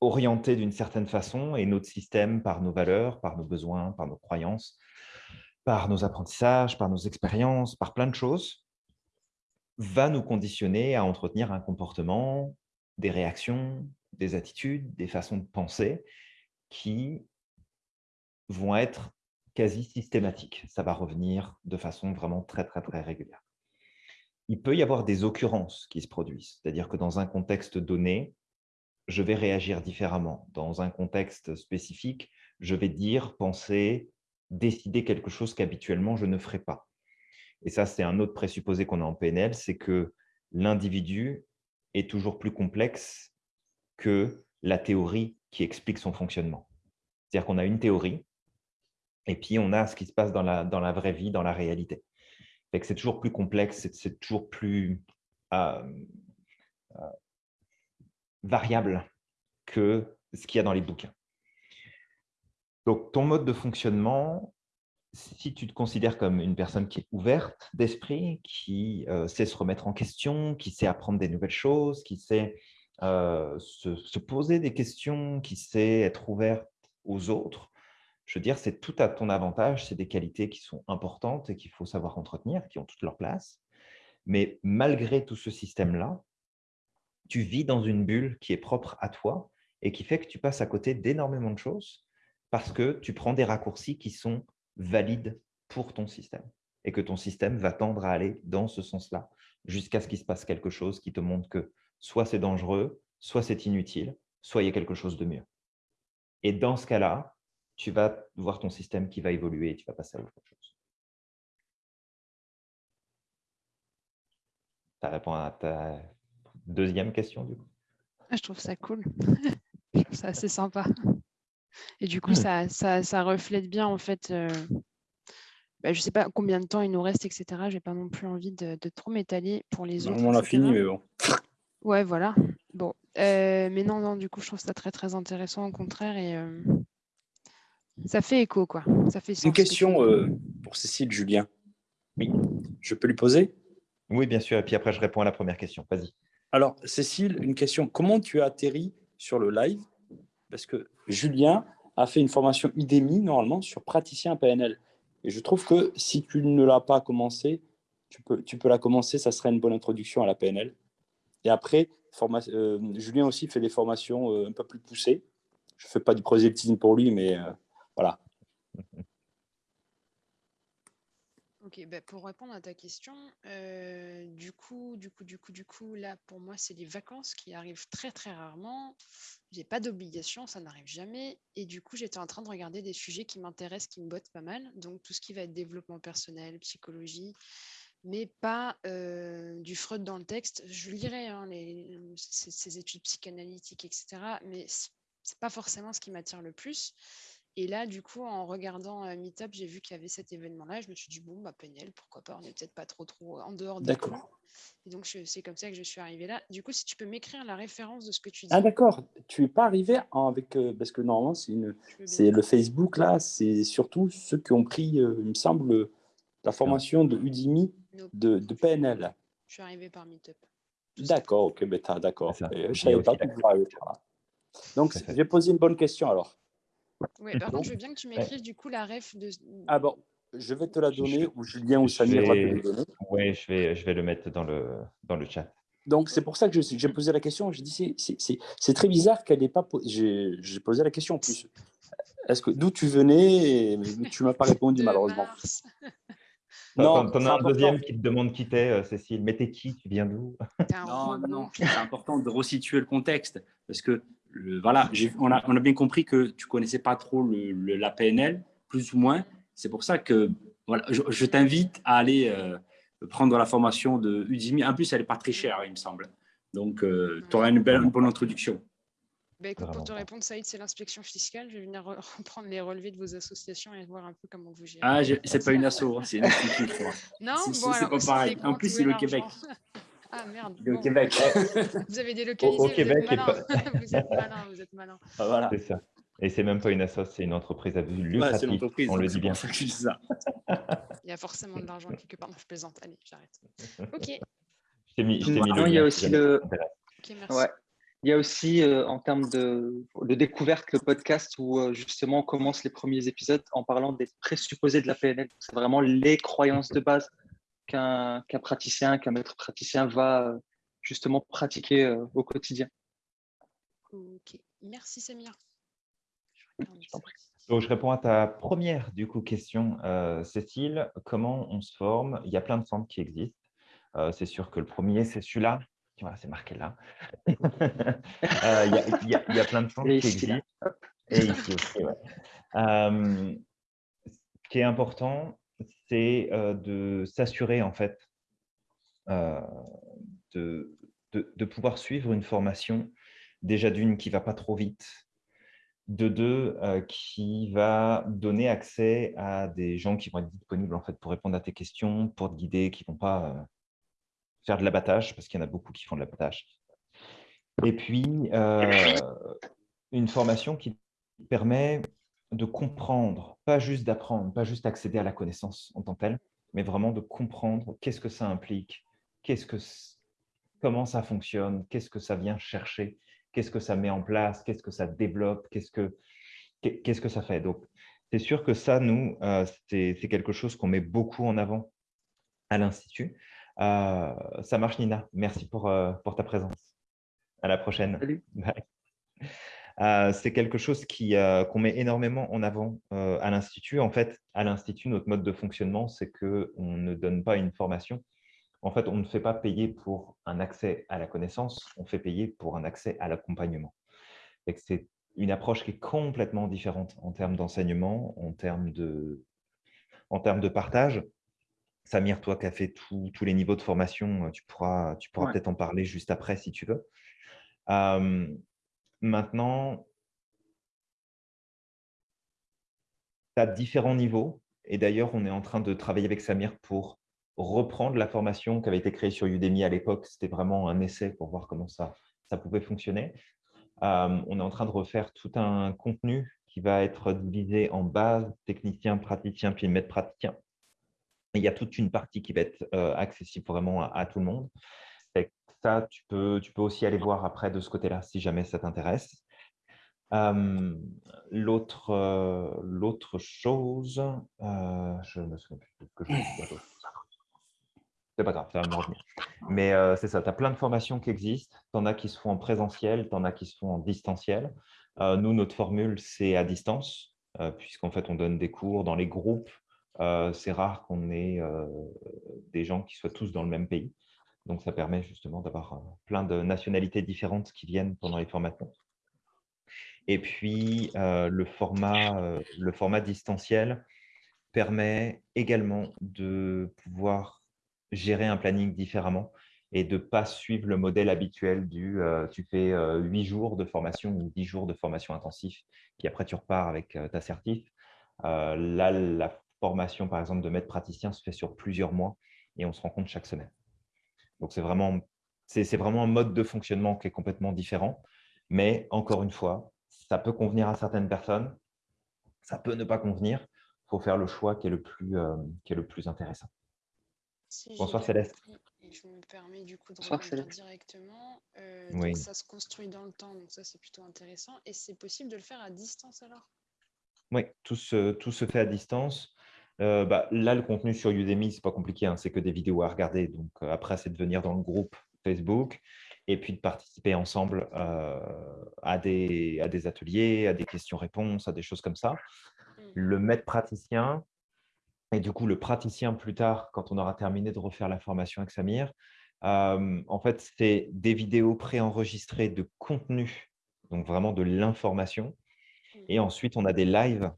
orienté d'une certaine façon et notre système, par nos valeurs, par nos besoins, par nos croyances, par nos apprentissages, par nos expériences, par plein de choses, va nous conditionner à entretenir un comportement, des réactions, des attitudes, des façons de penser qui vont être quasi systématiques. Ça va revenir de façon vraiment très, très, très régulière. Il peut y avoir des occurrences qui se produisent, c'est-à-dire que dans un contexte donné, je vais réagir différemment. Dans un contexte spécifique, je vais dire, penser, décider quelque chose qu'habituellement je ne ferai pas. Et ça, c'est un autre présupposé qu'on a en PNL, c'est que l'individu est toujours plus complexe que la théorie qui explique son fonctionnement. C'est-à-dire qu'on a une théorie, et puis on a ce qui se passe dans la, dans la vraie vie, dans la réalité. C'est toujours plus complexe, c'est toujours plus euh, euh, variable que ce qu'il y a dans les bouquins. Donc, ton mode de fonctionnement, si tu te considères comme une personne qui est ouverte d'esprit, qui euh, sait se remettre en question, qui sait apprendre des nouvelles choses, qui sait euh, se, poser des questions, qui sait être ouverte aux autres, je veux dire, c'est tout à ton avantage, c'est des qualités qui sont importantes et qu'il faut savoir entretenir, qui ont toute leur place. Mais malgré tout ce système-là, tu vis dans une bulle qui est propre à toi et qui fait que tu passes à côté d'énormément de choses parce que tu prends des raccourcis qui sont valide pour ton système et que ton système va tendre à aller dans ce sens-là jusqu'à ce qu'il se passe quelque chose qui te montre que soit c'est dangereux, soit c'est inutile, soit il y a quelque chose de mieux. Et dans ce cas-là, tu vas voir ton système qui va évoluer et tu vas passer à autre chose. Ça répond à ta deuxième question, du coup Ah, je trouve ça cool. je trouve ça assez sympa. Et du coup, ça, ça, reflète bien, en fait, euh, bah, je ne sais pas combien de temps il nous reste, etc. Je n'ai pas non plus envie de, trop m'étaler pour les autres. On a fini, mais bon. Ouais, voilà. Bon, euh, mais non, non, du coup, je trouve ça très, très intéressant, au contraire, et euh, ça fait écho, quoi. Ça fait Une question pour Cécile, Julien. Oui, je peux lui poser? Oui, bien sûr, et puis après, je réponds à la première question. Vas-y. Alors, Cécile, une question. Comment tu as atterri sur le live? Parce que Julien a fait une formation Udemy, normalement, sur praticien PNL. Et je trouve que si tu ne l'as pas commencé, tu peux, tu peux la commencer, ça serait une bonne introduction à la PNL. Et après, euh, Julien aussi fait des formations euh, un peu plus poussées. Je ne fais pas du prosélytisme pour lui, mais euh, voilà. Ok, bah, pour répondre à ta question, euh, du coup, du coup, du coup, du coup, là, pour moi, c'est les vacances qui arrivent très, très rarement. J'ai pas d'obligation, ça n'arrive jamais. Et du coup, j'étais en train de regarder des sujets qui m'intéressent, qui me bottent pas mal. Donc, tout ce qui va être développement personnel, psychologie, mais pas euh, du Freud dans le texte. Je lirai hein, les, ces, études psychanalytiques, etc. Mais c'est pas forcément ce qui m'attire le plus. Et là, du coup, en regardant euh, Meetup, j'ai vu qu'il y avait cet événement-là. Je me suis dit, bon, bah, PNL, pourquoi pas, on n'est peut-être pas trop, trop en dehors de D'accord. Et donc, c'est comme ça que je suis arrivée là. Du coup, si tu peux m'écrire la référence de ce que tu dis. Ah, d'accord. Tu n'es pas arrivé avec. Euh, parce que normalement, c'est une... le Facebook, là, c'est surtout ceux qui ont pris, euh, il me semble, la formation de Udemy de, de PNL. Je suis arrivée par Meetup. D'accord, ok, ben, d'accord. Je savais pas que Donc, j'ai posé une bonne question alors. Oui, par contre, je veux bien que tu m'écrives du coup la ref de. Ah bon, je vais te la donner, ou Julien ou Samir va te la donner. Oui, je vais, je vais le mettre dans le, dans le chat. Donc, c'est pour ça que j'ai posé la question. J'ai dit, c'est très bizarre qu'elle n'ait pas posé. J'ai posé la question en plus. Est-ce que d'où tu venais Tu ne m'as pas répondu, malheureusement. Non, t'en as un deuxième qui te demande qui t'es, euh, Cécile. Mais t'es qui? Tu viens d'où? Non, non, c'est important de resituer le contexte. Parce que voilà, on a, on a, bien compris que tu connaissais pas trop le, la PNL, plus ou moins. C'est pour ça que voilà, je, t'invite à aller euh, prendre la formation de Udemy. En plus, elle n'est pas très chère, il me semble. Donc, euh, tu auras une, belle, bonne introduction. Bah, pour te répondre, Saïd, c'est l'inspection fiscale. Je vais venir reprendre les relevés de vos associations et voir un peu comment vous gérez. Ah, c'est pas une asso, hein, c'est une institution. non, c'est pas pareil. En plus, c'est le Québec. Ah merde. Au Québec. Vous avez délocalisé. Au, au Québec. Vous êtes, malin. vous êtes malin. Vous êtes malin. Ah, voilà. C'est ça. Et c'est même pas une association, c'est une entreprise à but lucratif. On le dit bien. Ça ça. Il y a forcément de l'argent quelque part. Non, je plaisante. Allez, j'arrête. Ok. Je t'ai mis, mis non, il y a aussi le. Ok, merci. Ouais. Il y a aussi, euh, en termes de, de, découverte, le podcast où euh, justement on commence les premiers épisodes en parlant des présupposés de la PNL. C'est vraiment les croyances de base qu'un praticien, qu'un maître praticien va euh, justement pratiquer euh, au quotidien. Ok, merci Samir. Je, je réponds à ta première du coup question, euh, Cécile. Comment on se forme? Il y a plein de centres qui existent. c'est sûr que le premier, c'est celui-là. Voilà, c'est marqué là. il, y a, y a, plein de centres qui existent. Et ici aussi, ouais. ce qui est important, c'est de s'assurer en fait de, de, pouvoir suivre une formation, déjà d'une qui va pas trop vite, de deux qui va donner accès à des gens qui vont être disponibles en fait pour répondre à tes questions, pour te guider, qui vont pas faire de l'abattage parce qu'il y en a beaucoup qui font de l'abattage. Et puis une formation qui permet de comprendre, pas juste d'apprendre, pas juste accéder à la connaissance en tant que telle, mais vraiment de comprendre qu'est-ce que ça implique, qu'est-ce que, comment ça fonctionne, qu'est-ce que ça vient chercher, qu'est-ce que ça met en place, qu'est-ce que ça développe, qu'est-ce que, qu'est-ce que ça fait. Donc, c'est sûr que ça, nous, euh, c'est quelque chose qu'on met beaucoup en avant à l'Institut. Euh, ça marche, Nina. Merci pour, euh, pour ta présence. À la prochaine. Salut. Bye. Euh, c'est quelque chose euh, qu'on met énormément en avant euh, à l'Institut. En fait, à l'Institut, notre mode de fonctionnement, c'est qu'on ne donne pas une formation. En fait, on ne fait pas payer pour un accès à la connaissance, on fait payer pour un accès à l'accompagnement. C'est une approche qui est complètement différente en termes d'enseignement, en, termes de, en termes de partage. Samir, toi qui as fait tous les niveaux de formation, tu pourras, tu pourras peut-être en parler juste après si tu veux. Maintenant, tu as différents niveaux. Et d'ailleurs, on est en train de travailler avec Samir pour reprendre la formation qui avait été créée sur Udemy à l'époque. C'était vraiment un essai pour voir comment ça, ça pouvait fonctionner. on est en train de refaire tout un contenu qui va être divisé en base, technicien, praticien, puis maître praticien. il y a toute une partie qui va être accessible vraiment à, tout le monde. Ça, tu peux, tu peux aussi aller voir après de ce côté-là si jamais ça t'intéresse. L'autre chose, je me souviens plus de ce que je C'est pas grave, ça va me revenir. Mais c'est ça, tu as plein de formations qui existent. Tu en as qui se font en présentiel, tu en as qui se font en distanciel. nous, notre formule, c'est à distance, puisqu'en fait, on donne des cours dans les groupes. c'est rare qu'on ait des gens qui soient tous dans le même pays. Donc, ça permet justement d'avoir plein de nationalités différentes qui viennent pendant les formations. Et puis, le, format, le format distanciel permet également de pouvoir gérer un planning différemment et de ne pas suivre le modèle habituel du tu fais huit jours de formation ou dix jours de formation intensif, puis après tu repars avec ta certif. là, la formation, par exemple, de maître praticien se fait sur plusieurs mois et on se rencontre chaque semaine. Donc, c'est vraiment, vraiment un mode de fonctionnement qui est complètement différent. Mais encore une fois, ça peut convenir à certaines personnes, ça peut ne pas convenir. Il faut faire le choix qui est le plus, euh, qui est le plus intéressant. Bonsoir Céleste. je me permets du coup de revenir directement. Euh, ça se construit dans le temps, donc ça c'est plutôt intéressant. Et c'est possible de le faire à distance alors? Oui, tout se, tout se fait à distance. Euh, bah, là, le contenu sur Udemy, c'est pas compliqué, hein, c'est que des vidéos à regarder. Donc après, c'est de venir dans le groupe Facebook et puis de participer ensemble euh, à, des, à des ateliers, à des questions-réponses, à des choses comme ça. Mmh. Le maître praticien, et du coup le praticien plus tard, quand on aura terminé de refaire la formation avec Samir, euh, en fait, c'est des vidéos préenregistrées de contenu, donc vraiment de l'information. Mmh. Et ensuite, on a des lives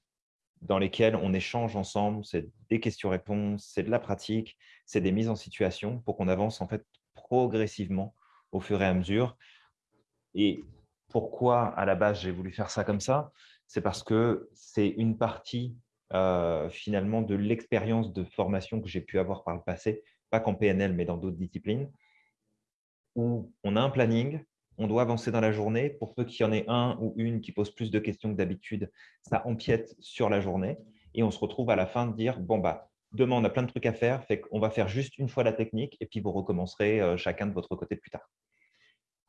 dans lesquels on échange ensemble, c'est des questions-réponses, c'est de la pratique, c'est des mises en situation pour qu'on avance en fait progressivement au fur et à mesure. Et pourquoi, à la base, j'ai voulu faire ça comme ça? C'est parce que c'est une partie, euh, finalement, de l'expérience de formation que j'ai pu avoir par le passé, pas qu'en PNL, mais dans d'autres disciplines, où on a un planning, on doit avancer dans la journée. Pour peu qu'il y en ait un ou une qui pose plus de questions que d'habitude, ça empiète sur la journée. Et on se retrouve à la fin de dire, bon, bah, demain, on a plein de trucs à faire, fait qu'on va faire juste une fois la technique et puis vous recommencerez euh, chacun de votre côté plus tard.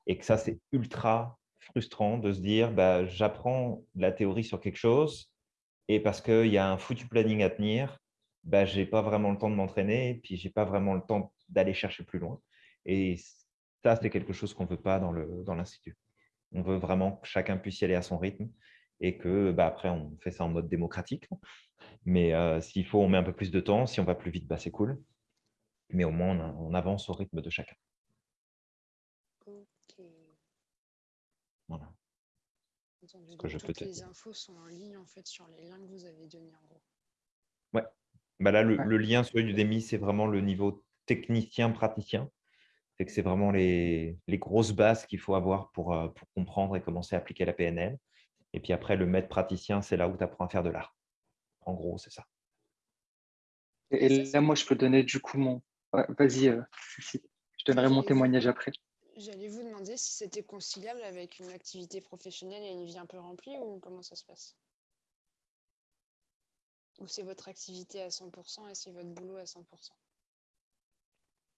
Et que ça, c'est ultra frustrant de se dire, bah, j'apprends la théorie sur quelque chose et parce qu'il y a un foutu planning à tenir, bah, je n'ai pas vraiment le temps de m'entraîner et puis je n'ai pas vraiment le temps d'aller chercher plus loin. Et ça, c'est quelque chose qu'on ne veut pas dans l'Institut. Dans on veut vraiment que chacun puisse y aller à son rythme et que bah, après, on fait ça en mode démocratique. Mais euh, s'il faut, on met un peu plus de temps. Si on va plus vite, bah, c'est cool. Mais au moins, on, avance au rythme de chacun. Ok. Voilà. que je toutes les infos sont en ligne en fait sur les liens que vous avez donnés en gros. Ouais. Bah là, le, lien sur Udemy, c'est vraiment le niveau technicien-praticien. C'est que c'est vraiment les, grosses bases qu'il faut avoir pour, euh, pour comprendre et commencer à appliquer la PNL. Et puis après, le maître praticien, c'est là où tu apprends à faire de l'art. En gros, c'est ça. Et là, moi, je peux donner du coup mon. Vas-y, euh, je donnerai mon témoignage après. J'allais vous demander si c'était conciliable avec une activité professionnelle et une vie un peu remplie ou comment ça se passe? Ou c'est votre activité à 100% et c'est votre boulot à 100%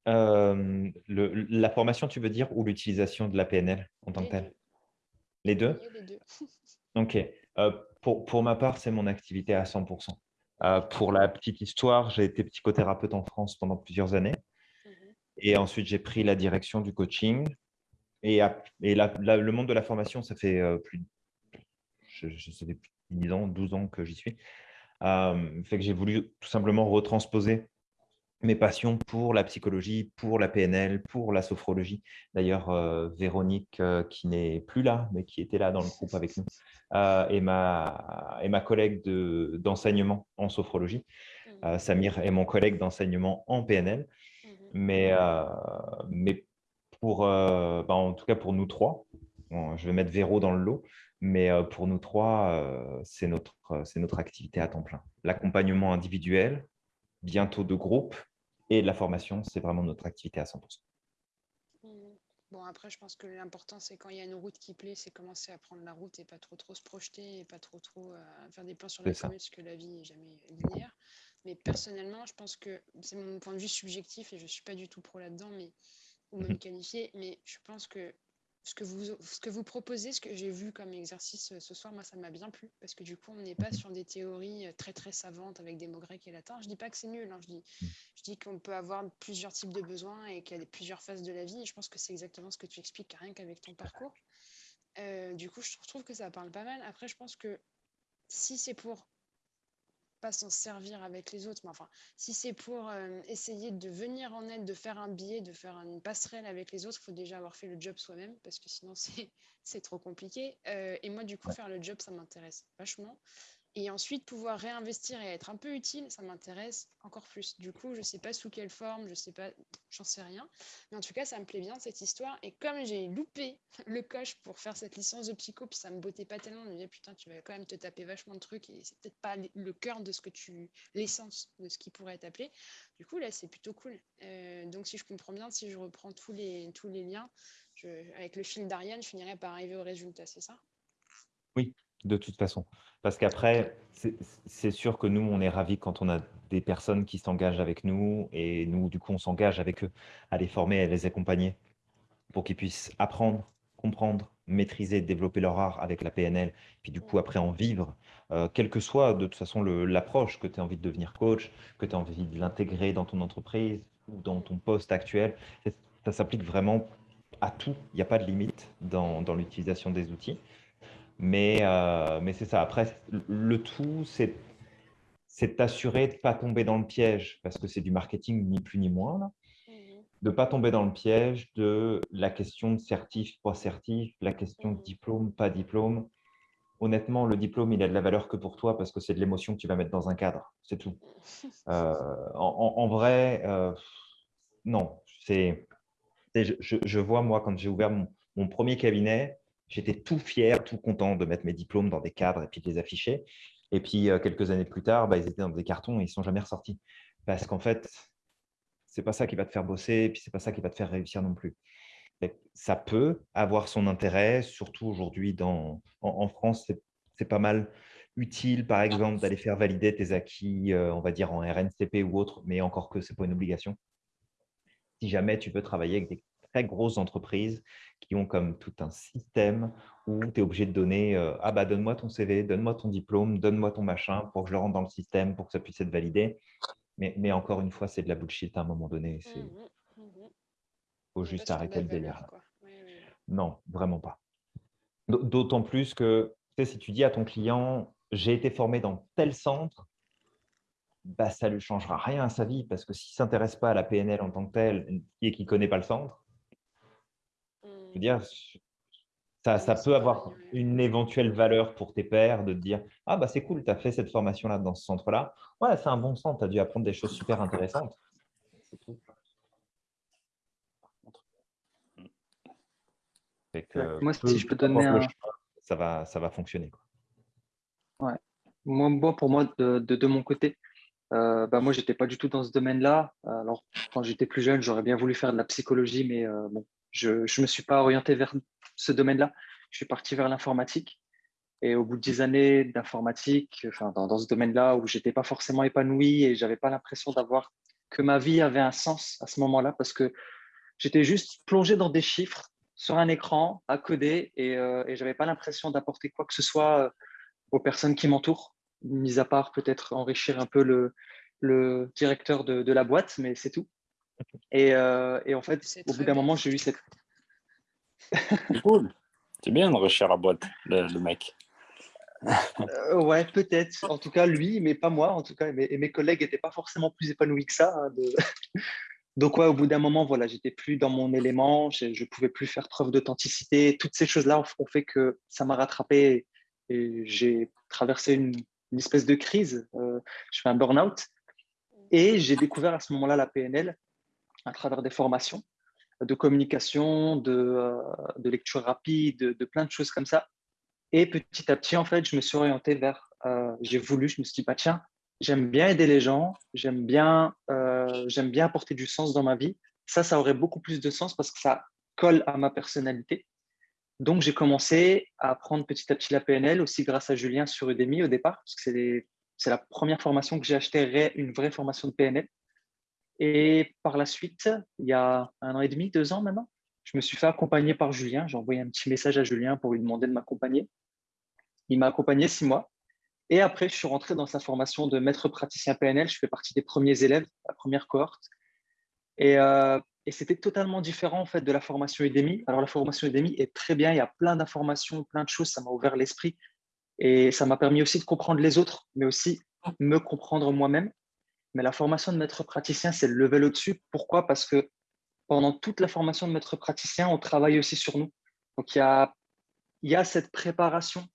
euh, La formation, tu veux dire, ou l'utilisation de la PNL en tant que telle? Les deux? Les deux. ok. Euh, pour, ma part, c'est mon activité à 100%. Euh, pour la petite histoire, j'ai été psychothérapeute en France pendant plusieurs années. Mhm. Et ensuite, j'ai pris la direction du coaching. Et, le monde de la formation, ça fait euh, plus, je, je plus de 10 ans, 12 ans que j'y suis. fait que j'ai voulu tout simplement retransposer mes passions pour la psychologie, pour la PNL, pour la sophrologie. D'ailleurs, euh, Véronique, euh, qui n'est plus là, mais qui était là dans le groupe avec nous, euh, et, ma, et ma collègue d'enseignement en sophrologie. Mmh. Samir est mon collègue d'enseignement en PNL. Mmh. Mais, mais pour, bah, en tout cas pour nous trois, je vais mettre Véro dans le lot, mais pour nous trois, c'est notre, notre activité à temps plein. L'accompagnement individuel, bientôt de groupe, et la formation, c'est vraiment notre activité à 100%. Bon, après, je pense que l'important, c'est quand il y a une route qui plaît, c'est commencer à prendre la route et pas trop trop se projeter et pas trop trop euh, faire des plans sur la comète, parce que la vie n'est jamais linéaire. Mais personnellement, je pense que c'est mon point de vue subjectif et je ne suis pas du tout pro là-dedans, mais ou même mhm. qualifié, mais je pense que ce que vous, ce que vous proposez, ce que j'ai vu comme exercice euh, ce soir, moi, ça m'a bien plu parce que du coup, on n'est pas mhm. sur des théories euh, très très savantes avec des mots grecs et latins. Je dis pas que c'est nul, hein. je dis, mhm. je dis qu'on peut avoir plusieurs types de besoins et qu'il y a plusieurs phases de la vie. Et je pense que c'est exactement ce que tu expliques rien qu'avec ton parcours. Euh, du coup, je trouve que ça parle pas mal. Après, je pense que si c'est pour pas s'en servir avec les autres, mais enfin, si c'est pour euh, essayer de venir en aide, de faire un billet, de faire une passerelle avec les autres, il faut déjà avoir fait le job soi-même, parce que sinon c'est trop compliqué. Euh, et moi, du coup, faire le job, ça m'intéresse vachement. Et ensuite, pouvoir réinvestir et être un peu utile, ça m'intéresse encore plus. Du coup, je ne sais pas sous quelle forme, je sais pas, j'en sais rien. Mais en tout cas, ça me plaît bien cette histoire. Et comme j'ai loupé le coche pour faire cette licence de psycho, puis ça me bottait pas tellement, je me disais, putain, tu vas quand même te taper vachement de trucs et c'est peut-être pas le cœur de ce que tu, l'essence de ce qui pourrait être appelé. Du coup, là, c'est plutôt cool. Euh, donc, si je comprends bien, si je reprends tous les, tous les liens, avec le fil d'Ariane, je finirai par arriver au résultat, c'est ça? Oui, de toute façon. Parce qu'après, c'est sûr que nous, on est ravis quand on a des personnes qui s'engagent avec nous et nous, du coup, on s'engage avec eux à les former, à les accompagner pour qu'ils puissent apprendre, comprendre, maîtriser, développer leur art avec la PNL, puis du coup, après en vivre, euh, quelle que soit de toute façon l'approche, que tu as envie de devenir coach, que tu as envie de l'intégrer dans ton entreprise ou dans ton poste actuel, ça s'applique vraiment à tout. Il n'y a pas de limite dans l'utilisation des outils. Mais, euh, mais c'est ça. Après, le tout, c'est c'est t'assurer de ne pas tomber dans le piège, parce que c'est du marketing ni plus ni moins, là. Mmh de ne pas tomber dans le piège de la question de certif, pas certif, la question de mmh diplôme, pas diplôme. Honnêtement, le diplôme, il a de la valeur que pour toi parce que c'est de l'émotion que tu vas mettre dans un cadre, c'est tout. Euh, en, vrai, euh, non. C'est, je, je, vois, moi, quand j'ai ouvert mon, mon premier cabinet, J'étais tout fier, tout content de mettre mes diplômes dans des cadres et puis de les afficher. Et puis, euh, quelques années plus tard, bah, ils étaient dans des cartons et ils ne sont jamais ressortis. Parce qu'en fait, ce n'est pas ça qui va te faire bosser et puis ce n'est pas ça qui va te faire réussir non plus. ça peut avoir son intérêt, surtout aujourd'hui en, en, France, c'est pas mal utile, par exemple, d'aller faire valider tes acquis, euh, on va dire en RNCP ou autre, mais encore que ce n'est pas une obligation. Si jamais tu veux travailler avec des très grosses entreprises qui ont comme tout un système où tu es obligé de donner euh, Ah bah donne-moi ton CV, donne-moi ton diplôme, donne-moi ton machin pour que je le rentre dans le système, pour que ça puisse être validé. Mais, mais encore une fois, c'est de la bullshit à un moment donné. Il mmh mmh mmh faut juste arrêter le délire. Non, vraiment pas. D'autant plus que si tu dis à ton client j'ai été formé dans tel centre, bah, ça ne lui changera rien à sa vie parce que s'il ne s'intéresse pas à la PNL en tant que tel et qu'il ne connaît pas le centre, veux dire, ça, ça, peut avoir une éventuelle valeur pour tes pairs de te dire Ah, bah c'est cool, tu as fait cette formation-là dans ce centre-là. Ouais, c'est un bon centre, tu as dû apprendre des choses super intéressantes. Moi, si je peux donner un... ça, va, ça va fonctionner. Quoi. Ouais. Moi, pour moi, de, de, mon côté, euh, bah, moi, je n'étais pas du tout dans ce domaine-là. Alors, quand j'étais plus jeune, j'aurais bien voulu faire de la psychologie, mais euh, bon, je ne me suis pas orienté vers ce domaine-là. Je suis parti vers l'informatique. Et au bout de dix années d'informatique, dans, ce domaine-là où j'étais pas forcément épanoui et j'avais pas l'impression d'avoir que ma vie avait un sens à ce moment-là parce que j'étais juste plongé dans des chiffres sur un écran à coder et, euh, et j'avais pas l'impression d'apporter quoi que ce soit euh, aux personnes qui m'entourent, mis à part peut-être enrichir un peu le, directeur de la boîte, mais c'est tout. Et, euh, et en fait, au bout d'un moment, j'ai eu cette. C'est cool. C'est bien de la boîte, le, mec. Euh, ouais, peut-être. En tout cas, lui, mais pas moi. En tout cas, et mes, collègues n'étaient pas forcément plus épanouis que ça. Hein, Donc, ouais, au bout d'un moment, voilà, j'étais plus dans mon élément. Je ne pouvais plus faire preuve d'authenticité. Toutes ces choses-là ont, fait que ça m'a rattrapé et j'ai traversé une, espèce de crise. Euh, je fais un burn-out. Et j'ai découvert à ce moment-là la PNL à travers des formations. de communication, de, de lecture rapide, de, plein de choses comme ça. Et petit à petit, en fait, je me suis orienté vers, j'ai voulu, je me suis dit, bah, tiens, j'aime bien aider les gens, j'aime bien, j'aime bien apporter du sens dans ma vie. Ça, ça aurait beaucoup plus de sens parce que ça colle à ma personnalité. Donc, j'ai commencé à apprendre petit à petit la PNL, aussi grâce à Julien sur Udemy au départ, parce que c'est la première formation que j'ai achetée, une vraie formation de PNL. Et par la suite, il y a un an et demi, deux ans maintenant, je me suis fait accompagner par Julien. J'ai envoyé un petit message à Julien pour lui demander de m'accompagner. Il m'a accompagné six mois. Et après, je suis rentré dans sa formation de maître praticien PNL. Je fais partie des premiers élèves, la première cohorte. Et, euh, et c'était totalement différent en fait de la formation Udemy. Alors la formation Udemy est très bien, il y a plein d'informations, plein de choses, ça m'a ouvert l'esprit et ça m'a permis aussi de comprendre les autres, mais aussi me comprendre moi-même. Mais la formation de maître praticien, c'est le level au-dessus. Pourquoi? Parce que pendant toute la formation de maître praticien, on travaille aussi sur nous. Donc il y a, y a cette préparation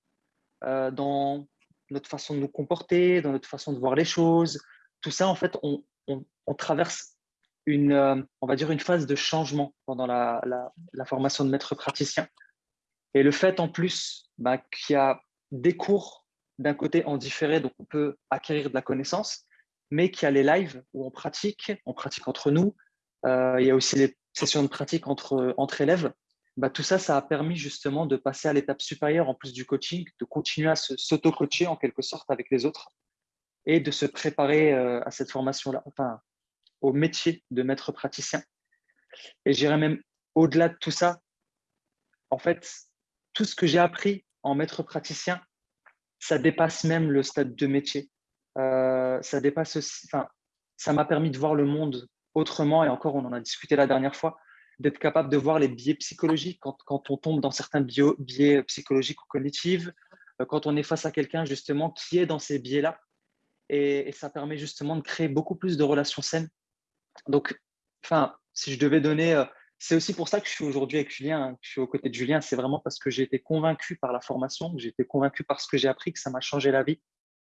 euh, dans notre façon de nous comporter, dans notre façon de voir les choses. Tout ça, en fait, on, on, traverse une, euh, on va dire une phase de changement pendant la, formation de maître praticien. Et le fait en plus bah, qu'il y a des cours d'un côté en différé, donc on peut acquérir de la connaissance, mais qu'il y a les lives où on pratique, on pratique entre nous. Euh, il y a aussi les sessions de pratique entre, élèves. Bah, tout ça, ça a permis justement de passer à l'étape supérieure en plus du coaching, de continuer à s'auto-coacher en quelque sorte avec les autres et de se préparer euh, à cette formation-là, enfin, au métier de maître praticien. Et j'irais même au-delà de tout ça. En fait, tout ce que j'ai appris en maître praticien, ça dépasse même le stade de métier. Euh, ça dépasse aussi, enfin, ça m'a permis de voir le monde autrement, et encore, on en a discuté la dernière fois, d'être capable de voir les biais psychologiques quand, quand on tombe dans certains biais psychologiques ou cognitifs, euh, quand on est face à quelqu'un justement qui est dans ces biais-là. Et, ça permet justement de créer beaucoup plus de relations saines donc, enfin, si je devais donner, euh, c'est aussi pour ça que je suis aujourd'hui avec Julien, hein, que je suis aux côtés de Julien, c'est vraiment parce que j'ai été convaincu par la formation, j'ai été convaincu par ce que j'ai appris, que ça m'a changé la vie,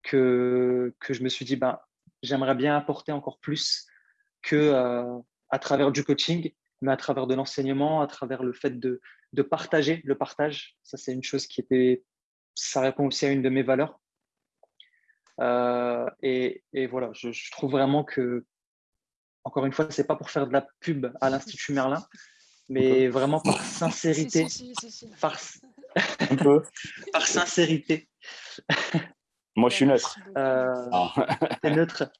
que, que je me suis dit, ben, j'aimerais bien apporter encore plus que euh, à travers du coaching, mais à travers de l'enseignement, à travers le fait de, de partager, le partage. Ça, c'est une chose qui était, ça répond aussi à une de mes valeurs. Euh, et, et, voilà, je, je, trouve vraiment que encore une fois, ce n'est pas pour faire de la pub à l'Institut Merlin, mais vraiment par sincérité. par... par sincérité. Moi, je suis neutre. Euh, ah. neutre.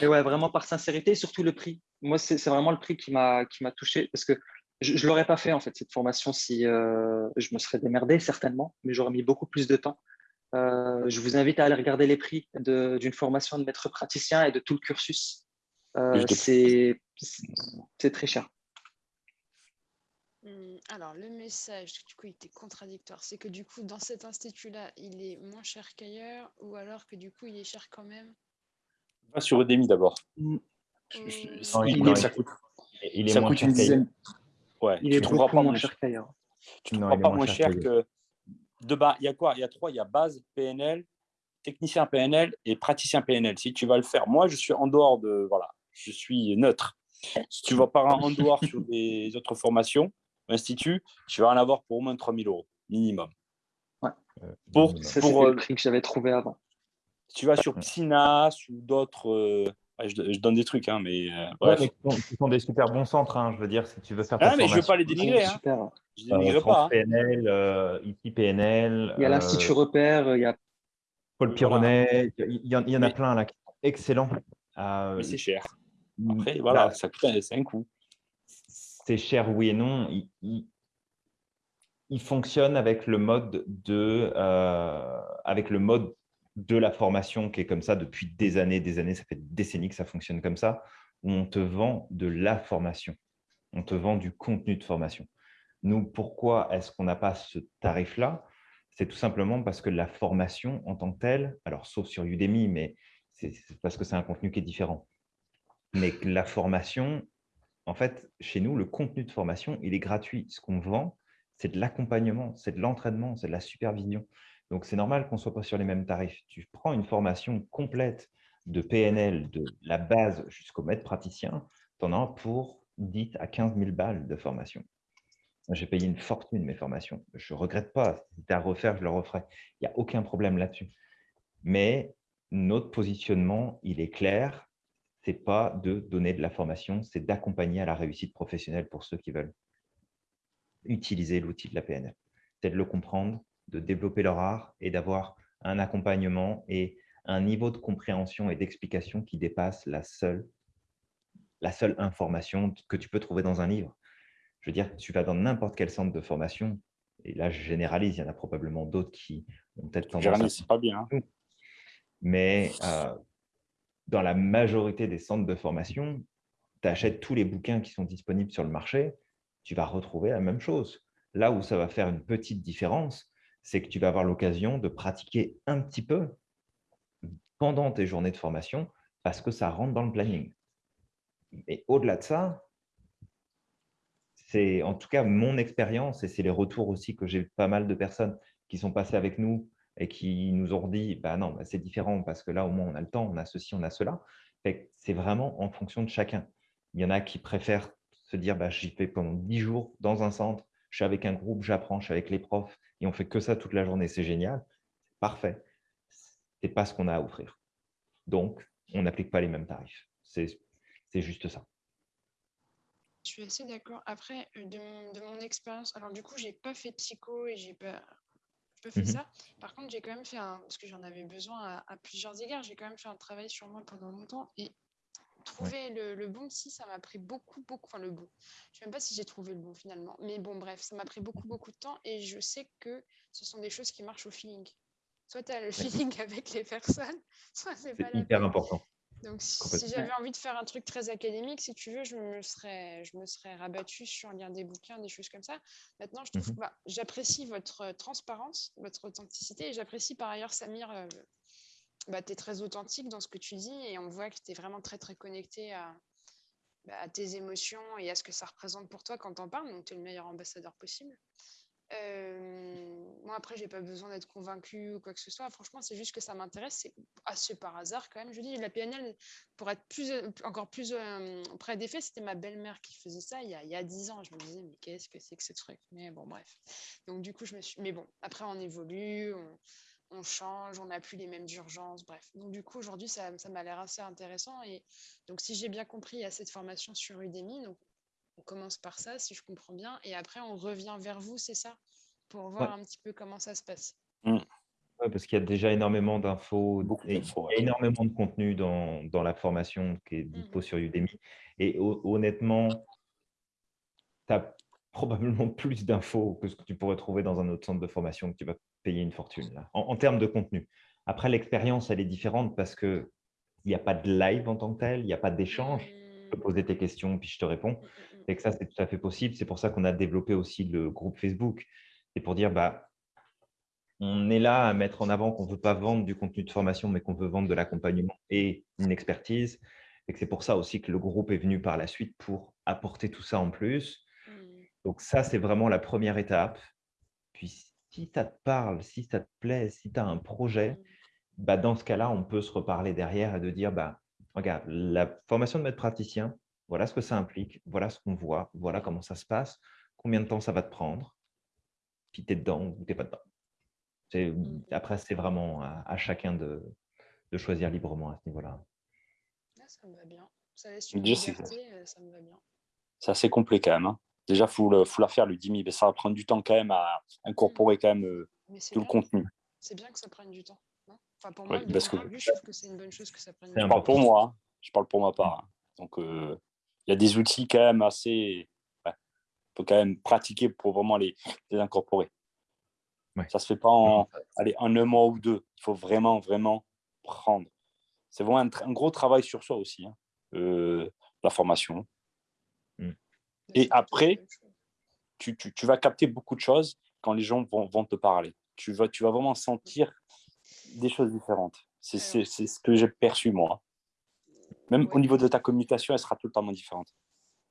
Et ouais, vraiment par sincérité, surtout le prix. Moi, c'est vraiment le prix qui m'a touché parce que je ne l'aurais pas fait, en fait, cette formation, si euh, je me serais démerdé, certainement, mais j'aurais mis beaucoup plus de temps. Euh, je vous invite à aller regarder les prix d'une formation de maître praticien et de tout le cursus. Euh, c'est très cher. Hum, alors, le message, du coup, il était contradictoire. C'est que du coup, dans cet institut-là, il est moins cher qu'ailleurs ou alors que du coup, il est cher quand même? Va sur Udemy d'abord. Mmh. il, ça coûte, il est moins cher qu'ailleurs. Ouais, il est beaucoup moins cher qu'ailleurs. Tu ne pas moins cher que de bas, il y a quoi? Il y a trois, il y a base, PNL, technicien PNL et praticien PNL. Si tu vas le faire, moi, je suis en dehors de, voilà, je suis neutre. Si tu vas pas en dehors sur des autres formations, institut, tu vas en avoir pour au moins 3000 euros, minimum. Ouais. Euh, pour, pour le euh, prix que j'avais trouvé avant. Si tu vas sur Psynas ou d'autres, euh, je, donne des trucs, hein, mais, ce sont des super bons centres, hein, je veux dire, si tu veux faire ah, mais je ne veux pas les dénigrer. Hein. Je ne dénigre pas. PNL, euh, PNL. Il y a l'Institut Repère, il y a Paul Pironnet, il y, en, il y en a plein là qui sont excellents. mais c'est cher. Après, voilà, ça coûte un coût. C'est cher, oui et non. Il, fonctionne avec le mode de, euh, avec le mode de la formation qui est comme ça depuis des années, des années, ça fait des décennies que ça fonctionne comme ça, où on te vend de la formation, on te vend du contenu de formation. Nous, pourquoi est-ce qu'on n'a pas ce tarif-là? C'est tout simplement parce que la formation en tant que telle, alors sauf sur Udemy, mais c'est parce que c'est un contenu qui est différent. Mais la formation, en fait, chez nous, le contenu de formation, il est gratuit. Ce qu'on vend, c'est de l'accompagnement, c'est de l'entraînement, c'est de la supervision. Donc, c'est normal qu'on ne soit pas sur les mêmes tarifs. Tu prends une formation complète de PNL, de la base jusqu'au maître praticien, tu en as pour 10 à 15 000 balles de formation. J'ai payé une fortune mes formations. Je ne regrette pas. Si c'était à refaire, je le referais. Il n'y a aucun problème là-dessus. Mais notre positionnement, il est clair. Ce n'est pas de donner de la formation, c'est d'accompagner à la réussite professionnelle pour ceux qui veulent utiliser l'outil de la PNL. C'est de le comprendre, de développer leur art et d'avoir un accompagnement et un niveau de compréhension et d'explication qui dépasse la seule, la seule information que tu peux trouver dans un livre. Je veux dire, tu vas dans n'importe quel centre de formation, et là je généralise, il y en a probablement d'autres qui ont peut-être tendance à... pas bien. Hein. Mais euh, dans la majorité des centres de formation, tu achètes tous les bouquins qui sont disponibles sur le marché, tu vas retrouver la même chose. Là où ça va faire une petite différence, c'est que tu vas avoir l'occasion de pratiquer un petit peu pendant tes journées de formation parce que ça rentre dans le planning. Et au-delà de ça, c'est en tout cas mon expérience et c'est les retours aussi que j'ai pas mal de personnes qui sont passées avec nous et qui nous ont dit bah non, bah c'est différent parce que là au moins on a le temps, on a ceci, on a cela. C'est vraiment en fonction de chacun. Il y en a qui préfèrent se dire bah, j'y fais pendant 10 jours dans un centre, je suis avec un groupe, j'apprends, je suis avec les profs et on fait que ça toute la journée, c'est génial, parfait. Ce n'est pas ce qu'on a à offrir. Donc, on n'applique pas les mêmes tarifs. C'est juste ça. Je suis assez d'accord. Après, euh, de mon, expérience, alors du coup, j'ai pas fait psycho et j'ai pas, pas fait mmh ça. Par contre, j'ai quand même fait un, parce que j'en avais besoin à, à, plusieurs égards, j'ai quand même fait un travail sur moi pendant longtemps et trouver le, bon si ça m'a pris beaucoup, beaucoup, enfin le bon. Je ne sais même pas si j'ai trouvé le bon finalement. Mais bon, bref, ça m'a pris beaucoup, beaucoup de temps et je sais que ce sont des choses qui marchent au feeling. Soit tu as le feeling avec les personnes, soit c'est pas hyper important. Donc, si j'avais envie de faire un truc très académique, si tu veux, je me serais, je me serais rabattue sur lire des bouquins, des choses comme ça. Maintenant, je trouve mmh bah, j'apprécie votre transparence, votre authenticité et j'apprécie par ailleurs Samir euh, bah, tu es très authentique dans ce que tu dis et on voit que tu es vraiment très très connecté bah, à, tes émotions et à ce que ça représente pour toi quand tu en parles. Donc tu es le meilleur ambassadeur possible. Euh, moi après j'ai pas besoin d'être convaincu ou quoi que ce soit franchement c'est juste que ça m'intéresse c'est assez par hasard quand même je dis la PNL pour être plus encore plus euh, près des faits c'était ma belle-mère qui faisait ça il y, a, il y a 10 ans je me disais mais qu'est-ce que c'est que ce truc? Mais bon bref donc du coup je me suis mais bon après on évolue on, on change, on n'a plus les mêmes urgences, bref. Donc du coup, aujourd'hui, ça, m'a l'air assez intéressant. Et donc, si j'ai bien compris, il y a cette formation sur Udemy. Donc, on commence par ça, si je comprends bien. Et après, on revient vers vous, c'est ça? Pour voir un petit peu comment ça se passe. Mmh. parce qu'il y a déjà énormément d'infos, énormément de contenu dans, la formation qui est dispo mmh. sur Udemy. Et honnêtement, tu as probablement plus d'infos que ce que tu pourrais trouver dans un autre centre de formation que tu vas payer une fortune là, en, termes de contenu. Après, l'expérience, elle est différente parce qu'il n'y a pas de live en tant que tel, il n'y a pas d'échange. Tu peux poser tes questions, puis je te réponds. Mmh, mmh, Et que ça, c'est tout à fait possible. C'est pour ça qu'on a développé aussi le groupe Facebook. C'est pour dire, bah, on est là à mettre en avant qu'on ne veut pas vendre du contenu de formation, mais qu'on veut vendre de l'accompagnement et une expertise. Et que c'est pour ça aussi que le groupe est venu par la suite pour apporter tout ça en plus. Donc ça, c'est vraiment la première étape. Puis si ça te parle, si ça te plaît, si tu as un projet, bah, dans ce cas-là, on peut se reparler derrière et de dire, bah, regarde, la formation de maître praticien, voilà ce que ça implique, voilà ce qu'on voit, voilà comment ça se passe, combien de temps ça va te prendre, puis tu es dedans ou tu n'es pas dedans. Mmh. Après, c'est vraiment à, chacun de, choisir librement à ce niveau-là. Ah, ça me va bien. Ça laisse une liberté, euh, ça me va bien. C'est assez complet quand même. Hein. Déjà, il faut, la faire, le 10 000. Mais ça va prendre du temps quand même à incorporer quand même euh, tout le contenu. C'est bien que ça prenne du temps. Enfin, pour moi, parce que... je trouve que c'est une bonne chose que ça prenne. Je parle pour moi. Hein. Je parle pour ma part. Hein. Donc, euh, il y a des outils quand même assez... Il faut quand même pratiquer pour vraiment les, les incorporer. Ça ne se fait pas en, allez, en un mois ou deux. Il faut vraiment, vraiment prendre. C'est vraiment un, gros travail sur soi aussi. Hein. Euh, la formation, et après, tu, tu, vas capter beaucoup de choses quand les gens vont, vont te parler. Tu vas, tu vas vraiment sentir des choses différentes. C'est ce que j'ai perçu, moi. Même au niveau de ta communication, elle sera totalement différente.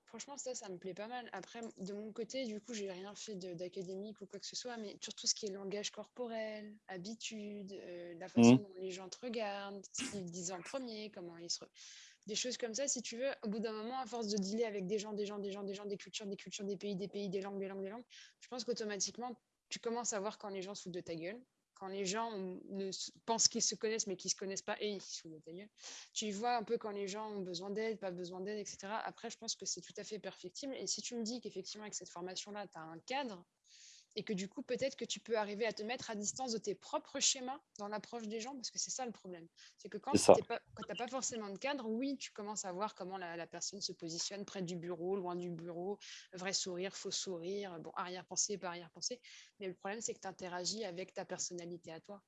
Franchement, ça, ça me plaît pas mal. Après, de mon côté, du coup, j'ai rien fait d'académique ou quoi que ce soit, mais sur tout ce qui est langage corporel, habitude, euh, la façon mmh. dont les gens te regardent, ce qu'ils disent en premier, comment ils se. des choses comme ça, si tu veux, au bout d'un moment, à force de dealer avec des gens, des gens, des gens, des gens, des cultures, des cultures, des pays, des pays, des langues, des langues, des langues, je pense qu'automatiquement, tu commences à voir quand les gens se foutent de ta gueule, quand les gens ne pensent qu'ils se connaissent mais qu'ils ne se connaissent pas et ils se foutent gueule. Tu vois un peu quand les gens ont besoin d'aide, pas besoin d'aide, etc. Après, je pense que c'est tout à fait perfectible. Et si tu me dis qu'effectivement, avec cette formation-là, tu as un cadre, et que du coup, peut-être que tu peux arriver à te mettre à distance de tes propres schémas dans l'approche des gens, parce que c'est ça le problème. C'est que quand tu n'as pas, forcément de cadre, oui, tu commences à voir comment la, personne se positionne près du bureau, loin du bureau, vrai sourire, faux sourire, bon, arrière-pensée, pas arrière-pensée. Mais le problème, c'est que tu interagis avec ta personnalité à toi.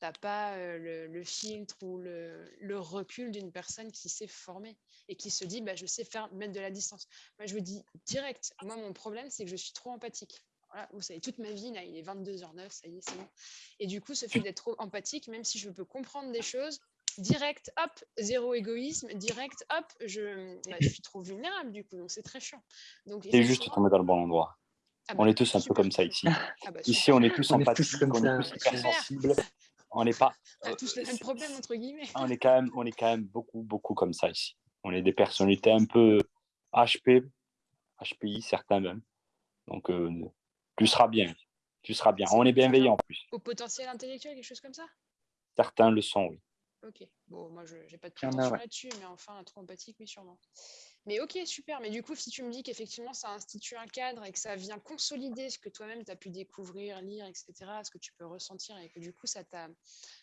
Tu n'as pas euh, le, filtre ou le, le recul d'une personne qui s'est formée et qui se dit, bah, je sais faire mettre de la distance. Moi, je vous dis direct, moi, mon problème, c'est que je suis trop empathique vous savez, toute ma vie, là, il est 22h09, ça y est, c'est bon. Et du coup, ce fait d'être trop empathique, même si je peux comprendre des choses, direct, hop, zéro égoïsme, direct, hop, je, bah, je suis trop vulnérable, du coup, donc c'est très chiant. C'est juste tombé dans le bon endroit. Ah on bah, est tous un peu comme ça ici. Ah bah, ici, on est tous empathiques, on est tous hyper sensibles. On n'est pas. On a tous le même problème, entre guillemets. On est, quand même, on est quand même beaucoup, beaucoup comme ça ici. On est des personnalités un peu HP, HPI, certains même. Donc, euh, tu seras bien. Tu seras bien. On est bienveillant en plus. Au potentiel intellectuel, quelque chose comme ça? Certains le sont, oui. Ok. Bon, moi, je n'ai pas de prétention là-dessus, mais enfin, trop empathique, oui, sûrement. Mais ok, super. Mais du coup, si tu me dis qu'effectivement, ça institue un cadre et que ça vient consolider ce que toi-même, tu as pu découvrir, lire, etc., ce que tu peux ressentir et que du coup, ça t'a.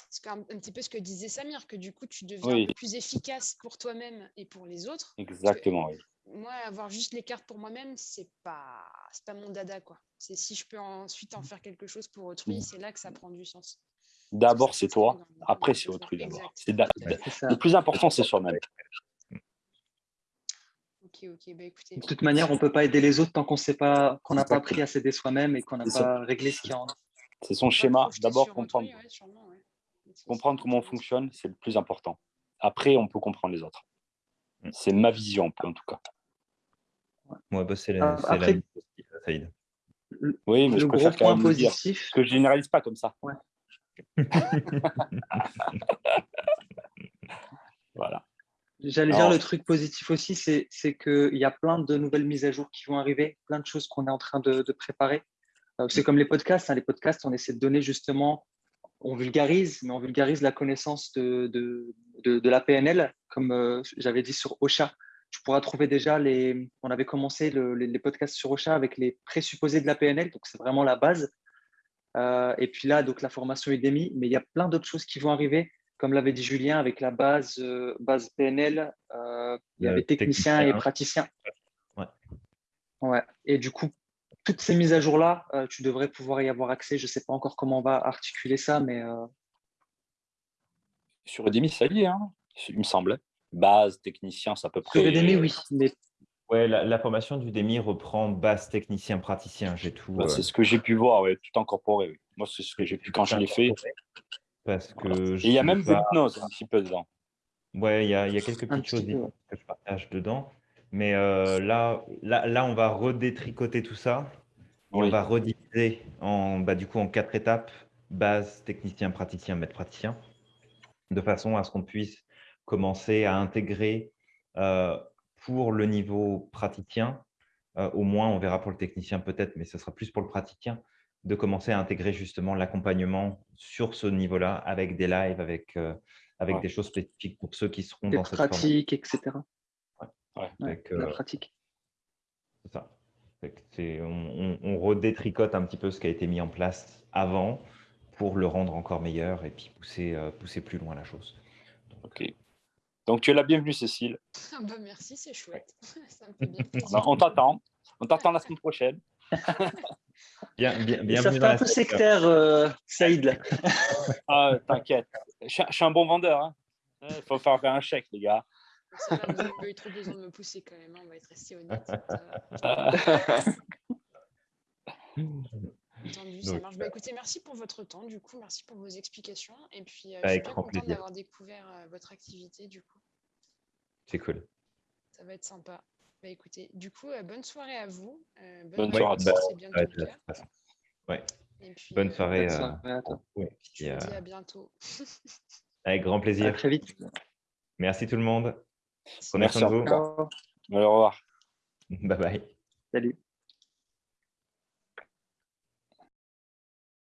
C'est un, un, petit peu ce que disait Samir, que du coup, tu deviens plus efficace pour toi-même et pour les autres. Exactement, oui moi, avoir juste les cartes pour moi-même, c'est pas, pas mon dada, quoi. C'est si je peux ensuite en faire quelque chose pour autrui, mmh. c'est là que ça prend du sens. D'abord, c'est toi, après, c'est autrui d'abord. Le plus important, c'est soi-même. Ok, ok, bah, écoutez. De toute manière, on ne peut pas aider les autres tant qu'on sait pas, qu'on n'a pas appris à s'aider soi-même et qu'on n'a pas réglé ce qu'il y a en C'est son schéma. D'abord, comprendre. comprendre comment on fonctionne, c'est le plus important. Après, on peut comprendre les autres. Mmh. C'est ma vision, en tout cas. Moi, bah, c'est la, ah, Après, Oui, mais je préfère quand même positif. que je généralise pas comme ça. voilà. J'allais dire le truc positif aussi, c'est qu'il y a plein de nouvelles mises à jour qui vont arriver, plein de choses qu'on est en train de, préparer. Euh, c'est comme les podcasts. Hein. Les podcasts, on essaie de donner justement, on vulgarise, mais on vulgarise la connaissance de, de, de, la PNL, comme euh, j'avais dit sur Ocha tu pourras trouver déjà les. On avait commencé les, podcasts sur Ocha avec les présupposés de la PNL, donc c'est vraiment la base. Euh, et puis là, donc la formation Udemy, mais il y a plein d'autres choses qui vont arriver, comme l'avait dit Julien, avec la base, euh, base PNL, euh, il y avait technicien, et praticien. Ouais. ouais. Et du coup, toutes ces mises à jour-là, tu devrais pouvoir y avoir accès. Je ne sais pas encore comment on va articuler ça, mais. Sur Udemy, ça y est, hein, il me semble base, technicien, c'est à peu près. Udemy, oui. Mais... Ouais, la, formation du DEMI reprend base, technicien, praticien. J'ai tout. Bah, c'est euh, ce que j'ai pu voir, ouais, tout incorporé. Oui. Moi, c'est ce que j'ai pu quand je l'ai fait. Parce que il y a même pas... hypnose un petit peu dedans. Ouais, il y a, il y a quelques petites choses que je partage dedans. Mais euh, là, là, là, on va redétricoter tout ça. On va rediviser en, bah, du coup, en quatre étapes base, technicien, praticien, maître praticien, de façon à ce qu'on puisse commencer à intégrer euh, pour le niveau praticien, euh, au moins on verra pour le technicien peut-être, mais ce sera plus pour le praticien, de commencer à intégrer justement l'accompagnement sur ce niveau-là avec des lives, avec, euh, avec des choses spécifiques pour ceux qui seront dans cette pratique, etc. Ouais. la pratique. C'est ça. On, on, redétricote un petit peu ce qui a été mis en place avant pour le rendre encore meilleur et puis pousser, pousser plus loin la chose. ok. Donc, tu es la bienvenue, Cécile. Ah bah merci, c'est chouette. Ça me fait bien plaisir. on t'attend. On t'attend la semaine prochaine. bien, bien, bienvenue ça fait un peu sectaire, euh, Saïd. ah, T'inquiète. Je, suis un bon vendeur. Hein. Il faut faire un chèque, les gars. Ça va, vous n'avez eu trop besoin de me pousser quand même. Hein. On va être resté honnête. Entendu, ça marche. Bah, écoutez, merci pour votre temps, du coup, merci pour vos explications. Et puis, euh, je suis très contente d'avoir découvert euh, votre activité, du coup. C'est cool. Ça va être sympa. Bah, écoutez, du coup, euh, bonne soirée à vous. bonne, soirée à tous. Ouais. Et puis, bonne soirée. Bonne soirée à toi. Ouais. je vous dis à bientôt. Avec grand plaisir. À très vite. Merci tout le monde. Prenez soin de vous. Au revoir. Bye bye. Salut.